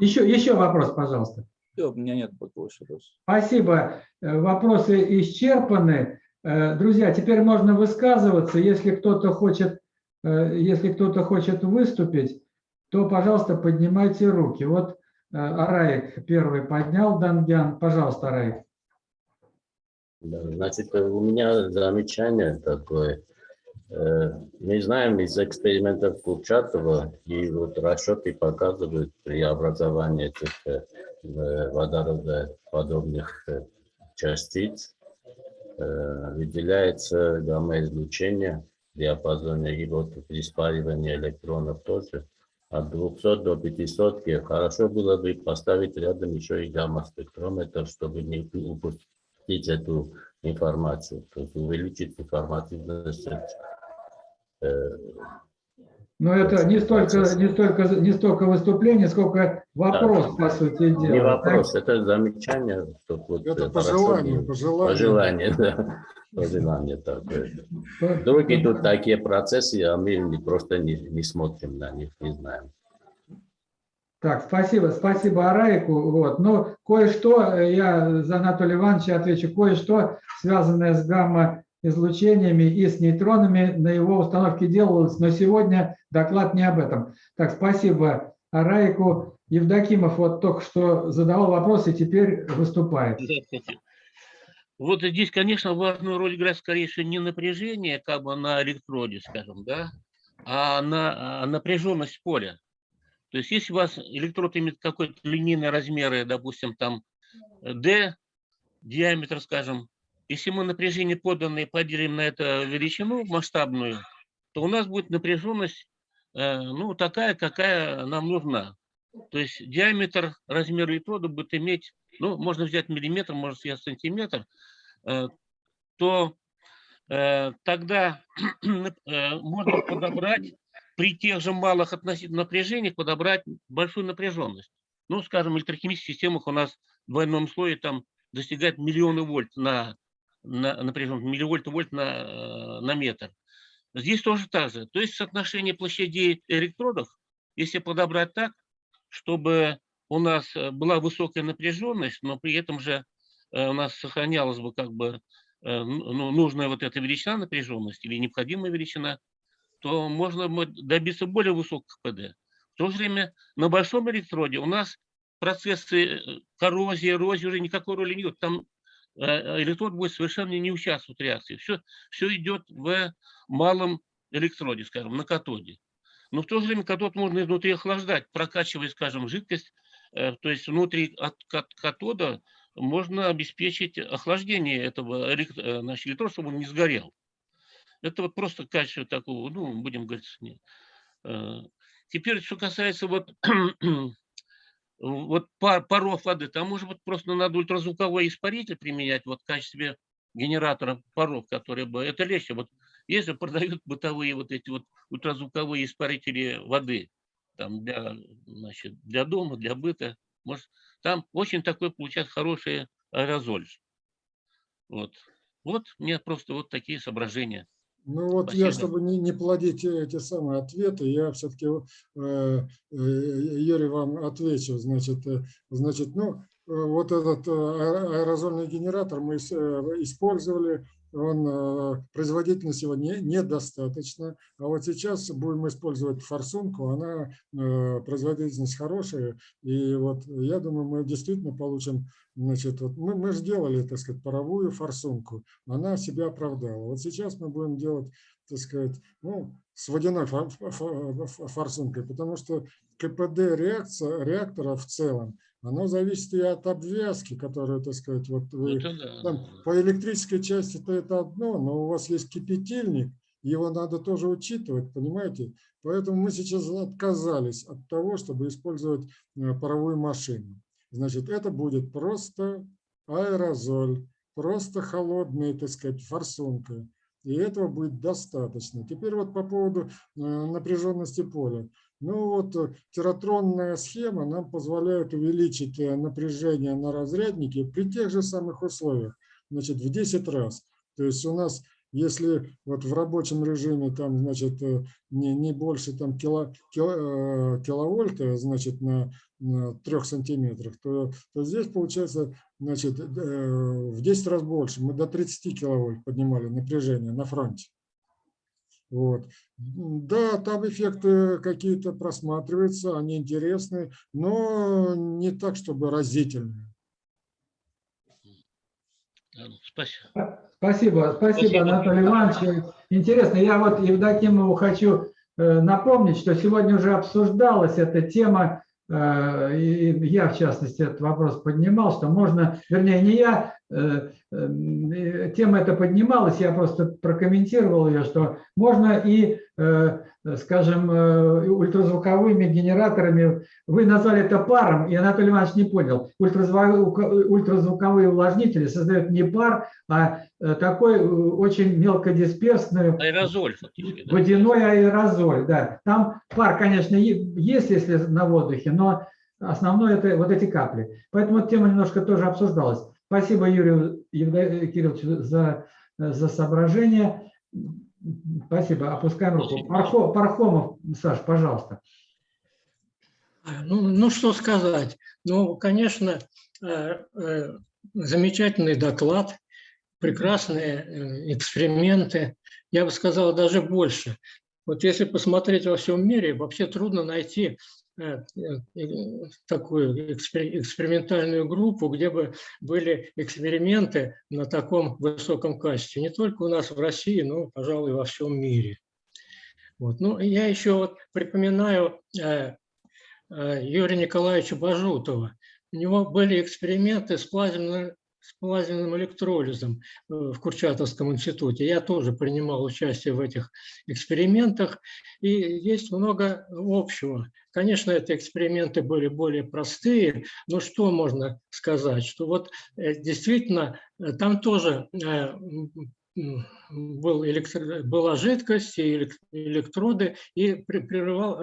Еще, еще вопрос, пожалуйста. Все, у меня нет больше вопросов. Спасибо. Э, Вопросы исчерпаны. Э, Друзья, теперь можно высказываться. Если кто-то хочет, э, если кто-то хочет выступить, то, пожалуйста, поднимайте руки. Вот э, Араик первый поднял, Дангян. Пожалуйста, Араик. Да, Значит, у меня замечание такое. Мы знаем из экспериментов Курчатова, и вот расчеты показывают при образовании этих водородоподобных частиц выделяется гамма-излучение в диапазоне, вот при спаривании электронов тоже от 200 до 500. И Хорошо было бы поставить рядом еще и гамма-спектрометр, чтобы не упустить эту информацию, то есть увеличить информативность. э, Но это не столько, не столько, не столько выступление, сколько вопрос, по сути дела. Не вопрос, это замечание, что вот Это пожелание, пожелание. Пожелание, да. Пожелание такое. Так? Другие тут такие процессы, а мы не- просто не, не смотрим на них, не знаем. Так, спасибо, спасибо Араику. Вот. Но кое-что, э, я за Анатолия Ивановича отвечу, кое-что, связанное с гамма-излучениями и с нейтронами, на его установке делалось, но сегодня доклад не об этом. Так, спасибо Араику. Евдокимов вот только что задавал вопрос и теперь выступает. Вот здесь, конечно, важную роль играет скорее всего не напряжение как бы на электроде, скажем, да, а на а напряженность поля. То есть если у вас электрод имеет какой-то линейный размеры, допустим, там D, диаметр, скажем, если мы напряжение поданное поделим на эту величину масштабную, то у нас будет напряженность, э, ну, такая, какая нам нужна. То есть диаметр размера электрода будет иметь, ну, можно взять миллиметр, можно взять сантиметр, э, то э, тогда можно подобрать при тех же малых относительно напряжениях подобрать большую напряженность. Ну, скажем, в электрохимических системах у нас в двойном слое там достигает миллионы вольт на, на напряженность, милливольт вольт на, э, на метр. Здесь тоже так же. То есть соотношение площадей электродов, если подобрать так, чтобы у нас э, была высокая напряженность, но при этом же э, у нас сохранялась бы как бы э, ну, нужная вот эта величина напряженности или необходимая величина, то можно мо- добиться более высоких ПД. В то же время на большом электроде у нас процессы коррозии, эрозии уже никакой роли не идет. Там электрод будет совершенно не участвовать в реакции. Все, все идет в малом электроде, скажем, на катоде. Но в то же время катод можно изнутри охлаждать, прокачивая, скажем, жидкость. э, То есть внутри от кат- катода можно обеспечить охлаждение этого э, значит, электрода, чтобы он не сгорел. Это вот просто качество такого, ну, будем говорить. Э, Теперь, что касается вот, вот пар, паров воды, там, может быть, просто надо ультразвуковой испаритель применять вот в качестве генератора паров, которые бы, это легче. Вот если продают бытовые вот эти вот ультразвуковые испарители воды, там для, значит, для дома, для быта, может, там очень такой получается хороший аэрозоль. Вот. Вот меня просто вот такие соображения. Ну вот я, Спасибо. чтобы не, не плодить э, эти самые ответы, я все-таки, Юрий, вам отвечу. Значит, э, значит, ну, э, вот этот э, аэ- аэрозольный генератор мы э, использовали, он, э, производительность его не, недостаточно, а вот сейчас будем использовать форсунку, она, э, производительность хорошая, и вот я думаю, мы действительно получим, значит, вот мы, мы же делали, так сказать, паровую форсунку, она себя оправдала. Вот сейчас мы будем делать, так сказать, ну, с водяной фор- фор- фор- форсункой, потому что КПД реакция, реактора в целом, оно зависит и от обвязки, которую, так сказать, вот вы Это да. там по электрической части-то это одно, но у вас есть кипятильник, его надо тоже учитывать, понимаете? Поэтому мы сейчас отказались от того, чтобы использовать э, паровую машину. Значит, это будет просто аэрозоль, просто холодная, так сказать, форсунка. И этого будет достаточно. Теперь вот по поводу э, напряженности поля. Ну вот э, тератронная схема нам позволяет увеличить напряжение на разряднике при тех же самых условиях, значит, в 10 раз. То есть у нас если вот в рабочем режиме там, значит, э, не, не больше там кило, кило, э, киловольта, значит, на, на 3 сантиметрах, то, то здесь получается, значит, э, в 10 раз больше. Мы до 30 киловольт поднимали напряжение на фронте. Вот. Да, там эффекты какие-то просматриваются, они интересны, но не так, чтобы разительные. Спасибо. Спасибо, спасибо, Анатолий Иванович. Интересно, я вот Евдокимову хочу э, напомнить, что сегодня уже обсуждалась эта тема, э, и я, в частности, этот вопрос поднимал, что можно, вернее, не я, тема эта поднималась, я просто прокомментировал ее, что можно и скажем, э, ультразвуковыми генераторами. Вы назвали это паром, и Анатолий Иванович не понял. Ультразвуковые увлажнители создают не пар, а э, такой э, очень мелкодисперсную... Аэрозоль. Да? Водяной аэрозоль, да. Там пар, конечно, есть, если на воздухе, но основное это вот эти капли. Поэтому тема немножко тоже обсуждалась. Спасибо Юрию Кирилловичу за, за соображение. Спасибо. Опускаем руку. Пархо, Пархомов, Саш, пожалуйста. Ну, ну, что сказать. Ну, конечно, э, э, замечательный доклад, прекрасные э, эксперименты. Я бы сказал, даже больше. Вот если посмотреть во всем мире, вообще трудно найти Э, э, такую экспериментальную группу, где бы были эксперименты на таком высоком качестве. Не только у нас в России, но, пожалуй, во всем мире. Вот. Ну, я еще вот припоминаю э, Юрия Николаевича Бажутова. У него были эксперименты с плазменной с плазменным электролизом э, в Курчатовском институте. Я тоже принимал участие в этих экспериментах, и есть много общего. Конечно, эти эксперименты были более простые, но что можно сказать? Что вот э, действительно э, там тоже был электро, была жидкость и электроды, и прерывал,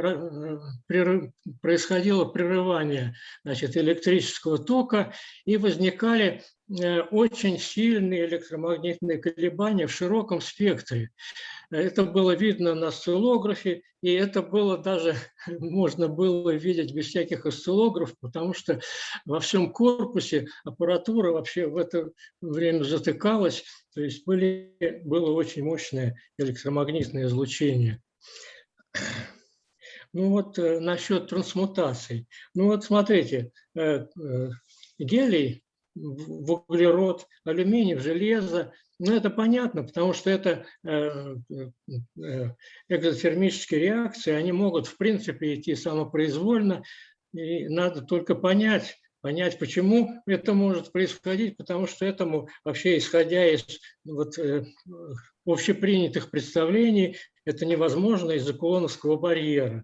прерыв, происходило прерывание значит, электрического тока, и возникали очень сильные электромагнитные колебания в широком спектре. Это было видно на осциллографе, и это было даже, можно было видеть без всяких осциллографов, потому что во всем корпусе аппаратура вообще в это время затыкалась, то есть были, было очень мощное электромагнитное излучение. Ну вот э, насчет трансмутаций. Ну вот смотрите, э, гелий в углерод, алюминий, в железо. Ну, это понятно, потому что это э, э, экзотермические реакции, они могут, в принципе, идти самопроизвольно, и надо только понять, понять, почему это может происходить, потому что этому вообще, исходя из вот, э, общепринятых представлений, это невозможно из-за кулоновского барьера.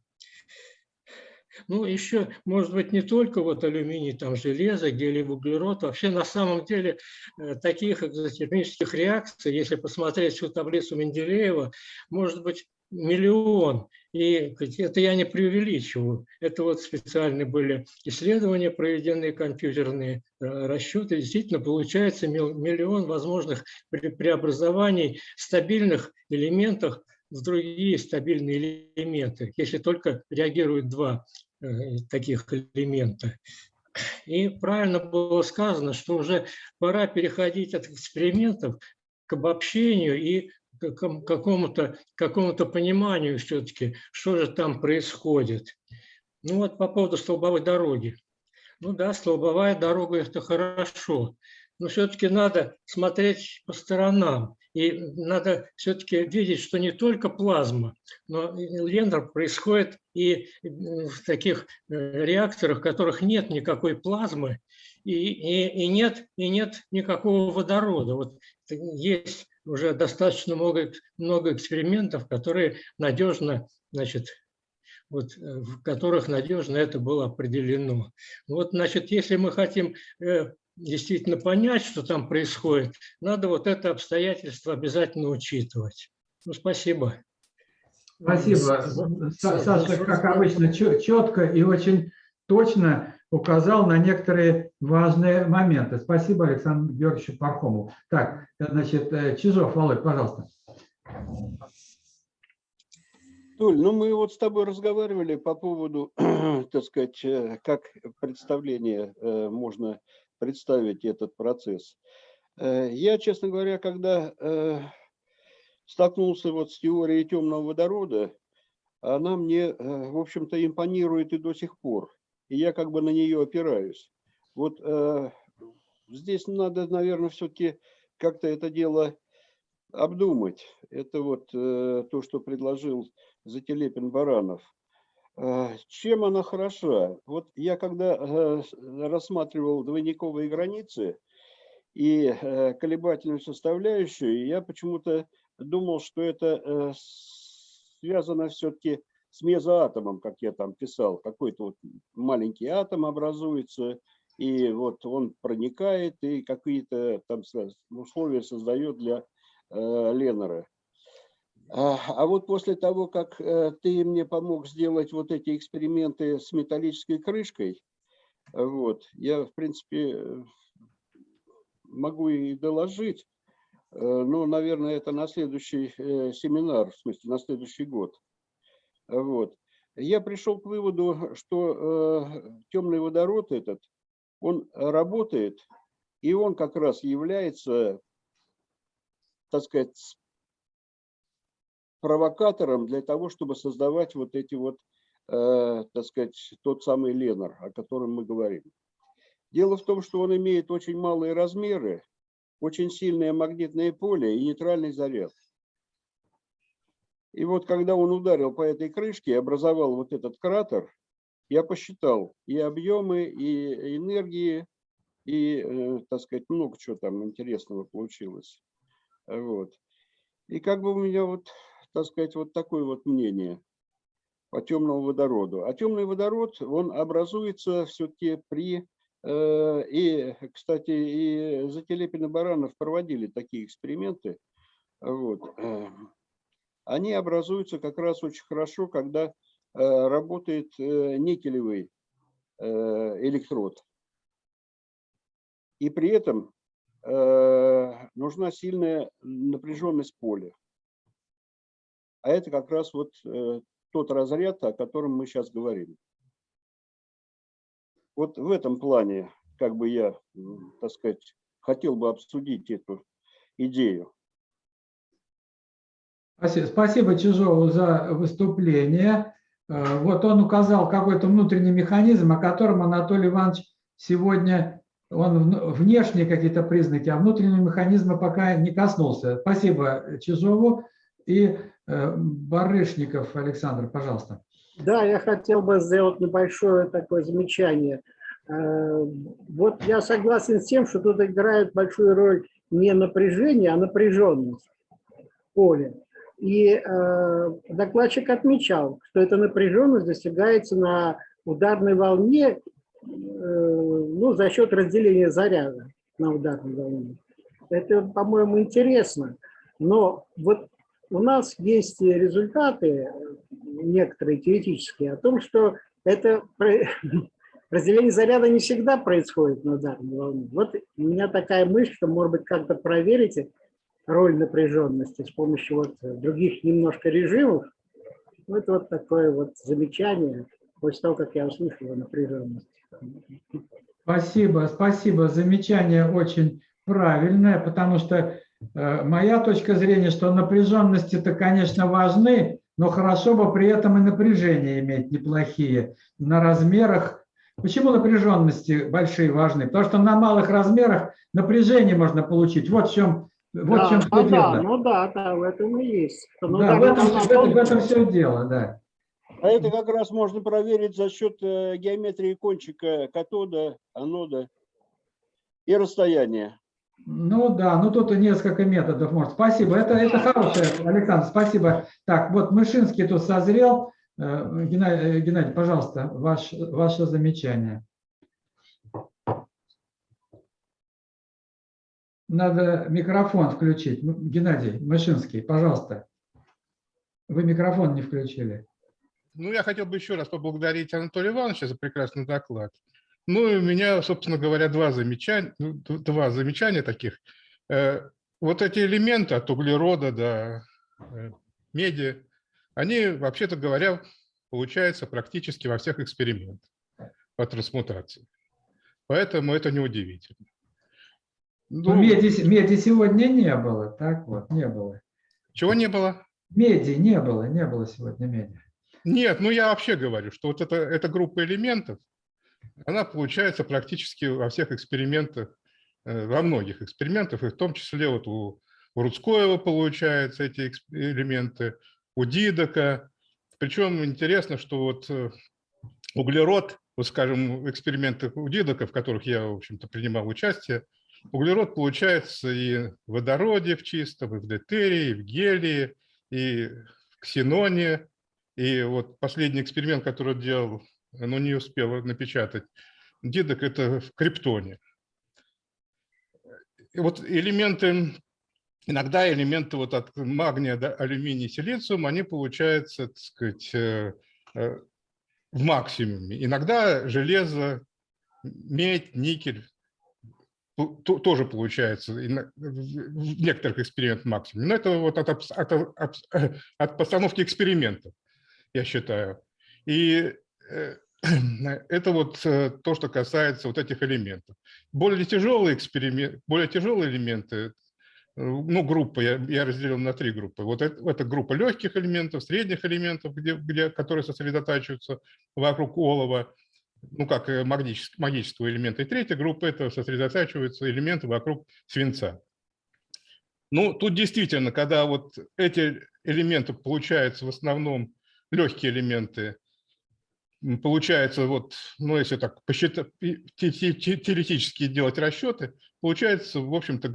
Ну, еще, может быть, не только вот алюминий, там железо, гелий, углерод. Вообще, на самом деле, э, таких экзотермических реакций, если посмотреть всю таблицу Менделеева, может быть миллион. И это я не преувеличиваю. Это вот специальные были исследования, проведенные компьютерные э, расчеты. Действительно, получается миллион возможных преобразований стабильных элементах другие стабильные элементы, если только реагируют два э, таких элемента. И правильно было сказано, что уже пора переходить от экспериментов к обобщению и к какому-то какому пониманию все-таки, что же там происходит. Ну вот по поводу столбовой дороги. Ну да, столбовая дорога – это хорошо, но все-таки надо смотреть по сторонам. И надо все-таки видеть, что не только плазма, но лендер происходит и в таких э, реакторах, в которых нет никакой плазмы и, и, и, нет, и нет никакого водорода. Вот есть уже достаточно много, много экспериментов, которые надежно, значит, вот, э, в которых надежно это было определено. Вот, значит, если мы хотим э, действительно понять, что там происходит, надо вот это обстоятельство обязательно учитывать. Ну, спасибо. Спасибо. Са- Саша, как обычно, четко и очень точно указал на некоторые важные моменты. Спасибо Александру Георгиевичу Пархому. Так, значит, э, Чижов, Володь, пожалуйста. Толь, ну мы вот с тобой разговаривали по поводу, так сказать, э, как представление э, можно представить этот процесс. Э, Я, честно говоря, когда э, столкнулся вот с теорией темного водорода, она мне, э, в общем-то, импонирует и до сих пор. И я как бы на нее опираюсь. Вот здесь надо, наверное, все-таки как-то это дело обдумать. Это вот то, что предложил Зателепин Баранов. Э, Чем она хороша? Вот я когда э, с- рассматривал двойниковые границы и э, колебательную составляющую, я почему-то думал, что это э, связано все-таки с мезоатомом, как я там писал. Какой-то вот маленький атом образуется, и вот он проникает и какие-то там условия создает для э, Леннера. А вот после того, как э, ты мне помог сделать вот эти эксперименты с металлической крышкой, э, вот, я, в принципе, могу и доложить, э, но, наверное, это на следующий семинар, в смысле, на следующий год. Вот. Я пришел к выводу, что темный водород этот, он работает, и он как раз является, так сказать, провокатором для того, чтобы создавать вот эти вот, э, так сказать, тот самый Ленар, о котором мы говорим. Дело в том, что он имеет очень малые размеры, очень сильное магнитное поле и нейтральный заряд. И вот когда он ударил по этой крышке и образовал вот этот кратер, я посчитал и объемы, и энергии, и, э, так сказать, много чего там интересного получилось. Вот. И как бы у меня вот, так сказать, вот такое вот мнение по темному водороду. А темный водород, он образуется все-таки при... э, И, кстати, и Зателепин и Баранов проводили такие эксперименты. Вот. э, Они образуются как раз очень хорошо, когда э, работает э, никелевый э, электрод. И при этом э, нужна сильная напряженность поля. А это как раз вот э, тот разряд, о котором мы сейчас говорим. Вот в этом плане, как бы я, так сказать, хотел бы обсудить эту идею. Спасибо, Чижову за выступление. Э, Вот он указал какой-то внутренний механизм, о котором Анатолий Иванович сегодня, он вн- внешние какие-то признаки, а внутреннего механизма пока не коснулся. Спасибо Чижову. И э, Барышников Александр, пожалуйста. Да, я хотел бы сделать небольшое такое замечание. Э, Вот я согласен с тем, что тут играет большую роль не напряжение, а напряженность поля. И э, докладчик отмечал, что эта напряженность достигается на ударной волне ну, за счет разделения заряда на ударной волне. Это, по-моему, интересно. Но вот у нас есть результаты, некоторые теоретические, о том, что это разделение заряда не всегда происходит на ударной волне. Вот у меня такая мысль, что, может быть, как-то проверите роль напряженности с помощью вот других немножко режимов. Ну, это вот такое вот замечание после того, как я услышал о напряженности. Спасибо, спасибо. Замечание очень правильное, потому что э, моя точка зрения, что напряженности-то, конечно, важны, но хорошо бы при этом и напряжения иметь неплохие на размерах. Почему напряженности большие важны? Потому что на малых размерах напряжение можно получить. Вот в чем, вот в Да, чем ну все да, дело. ну да, да, в этом и есть. Ну Да, да, в этом, в этом- в этом все дело, да. А это как раз можно проверить за счет э, геометрии кончика катода, анода и расстояния. Ну да, ну тут несколько методов может. Спасибо, это, это хорошее, Александр, спасибо. Так, вот Мышинский тут созрел. Э, Геннадий, э, Геннадий пожалуйста, ваш, ваше замечание. Надо микрофон включить. Геннадий Мышинский, пожалуйста. Вы микрофон не включили. Ну, я хотел бы еще раз поблагодарить Анатолия Ивановича за прекрасный доклад. Ну, и у меня, собственно говоря, два замечания, ну, два замечания таких. Э, Вот эти элементы от углерода до э, меди, они, вообще-то говоря, получаются практически во всех экспериментах по трансмутации. Поэтому это неудивительно. Ну, Ну, меди, меди сегодня не было, так вот, не было. Чего не было? Меди не было, не было сегодня меди. Нет, ну я вообще говорю, что вот это, эта группа элементов, она получается практически во всех экспериментах, э, во многих экспериментах, и в том числе вот у, у Рудскоева получаются эти элементы, у Дидока. Причем интересно, что вот э, углерод, вот скажем, в экспериментах у Дидока, в которых я, в общем-то, принимал участие, углерод получается и в водороде в чистом, и в дейтерии, и в гелии, и в ксеноне. И вот последний эксперимент, который делал, но не успел напечатать, Дидок, это в криптоне. И вот элементы, иногда элементы вот от магния до алюминия, силициум, они получаются, так сказать, э, э, в максимуме. Иногда железо, медь, никель тоже получается в некоторых экспериментах максимум. Но это вот от, от, абс- э, от постановки экспериментов, я считаю. И это вот э, то, что касается вот этих элементов. Более тяжелые эксперименты, более тяжелые элементы, э, ну, группы, я, я разделил на три группы. Вот это, это группа легких элементов, средних элементов, где, где, которые сосредотачиваются вокруг олова, ну, как э, магнитического, магического элемента. И третья группа – это сосредотачиваются элементы вокруг свинца. Ну, тут действительно, когда вот эти элементы получаются в основном легкие элементы, получается вот, ну, если так посчитать, теоретически делать расчеты, получается, в общем-то,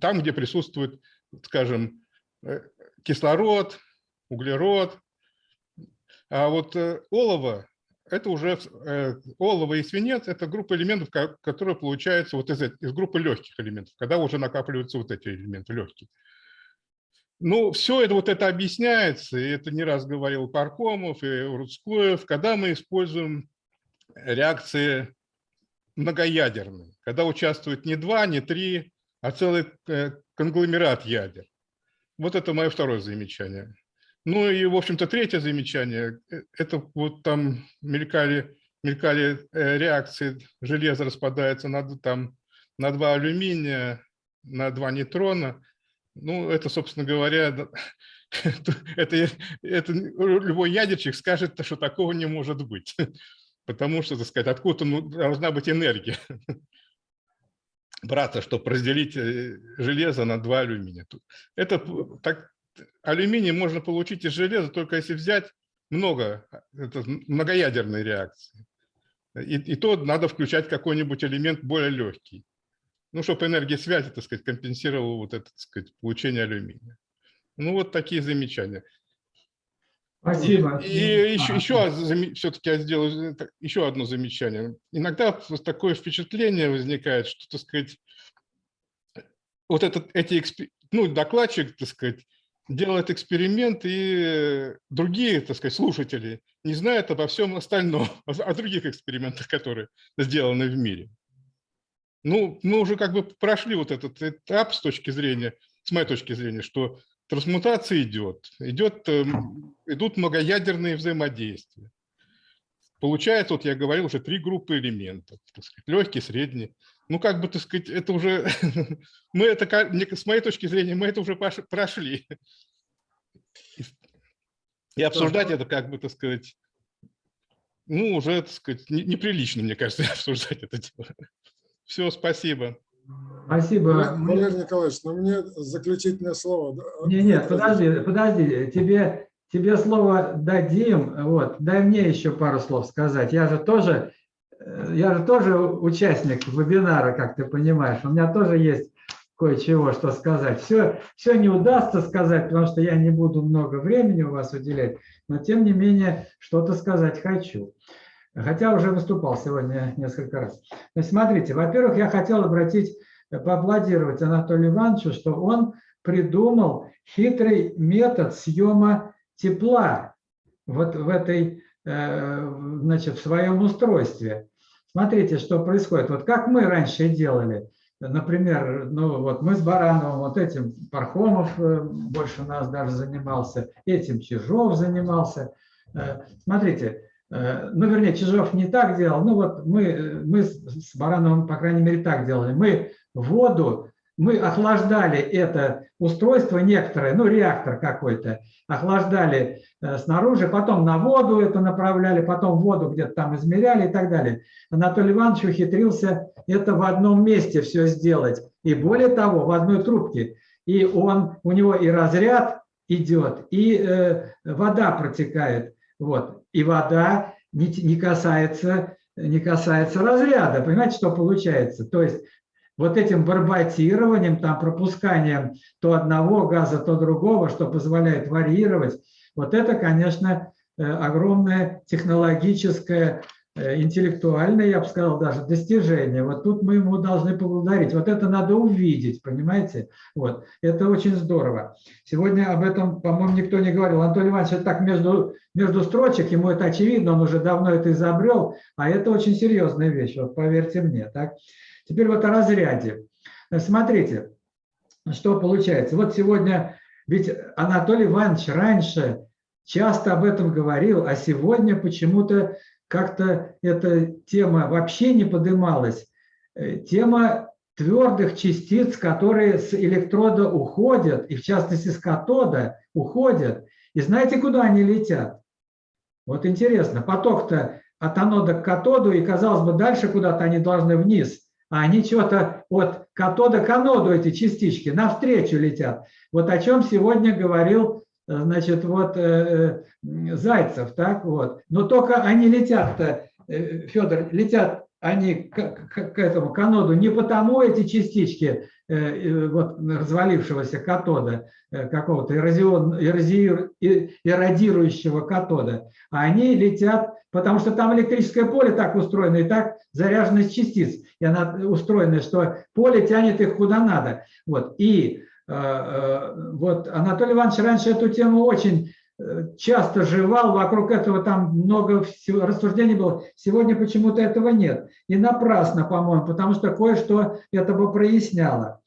там, где присутствует, скажем, э, кислород, углерод, а вот э, олово это уже э, олово и свинец, это группа элементов, ко- которые получаются вот из, из группы легких элементов, когда уже накапливаются вот эти элементы легкие. Ну, все это вот это объясняется, и это не раз говорил Паркомов и Рудскоев, когда мы используем реакции многоядерные, когда участвует не два, не три, а целый э, конгломерат ядер. Вот это мое второе замечание. Ну и, в общем-то, третье замечание, э, это вот там мелькали, мелькали э, реакции, железо распадается на, там, на два алюминия, на два нейтрона. Ну, это, собственно говоря, это, это любой ядерщик скажет, что такого не может быть. Потому что, так сказать, откуда ну, должна быть энергия браться, чтобы разделить э, железо на два алюминия. Это так, алюминий можно получить из железа только если взять много, а, это многоядерные реакции. И, и то надо включать какой-нибудь элемент более легкий. Ну, чтобы энергия связи, так сказать, компенсировала вот это, так сказать, получение алюминия. Ну, вот такие замечания. Спасибо. И еще, еще все-таки я сделаю это- еще одно замечание. Иногда такое впечатление возникает, что, так сказать, вот этот, эти, ну, докладчик, так сказать, делает эксперимент, и другие, так сказать, слушатели не знают обо всем остальном, о других экспериментах, которые сделаны в мире. Ну, мы уже как бы прошли вот этот этап с точки зрения, с моей точки зрения, что трансмутация идет, идет, эм, идут многоядерные взаимодействия. Получается, вот я говорил, уже три группы элементов, так сказать, легкий, средний. Ну, как бы, так сказать, это уже, мы это, с моей точки зрения, мы это уже прошли. И- обсуждать это, как бы, так сказать, ну, уже, так сказать, не- неприлично, мне кажется, обсуждать это дело. Все, спасибо. Спасибо. Валерий Николаевич, ну мне заключительное слово. да, Не, нет, подожди, подожди, тебе, тебе слово дадим, вот, дай мне еще пару слов сказать. Я же тоже э, я же тоже участник вебинара, как ты понимаешь. У меня тоже есть кое-чего, что сказать. Все, все не удастся сказать, потому что я не буду много времени у вас уделять, но тем не менее что-то сказать хочу. Хотя уже выступал сегодня несколько раз. Значит, смотрите, во-первых, я хотел обратить, поаплодировать Анатолию Ивановичу, что он придумал хитрый метод съема тепла вот в этой, э, значит, в своем устройстве. Смотрите, что происходит. Вот как мы раньше делали. Например, ну вот мы с Барановым, вот этим Пархомов э, больше нас даже занимался, этим Чижов занимался. Э, смотрите, ну, вернее, Чижов не так делал, ну вот мы, мы с Барановым, по крайней мере, так делали. Мы воду мы охлаждали это устройство некоторое, ну реактор какой-то, охлаждали э, снаружи, потом на воду это направляли, потом воду где-то там измеряли и так далее. Анатолий Иванович ухитрился это в одном месте все сделать. И более того, в одной трубке. И он, у него и разряд идет, и э, вода протекает. Вот. И вода не, не, касается, не касается разряда. Понимаете, что получается? То есть вот этим барботированием, там, пропусканием то одного газа, то другого, что позволяет варьировать, вот это, конечно, э, огромное технологическое, э, интеллектуальное, я бы сказал, даже достижение. Вот тут мы ему должны поблагодарить. Вот это надо увидеть, понимаете? Вот. Это очень здорово. Сегодня об этом, по-моему, никто не говорил. Анатолий Иванович, это так между, между строчек, ему это очевидно, он уже давно это изобрел, а это очень серьезная вещь, вот поверьте мне. Так? Теперь вот о разряде. Смотрите, что получается. Вот сегодня, ведь Анатолий Иванович раньше часто об этом говорил, а сегодня почему-то как-то эта тема вообще не подымалась. Э, тема твердых частиц, которые с электрода уходят, и в частности с катода уходят. И знаете, куда они летят? Вот интересно, поток-то от анода к катоду, и, казалось бы, дальше куда-то они должны вниз – а они что-то от катода к аноду, эти частички, навстречу летят. Вот о чем сегодня говорил значит, вот э, э, Зайцев, так вот. Но только они летят-то, Федор, летят они к, к, этому каноду не потому эти частички вот развалившегося катода, какого-то эродирующего катода, а они летят, потому что там электрическое поле так устроено и так заряженность частиц и она устроена, что поле тянет их куда надо. Вот. И э, э, вот Анатолий Иванович раньше эту тему очень э, часто жевал, вокруг этого там много всего, рассуждений было. Сегодня почему-то этого нет. И напрасно, по-моему, потому что кое-что это бы проясняло.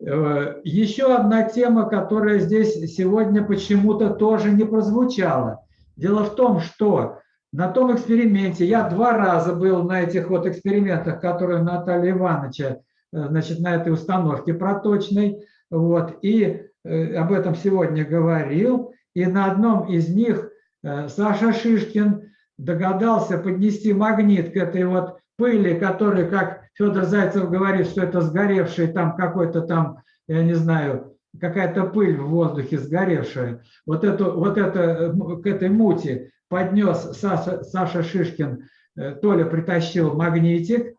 Еще одна тема, которая здесь сегодня почему-то тоже не прозвучала. Дело в том, что на том эксперименте, я два раза был на этих вот экспериментах, которые Наталья Ивановича, э, значит, на этой установке проточной, вот, и э, об этом сегодня говорил, и на одном из них э, Саша Шишкин догадался поднести магнит к этой вот пыли, которая, как Федор Зайцев говорит, что это сгоревший там какой-то там, я не знаю, какая-то пыль в воздухе сгоревшая. Вот, эту, вот это, к этой мути поднес Саша, Саша Шишкин, э, Толя притащил магнитик, э,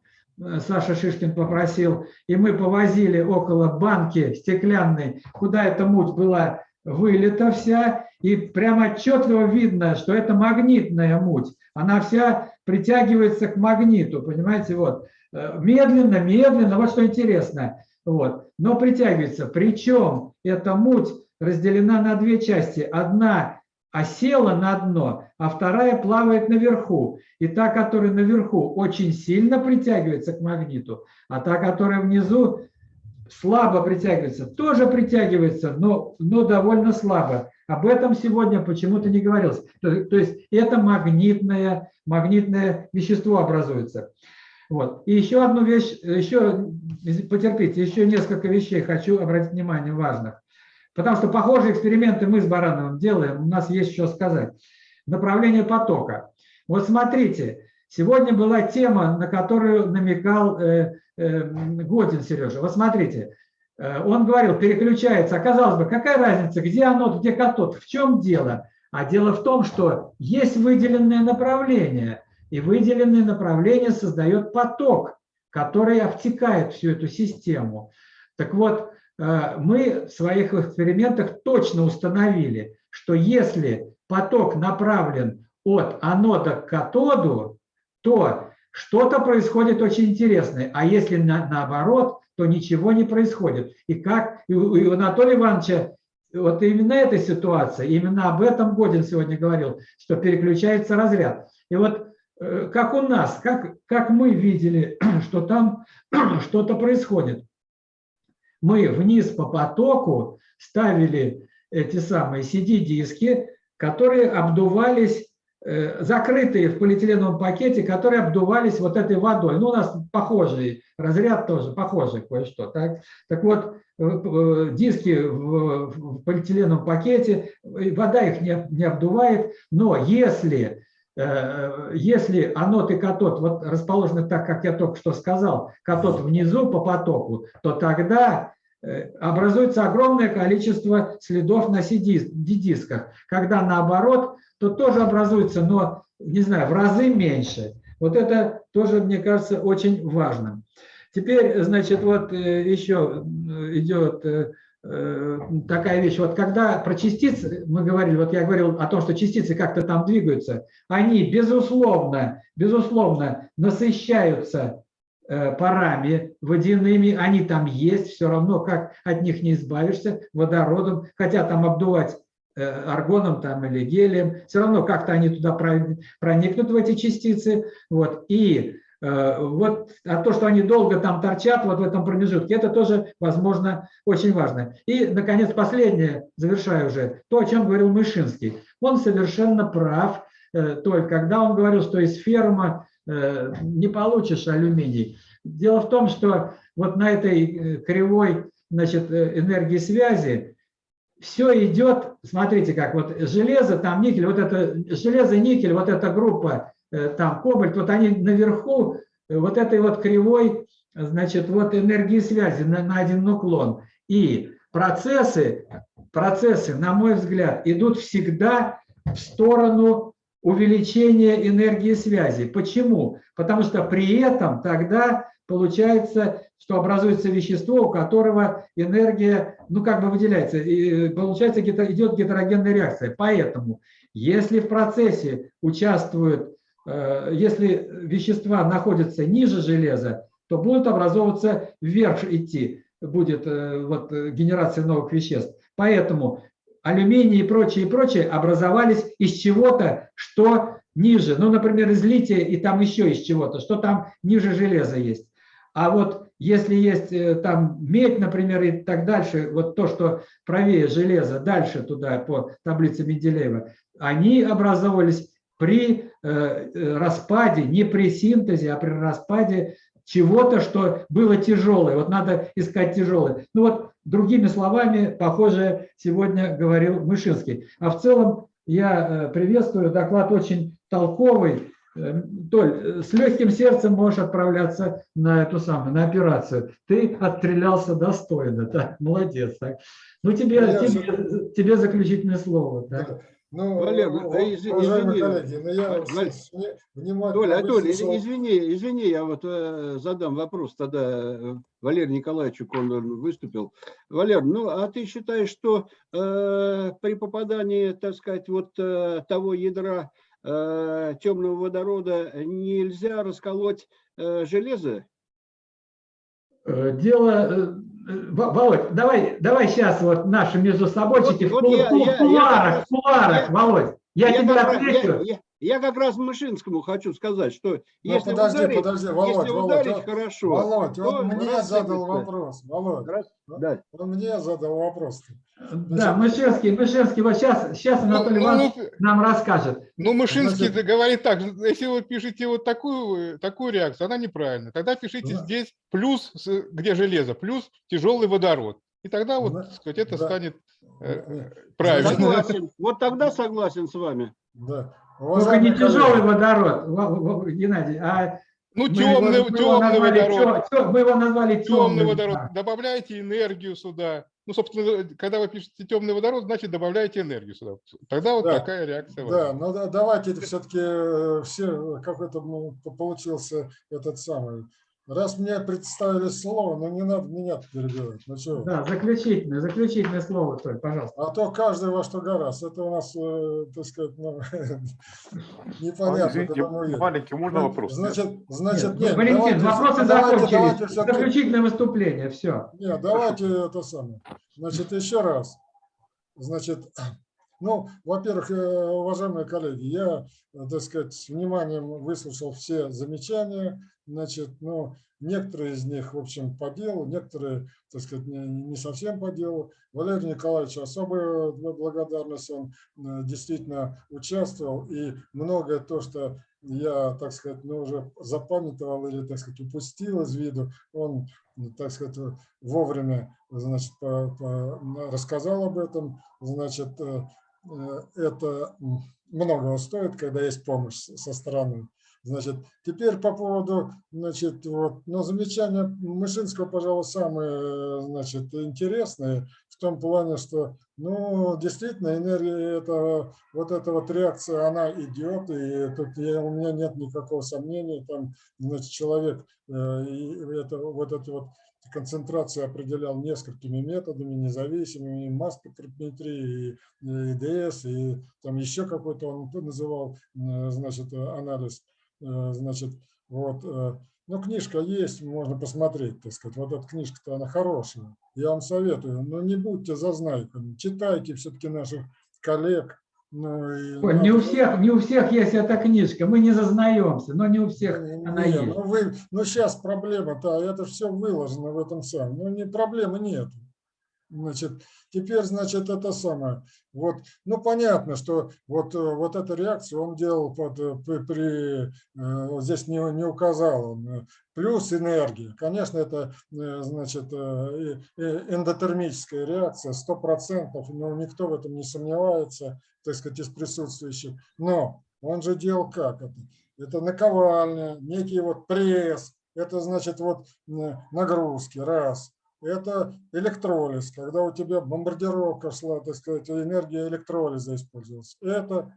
Саша Шишкин попросил, и мы повозили около банки стеклянной, куда эта муть была вылита вся, и прямо отчетливо видно, что это магнитная муть. Она вся притягивается к магниту, понимаете, вот. Э, медленно, медленно, вот что интересно, вот, но притягивается. Причем эта муть разделена на две части. Одна осела на дно, а вторая плавает наверху. И та, которая наверху, очень сильно притягивается к магниту, а та, которая внизу, слабо притягивается, тоже притягивается, но, но довольно слабо. Об этом сегодня почему-то не говорилось. То, то есть это магнитное, магнитное вещество образуется. Вот. И еще одну вещь, еще, потерпите, еще несколько вещей хочу обратить внимание важных. Потому что похожие эксперименты мы с Барановым делаем, у нас есть что сказать. Направление потока. Вот смотрите, сегодня была тема, на которую намекал э, э, Годин Сережа. Вот смотрите, э, он говорил, переключается. Оказалось бы, какая разница, где анод, где катод, в чем дело? А дело в том, что есть выделенное направление. И выделенное направление создает поток, который обтекает всю эту систему. Так вот, мы в своих экспериментах точно установили, что если поток направлен от анода к катоду, то что-то происходит очень интересное. А если на, наоборот, то ничего не происходит. И как и у, и у Анатолия Ивановича вот именно эта ситуация, именно об этом Годин сегодня говорил, что переключается разряд. И вот э, как у нас, как, как мы видели, что там что-то происходит. Мы вниз по потоку ставили эти самые CD-диски, которые обдувались, э, закрытые в полиэтиленовом пакете, которые обдувались вот этой водой. Ну, у нас похожий разряд тоже, похожий кое-что. Так? так вот, э, э, диски в, в полиэтиленовом пакете, вода их не, не обдувает, но если если анод и катод вот расположены так, как я только что сказал, катод внизу по потоку, то тогда образуется огромное количество следов на CD-дисках. Когда наоборот, то тоже образуется, но, не знаю, в разы меньше. Вот это тоже, мне кажется, очень важно. Теперь, значит, вот еще идет такая вещь. Вот когда про частицы мы говорили, вот я говорил о том, что частицы как-то там двигаются, они, безусловно, безусловно насыщаются парами водяными, они там есть, все равно как от них не избавишься, водородом, хотя там обдувать аргоном там, или гелием, все равно как-то они туда проникнут в эти частицы. Вот. И э, вот, а то, что они долго там торчат вот в этом промежутке, это тоже, возможно, очень важно. И, наконец, последнее, завершаю уже, то, о чем говорил Мышинский. Он совершенно прав, э, только когда он говорил, что из ферма э, не получишь алюминий. Дело в том, что вот на этой кривой значит, энергии связи все идет, смотрите как, вот железо, там никель, вот это железо, никель, вот эта группа, э, там кобальт, вот они наверху э, вот этой вот кривой, значит, вот энергии связи на, на один уклон. И процессы, процессы, на мой взгляд, идут всегда в сторону увеличения энергии связи. Почему? Потому что при этом тогда получается, что образуется вещество, у которого энергия, ну, как бы выделяется, и получается, идет гетерогенная реакция. Поэтому, если в процессе участвуют, э, если вещества находятся ниже железа, то будут образовываться вверх идти, будет э, вот, генерация новых веществ. Поэтому алюминий и прочее, и прочее образовались из чего-то, что ниже. Ну, например, из лития и там еще из чего-то, что там ниже железа есть. А вот если есть э, там медь, например, и так дальше, вот то, что правее железа, дальше туда по таблице Менделеева, они образовывались при э, э, распаде, не при синтезе, а при распаде чего-то, что было тяжелое. Вот надо искать тяжелое. Ну вот, другими словами, похоже, сегодня говорил Мышинский. А в целом я приветствую, доклад очень толковый, Эм, Толь, э, с легким сердцем можешь отправляться на эту самую, на операцию. Ты отстрелялся достойно, так, молодец. Так. Ну, тебе, тебе, тебе заключительное слово. Так. Ну, Валер, у- а из- извини, коллеги, ну я вне- внимательно Толя, Толя, выслушал. извини, извини, я вот э, задам вопрос тогда э, Валерию Николаевичу, он выступил. Валер, ну а ты считаешь, что э, при попадании, так сказать, вот э, того ядра э, темного водорода нельзя расколоть э, железо? Э, Дело, э, э, Во- Володь, давай, давай сейчас вот наши между собойчики Вот- в вот кул- я- кул- я- я как кулуарах, кулуарах, я- Володь. Я, как раз- отвечу. я- я как раз Мышинскому хочу сказать, что Ну, если подожди, ударить, подожди, Володь, если Володь, ударить он- хорошо, Володь, то он мне рассыпется. задал вопрос. Володь, Раз- да. он мне задал вопрос. Да, Мышевский, Мышевский, вот сейчас, сейчас Анатолий ну, Иванович ну, нам расскажет. Ну, Мышинский Значит- говорит так, если вы пишете вот такую, такую реакцию, она неправильная. Тогда пишите Да. здесь плюс, где железо, плюс тяжелый водород. И тогда вот, Да, сказать, это да. станет Э, правильно. Согласен. Вот тогда согласен с вами. Да. Только не тяжелый водород, Во- Во- Геннадий, а Ну, мы темный, его- мы его темный назвали водород. тё- мы его назвали Темный темным. водород. Добавляйте энергию сюда. Ну, собственно, когда вы пишете темный водород, значит, добавляете энергию сюда. Тогда вот Да. такая реакция. Да, возникнет. ну да, давайте все-таки все, какой-то ну, по- получился этот самый. Раз мне представили слово, ну не надо меня перебивать. Ну чего? Да, заключительное, заключительное слово, Толь, пожалуйста. А то каждый во что гораздо. Это у нас, э, так сказать, ну, непонятно, Извините, маленький, можно вопрос? Значит, значит, Нет, нет, Валентин, давайте- вопросы давайте- закончились. давайте Заключительное выступление, все. Нет, давайте это самое. Значит, еще раз. Значит, ну, во-первых, э, уважаемые коллеги, я, э, так сказать, с вниманием выслушал все замечания. Значит, ну, некоторые из них, в общем, по делу, некоторые, так сказать, не, не совсем по делу. Валерию Николаевичу особая благодарность, он э, действительно участвовал, и многое то, что я, так сказать, ну, уже запамятовал или, так сказать, упустил из виду, он, так сказать, вовремя, значит, по- по- рассказал об этом, значит, э, э, это м, многого стоит, когда есть помощь со стороны. Значит, теперь по поводу, значит, вот, ну, замечания Мышинского, пожалуй, самые, значит, интересные в том плане, что, ну, действительно, энергия, это, вот эта вот реакция, она идет, и тут я, у меня нет никакого сомнения, там, значит, человек, э, и это, вот это вот концентрацию определял несколькими методами, независимыми, и масс-спектрометрии, и, и ДС, и там еще какой-то он называл, значит, анализ, Э, значит, вот, ну, книжка есть, можно посмотреть, так сказать, вот эта книжка-то, она хорошая, я вам советую, но не будьте зазнайками, читайте все-таки наших коллег, ну, не у всех, не у всех есть эта книжка, мы не зазнаемся, но не у всех она Не, есть. ну, вы, ну сейчас проблема-то, это все выложено в этом самом. Ну не проблемы нет. Значит, теперь, значит, это самое. Вот, ну понятно, что вот, э, вот эту реакцию он делал под, э, при, при, э, здесь не, не указал он, плюс энергия. Конечно, это, значит, эндотермическая реакция, 100%, но никто в этом не сомневается, так сказать, из присутствующих. Но он же делал как это? Это наковальня, некий вот пресс, это значит вот нагрузки, раз. Это электролиз, когда у тебя бомбардировка шла, так сказать, энергия электролиза использовалась. Это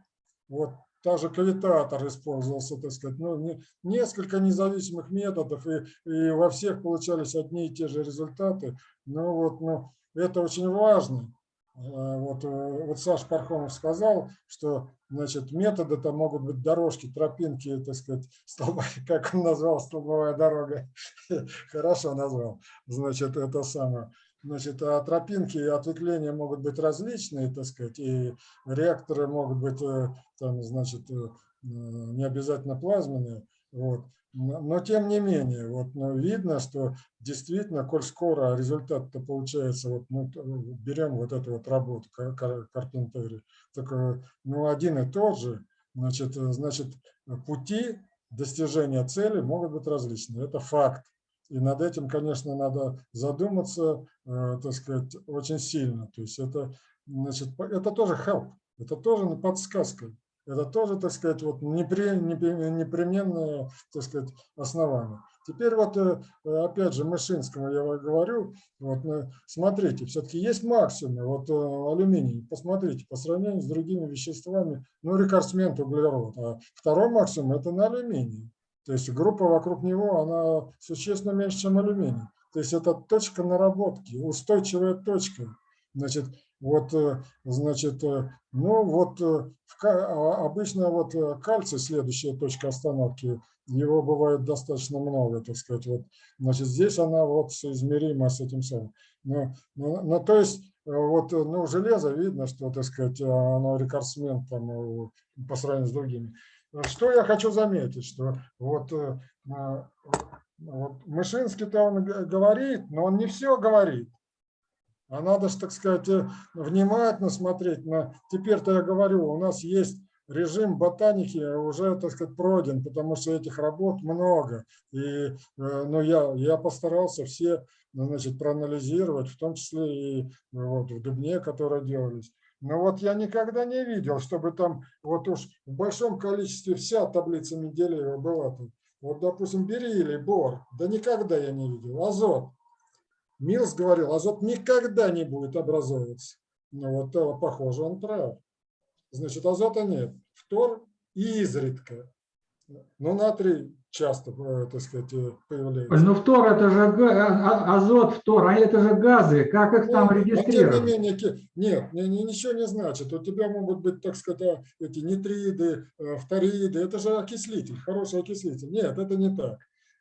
вот та же кавитатор использовался, так сказать, ну, не- несколько независимых методов, и, и во всех получались одни и те же результаты. Ну вот, ну, это очень важно. А, Вот, э, вот Саш Пархомов сказал, что значит, методы там могут быть дорожки, тропинки, так сказать, столба, как он назвал, столбовая дорога. Хорошо назвал. Значит, это самое. Значит, а тропинки и ответвления могут быть различные, так сказать, и реакторы могут быть, э, там, значит, э, не обязательно плазменные. Вот. Но, тем не менее, вот, ну, видно, что действительно, коль скоро результат-то получается, вот, ну, берем вот эту вот работу Кар- Кар- Карпентери, так, э, ну, один и тот же, значит, э, значит, пути достижения цели могут быть различны. Это факт. И над этим, конечно, надо задуматься, э, так сказать, очень сильно. То есть это, значит, это тоже help, это тоже подсказка. Это тоже, так сказать, вот непре- непре- непременное, так сказать, основание. Теперь вот, э, опять же, Мышинскому я говорю, вот, э, смотрите, все-таки есть максимум, вот э, алюминий, посмотрите, по сравнению с другими веществами, ну, рекордсмен углерод, а второй максимум это на алюминии. То есть группа вокруг него, она существенно меньше, чем алюминий. То есть это точка наработки, устойчивая точка. Значит, вот, э, значит, э, ну вот э, а, обычно вот кальций, следующая точка остановки, его бывает достаточно много, так сказать. Вот, значит, здесь она вот соизмерима с этим самым. Ну, ну, ну, то есть, вот, ну, железо видно, что, так сказать, оно рекордсмен там, по сравнению с другими. Что я хочу заметить, что вот, вот Мышинский-то он говорит, но он не все говорит. А надо же, так сказать, э, внимательно смотреть на... Теперь-то я говорю, у нас есть режим ботаники уже, так сказать, пройден, потому что этих работ много. И э, ну, я, я постарался все ну, значит, проанализировать, в том числе и э, вот, в Дубне, которые делались. Но вот я никогда не видел, чтобы там вот уж в большом количестве вся таблица Менделеева была тут. Вот, допустим, бериллий, бор, да никогда я не видел. Азот, Милс говорил, азот никогда не будет образовываться. Ну вот э, похоже, он прав. Значит, азота нет. Фтор изредка. Но натрий часто, э, так сказать, э, появляется. Ну, фтор это же а- а- азот, фтор, а это же газы. Как их там Ну, тем регистрировать? не менее, нет, ни- ни- ничего не значит. У тебя могут быть, так сказать, эти нитриды, фториды. Это же окислитель, хороший окислитель. Нет, это не так.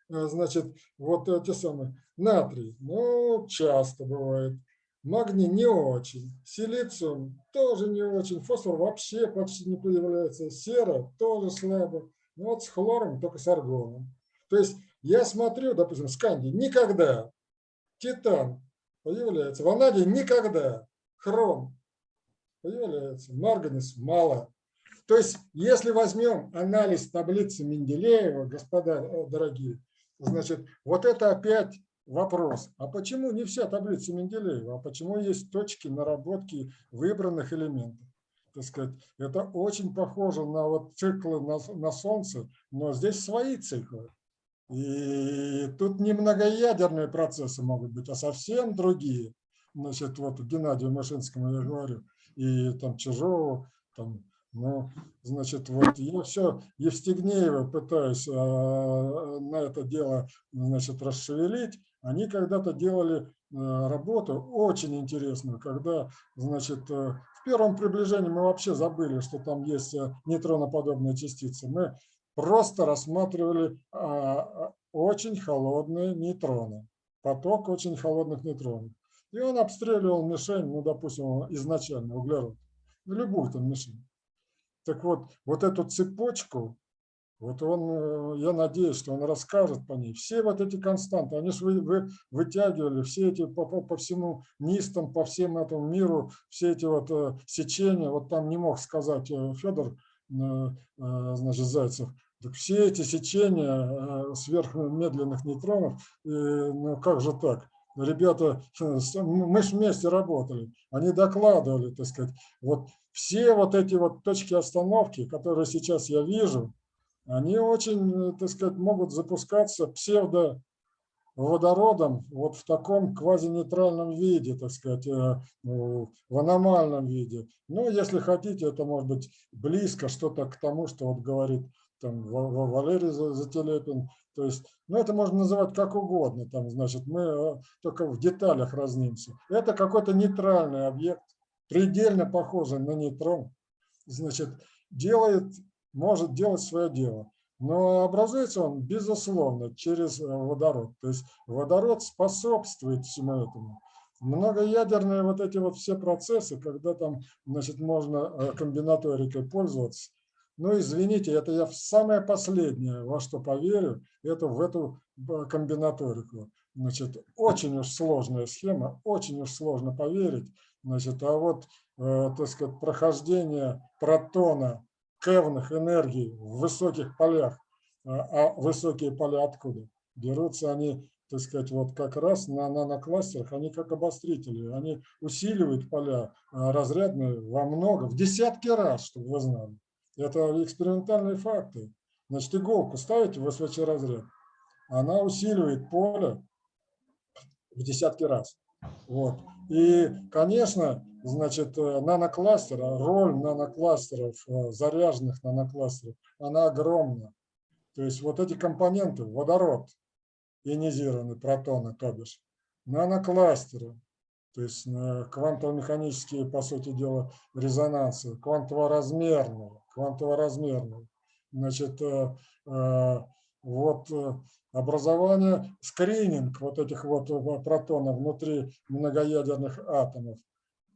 Э, Значит, вот эти самые. Натрий, ну, часто бывает. Магний не очень. Силициум тоже не очень. Фосфор вообще почти не появляется. Сера тоже слабо. Ну вот с хлором, только с аргоном. То есть я смотрю, допустим, сканди никогда. Титан появляется. Ванадий никогда. Хром появляется. Марганец мало. То есть, если возьмем анализ таблицы Менделеева, господа э, дорогие, значит, вот это опять вопрос. А почему не вся таблица Менделеева? А почему есть точки наработки выбранных элементов? Так сказать, это очень похоже на вот циклы на, на Солнце, но здесь свои циклы. И тут не многоядерные процессы могут быть, а совсем другие. Значит, вот Геннадию Машинскому я говорю, и там Чижову, там, ну, значит, вот я все Евстигнеева пытаюсь а, на это дело, значит, расшевелить. Они когда-то делали а, работу очень интересную, когда, значит, а, в первом приближении мы вообще забыли, что там есть а, нейтроноподобные частицы. Мы просто рассматривали а, а, очень холодные нейтроны, поток очень холодных нейтронов. И он обстреливал мишень, ну, допустим, изначально углерод, любую там мишень. Так вот, вот эту цепочку, вот он, э, я надеюсь, что он расскажет по ней. Все вот эти константы, они же вы, вы вытягивали, все эти по, по, по всему нистам, по всем этому миру, все эти вот э, сечения, вот там не мог сказать э, Федор, э, э, значит, Зайцев, так все эти сечения э, сверхмедленных нейтронов, ну как же так? Ребята, э, мы же вместе работали, они докладывали, так сказать, вот все вот эти вот точки остановки, которые сейчас я вижу, они очень, э, так сказать, могут запускаться псевдо водородом вот в таком квазинейтральном виде, так сказать, э, ну, в аномальном виде. Ну, если хотите, это может быть близко что-то к тому, что вот говорит там Ва- Ва- Валерий За- Зателепин. То есть, ну, это можно называть как угодно, там, значит, мы э, только в деталях разнимся. Это какой-то нейтральный объект, предельно похожий на нейтрон, значит, делает, может делать свое дело. Но образуется он, безусловно, через э, водород. То есть водород способствует всему этому. Многоядерные вот эти вот все процессы, когда там, значит, можно э, комбинаторикой пользоваться. Ну, извините, это я в самое последнее, во что поверю, это в эту э, комбинаторику. Значит, очень уж сложная схема, очень уж сложно поверить. Значит, а вот, э, так сказать, прохождение протона кевных энергий в высоких полях, а а высокие поля откуда? Берутся они, так сказать, вот как раз на нанокластерах, они как обострители, они усиливают поля а, разрядные во много, в десятки раз, чтобы вы знали. Это экспериментальные факты. Значит, иголку ставите в СВЧ разряд, она усиливает поле в десятки раз. Вот. И, конечно, значит, э, нанокластера, роль нанокластеров, э, заряженных нанокластеров, она огромна. То есть вот эти компоненты, водород, ионизированный, протоны, то бишь, нанокластеры, то есть э, квантово-механические, по сути дела, резонансы, квантово-размерные, квантово-размерные. Значит, э, э, вот э, образование, скрининг вот этих вот протонов внутри многоядерных атомов.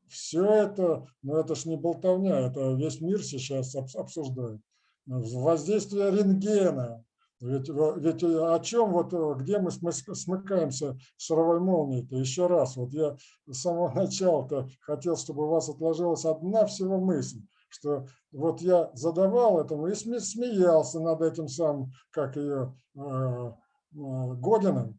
Все это, ну это ж не болтовня, это весь мир сейчас обс- обсуждает. Воздействие рентгена. Ведь, ведь о чем, вот, где мы смыкаемся с шаровой молнией-то? Еще раз, вот я с самого начала-то хотел, чтобы у вас отложилась одна всего мысль, что вот я задавал этому и сме- смеялся над этим самым, как ее, э, э, Годиным,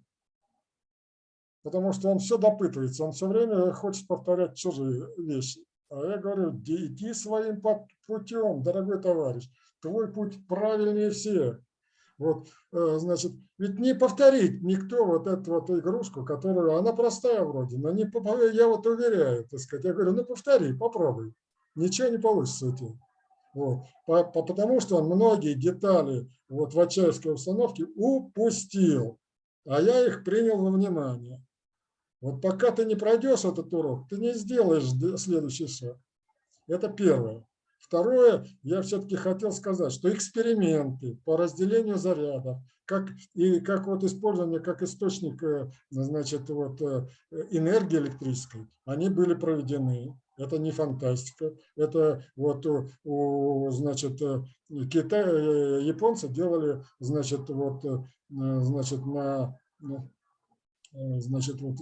потому что он все допытывается, он все время хочет повторять чужие вещи. А я говорю, «Иди- своим путем, дорогой товарищ, твой путь правильнее всех. Вот, э, значит, ведь не повторить никто вот эту вот игрушку, которую, она простая вроде, но не, я вот уверяю, так сказать, я говорю, ну повтори, попробуй, ничего не получится у тебя. Вот. По- по- Потому что он многие детали вот в Ачаевской установке упустил, а я их принял во внимание. Вот пока ты не пройдешь этот урок, ты не сделаешь следующий шаг. Это первое. Второе, я все-таки хотел сказать, что эксперименты по разделению зарядов, как, и как вот использование как источник э, значит, вот, э, энергии электрической, они были проведены. Это не фантастика. Это вот у, у, значит, э, Китай, э, японцы делали значит, вот, э, значит, на, ну, значит, вот,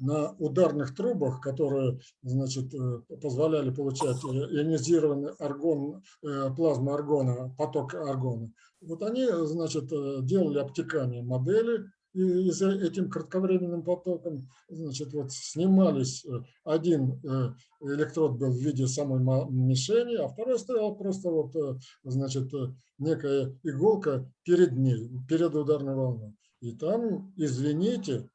на ударных трубах, которые значит, позволяли получать ионизированный аргон, плазму аргона, поток аргона. Вот они значит, делали обтекание модели, и за этим кратковременным потоком значит, вот снимались, э, один э, электрод был в виде самой мишени, а второй стоял просто вот, э, значит, некая иголка перед ней, перед ударной волной. И там, извините,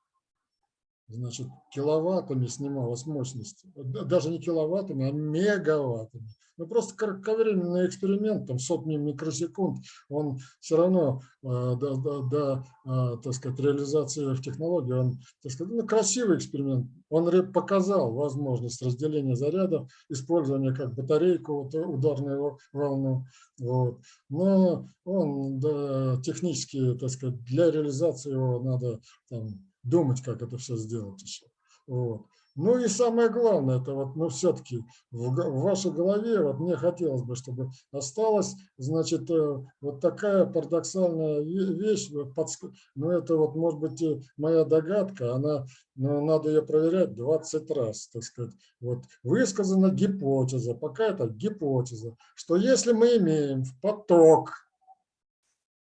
значит, киловаттами снималась мощность. Даже не киловаттами, а мегаваттами. Ну, просто кратковременный эксперимент, там сотни микросекунд, он все равно э, до, до, до, э, так сказать, реализации в технологии, он, так сказать, ну, красивый эксперимент. Он показал возможность разделения зарядов, использования как батарейку, вот, ударную во- волну. Вот. Но он да, технически, так сказать, для реализации его надо там, думать, как это все сделать еще. Вот. Ну и самое главное, это вот, ну все-таки в, в вашей голове, вот мне хотелось бы, чтобы осталась, значит, э, вот такая парадоксальная ве- вещь, подск- ну это вот, может быть, и моя догадка, она, ну, надо ее проверять 20 раз, так сказать. Вот высказана гипотеза, пока это гипотеза, что если мы имеем в поток,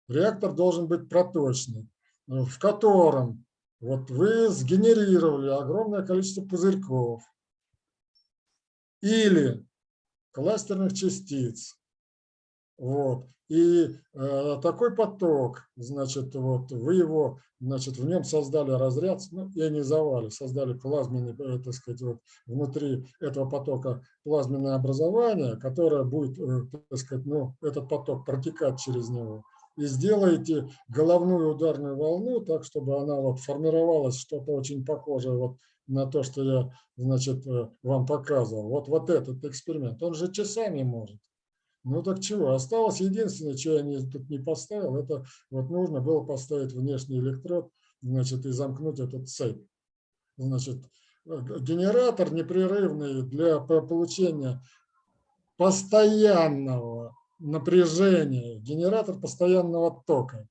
реактор должен быть проточный, э, в котором вот вы сгенерировали огромное количество пузырьков или кластерных частиц. Вот. И э, такой поток, значит, вот вы его, значит, в нем создали разряд, ну, ионизовали, создали плазменный, э, так сказать, вот внутри этого потока плазменное образование, которое будет, э, так сказать, ну, этот поток протекать через него и сделаете головную ударную волну так, чтобы она вот формировалась что-то очень похожее вот на то, что я, значит, э, вам показывал. Вот, вот этот эксперимент. Он же часами может. Ну так чего? Осталось единственное, что я не, тут не поставил, это вот нужно было поставить внешний электрод, значит, и замкнуть этот цепь. Значит, э, генератор непрерывный для по- получения постоянного напряжения, генератор постоянного тока.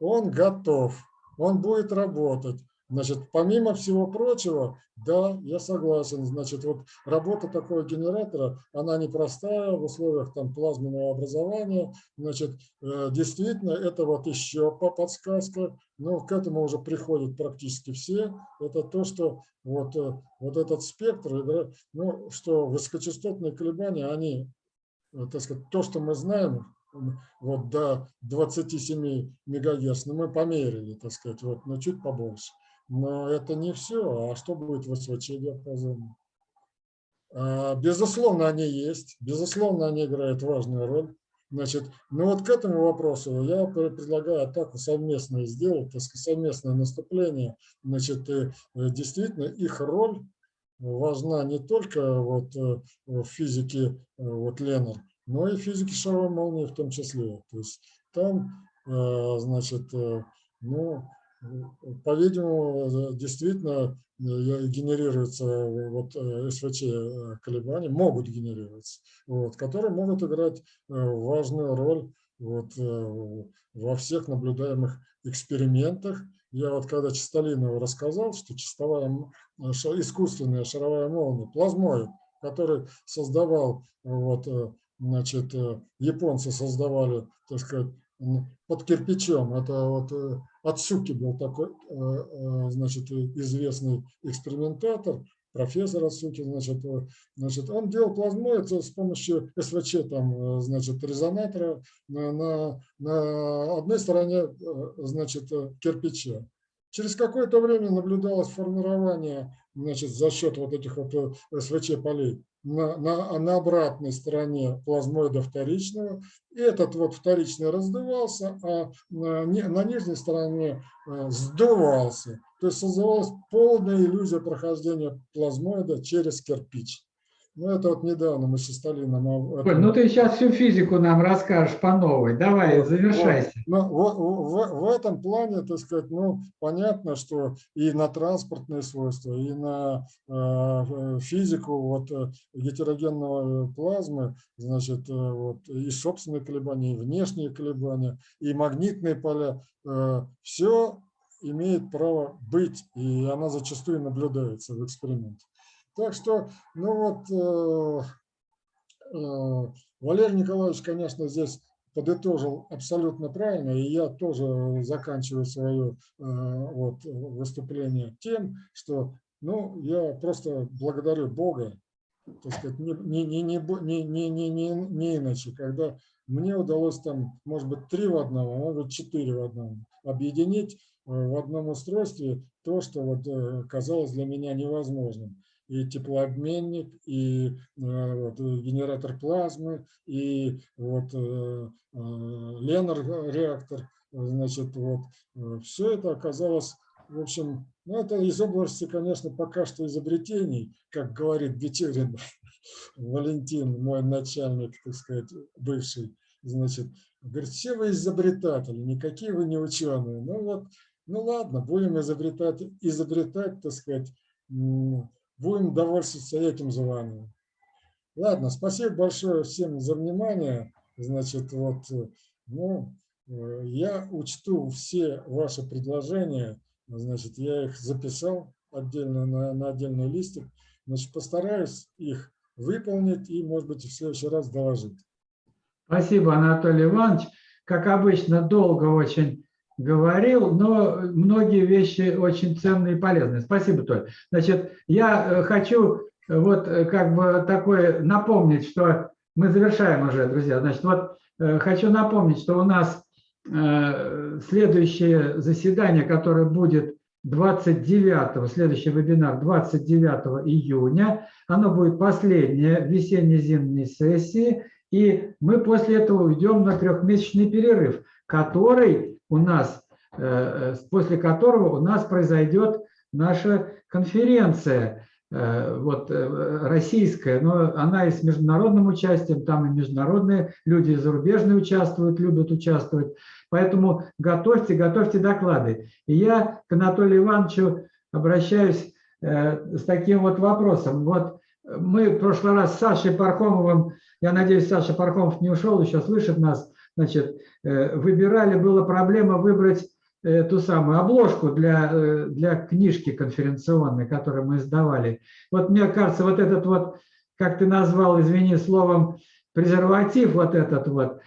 Он готов, он будет работать. Значит, помимо всего прочего, да, я согласен, значит, вот работа такого генератора, она непростая в условиях там плазменного образования, значит, э, действительно, это вот еще по подсказка, но к этому уже приходят практически все, это то, что вот, э, вот этот спектр, игра- ну, что высокочастотные колебания, они э, так сказать, то, что мы знаем, вот до 27 мегагерц, ну, мы померили, так сказать, вот, но чуть побольше. Но это не все. А что будет в СВЧ диапазоне? А, Безусловно, они есть. Безусловно, они играют важную роль. Значит, ну вот к этому вопросу я пре- предлагаю атаку совместную сделать, так сказать, совместное наступление. Значит, э, действительно, их роль важна не только вот э, в физике э, вот Ленар, но и в физике шаровой молнии в том числе. То есть там, э, значит, ну, по-видимому, действительно генерируются вот СВЧ колебания, могут генерироваться, вот, которые могут играть важную роль вот, во всех наблюдаемых экспериментах. Я вот когда Чистолинову рассказал, что чистовая, э, искусственная шаровая молния, плазмоид, который создавал, вот, э, значит, э, японцы создавали, так сказать, под кирпичом. Это вот Ацуки был такой, значит, известный экспериментатор. Профессор Асуки, значит, э, значит, он делал плазмоид с помощью СВЧ, там, э, значит, резонатора на, на, на одной стороне, э, значит, кирпича. Через какое-то время наблюдалось формирование значит, за счет вот этих вот СВЧ полей на, на, на обратной стороне плазмоида вторичного. И этот вот вторичный раздувался, а на, на нижней стороне э, сдувался. То есть создавалась полная иллюзия прохождения плазмоида через кирпич. Ну, это вот недавно мы с Сталином... Коль, ну ты сейчас всю физику нам расскажешь по новой. Давай, вот, завершайся. Вот, ну, в, в, в этом плане, так сказать, ну, понятно, что и на транспортные свойства, и на э, физику вот, э, гетерогенного плазмы, значит, э, вот, и собственные колебания, и внешние колебания, и магнитные поля, э, все имеет право быть, и она зачастую наблюдается в эксперименте. Так что, ну вот, э, э, Валерий Николаевич, конечно, здесь подытожил абсолютно правильно, и я тоже заканчиваю свое э, вот, выступление тем, что ну, я просто благодарю Бога, так сказать, не, не, не, не, не, не, не, не иначе, когда мне удалось там, может быть, три в одном, а может быть, четыре в одном, объединить в одном устройстве то, что вот казалось для меня невозможным и теплообменник, и э, вот, генератор плазмы, и вот э, э, Ленар реактор. Значит, вот все это оказалось, в общем, ну, это из области, конечно, пока что изобретений, как говорит Бетерин Валентин, мой начальник, так сказать, бывший, значит, говорит, все вы изобретатели, никакие вы не ученые. Ну вот, ну ладно, будем изобретать, изобретать, так сказать, будем довольствоваться этим званием. Ладно, спасибо большое всем за внимание. Значит, вот, ну, я учту все ваши предложения. Значит, я их записал отдельно на, на отдельный листик. Значит, постараюсь их выполнить и, может быть, в следующий раз доложить. Спасибо, Анатолий Иванович. Как обычно, долго очень говорил, но многие вещи очень ценные и полезные. Спасибо, Толь. Значит, я э, хочу э, вот э, как бы такое напомнить, что мы завершаем уже, друзья. Значит, вот хочу напомнить, что у нас следующее заседание, которое будет 29, следующий вебинар 29 июня, оно будет последнее весенне-зимней сессии, и мы после этого уйдем на трехмесячный перерыв, который у нас, э, э, после которого у нас произойдет наша конференция э, вот, российская, но она и с международным участием, там и международные люди зарубежные участвуют, любят участвовать. Поэтому готовьте, готовьте доклады. И я к Анатолию Ивановичу обращаюсь с таким вот вопросом. Вот мы в прошлый раз с Сашей Пархомовым, я надеюсь, Саша Пархомов не ушел, еще слышит нас, значит, э, выбирали, была проблема выбрать э, ту самую обложку для, э, для книжки конференционной, которую мы издавали. Вот мне кажется, вот этот вот, как ты назвал, извини, словом, презерватив, вот этот вот,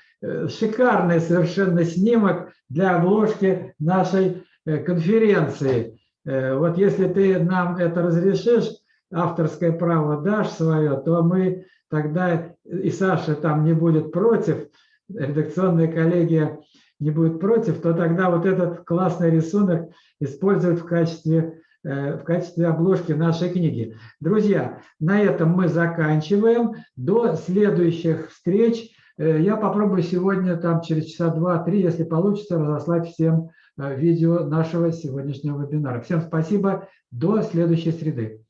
шикарный совершенно снимок для обложки нашей конференции. Вот если ты нам это разрешишь, авторское право дашь свое, то мы тогда, и Саша там не будет против, редакционная коллегия не будет против, то тогда вот этот классный рисунок используют в качестве, э, в качестве обложки нашей книги. Друзья, на этом мы заканчиваем. До следующих встреч. Э, я попробую сегодня, там через часа два-три, если получится, разослать всем э, видео нашего сегодняшнего вебинара. Всем спасибо. До следующей среды.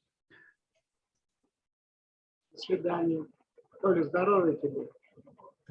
До свидания. Толя, здоровья тебе.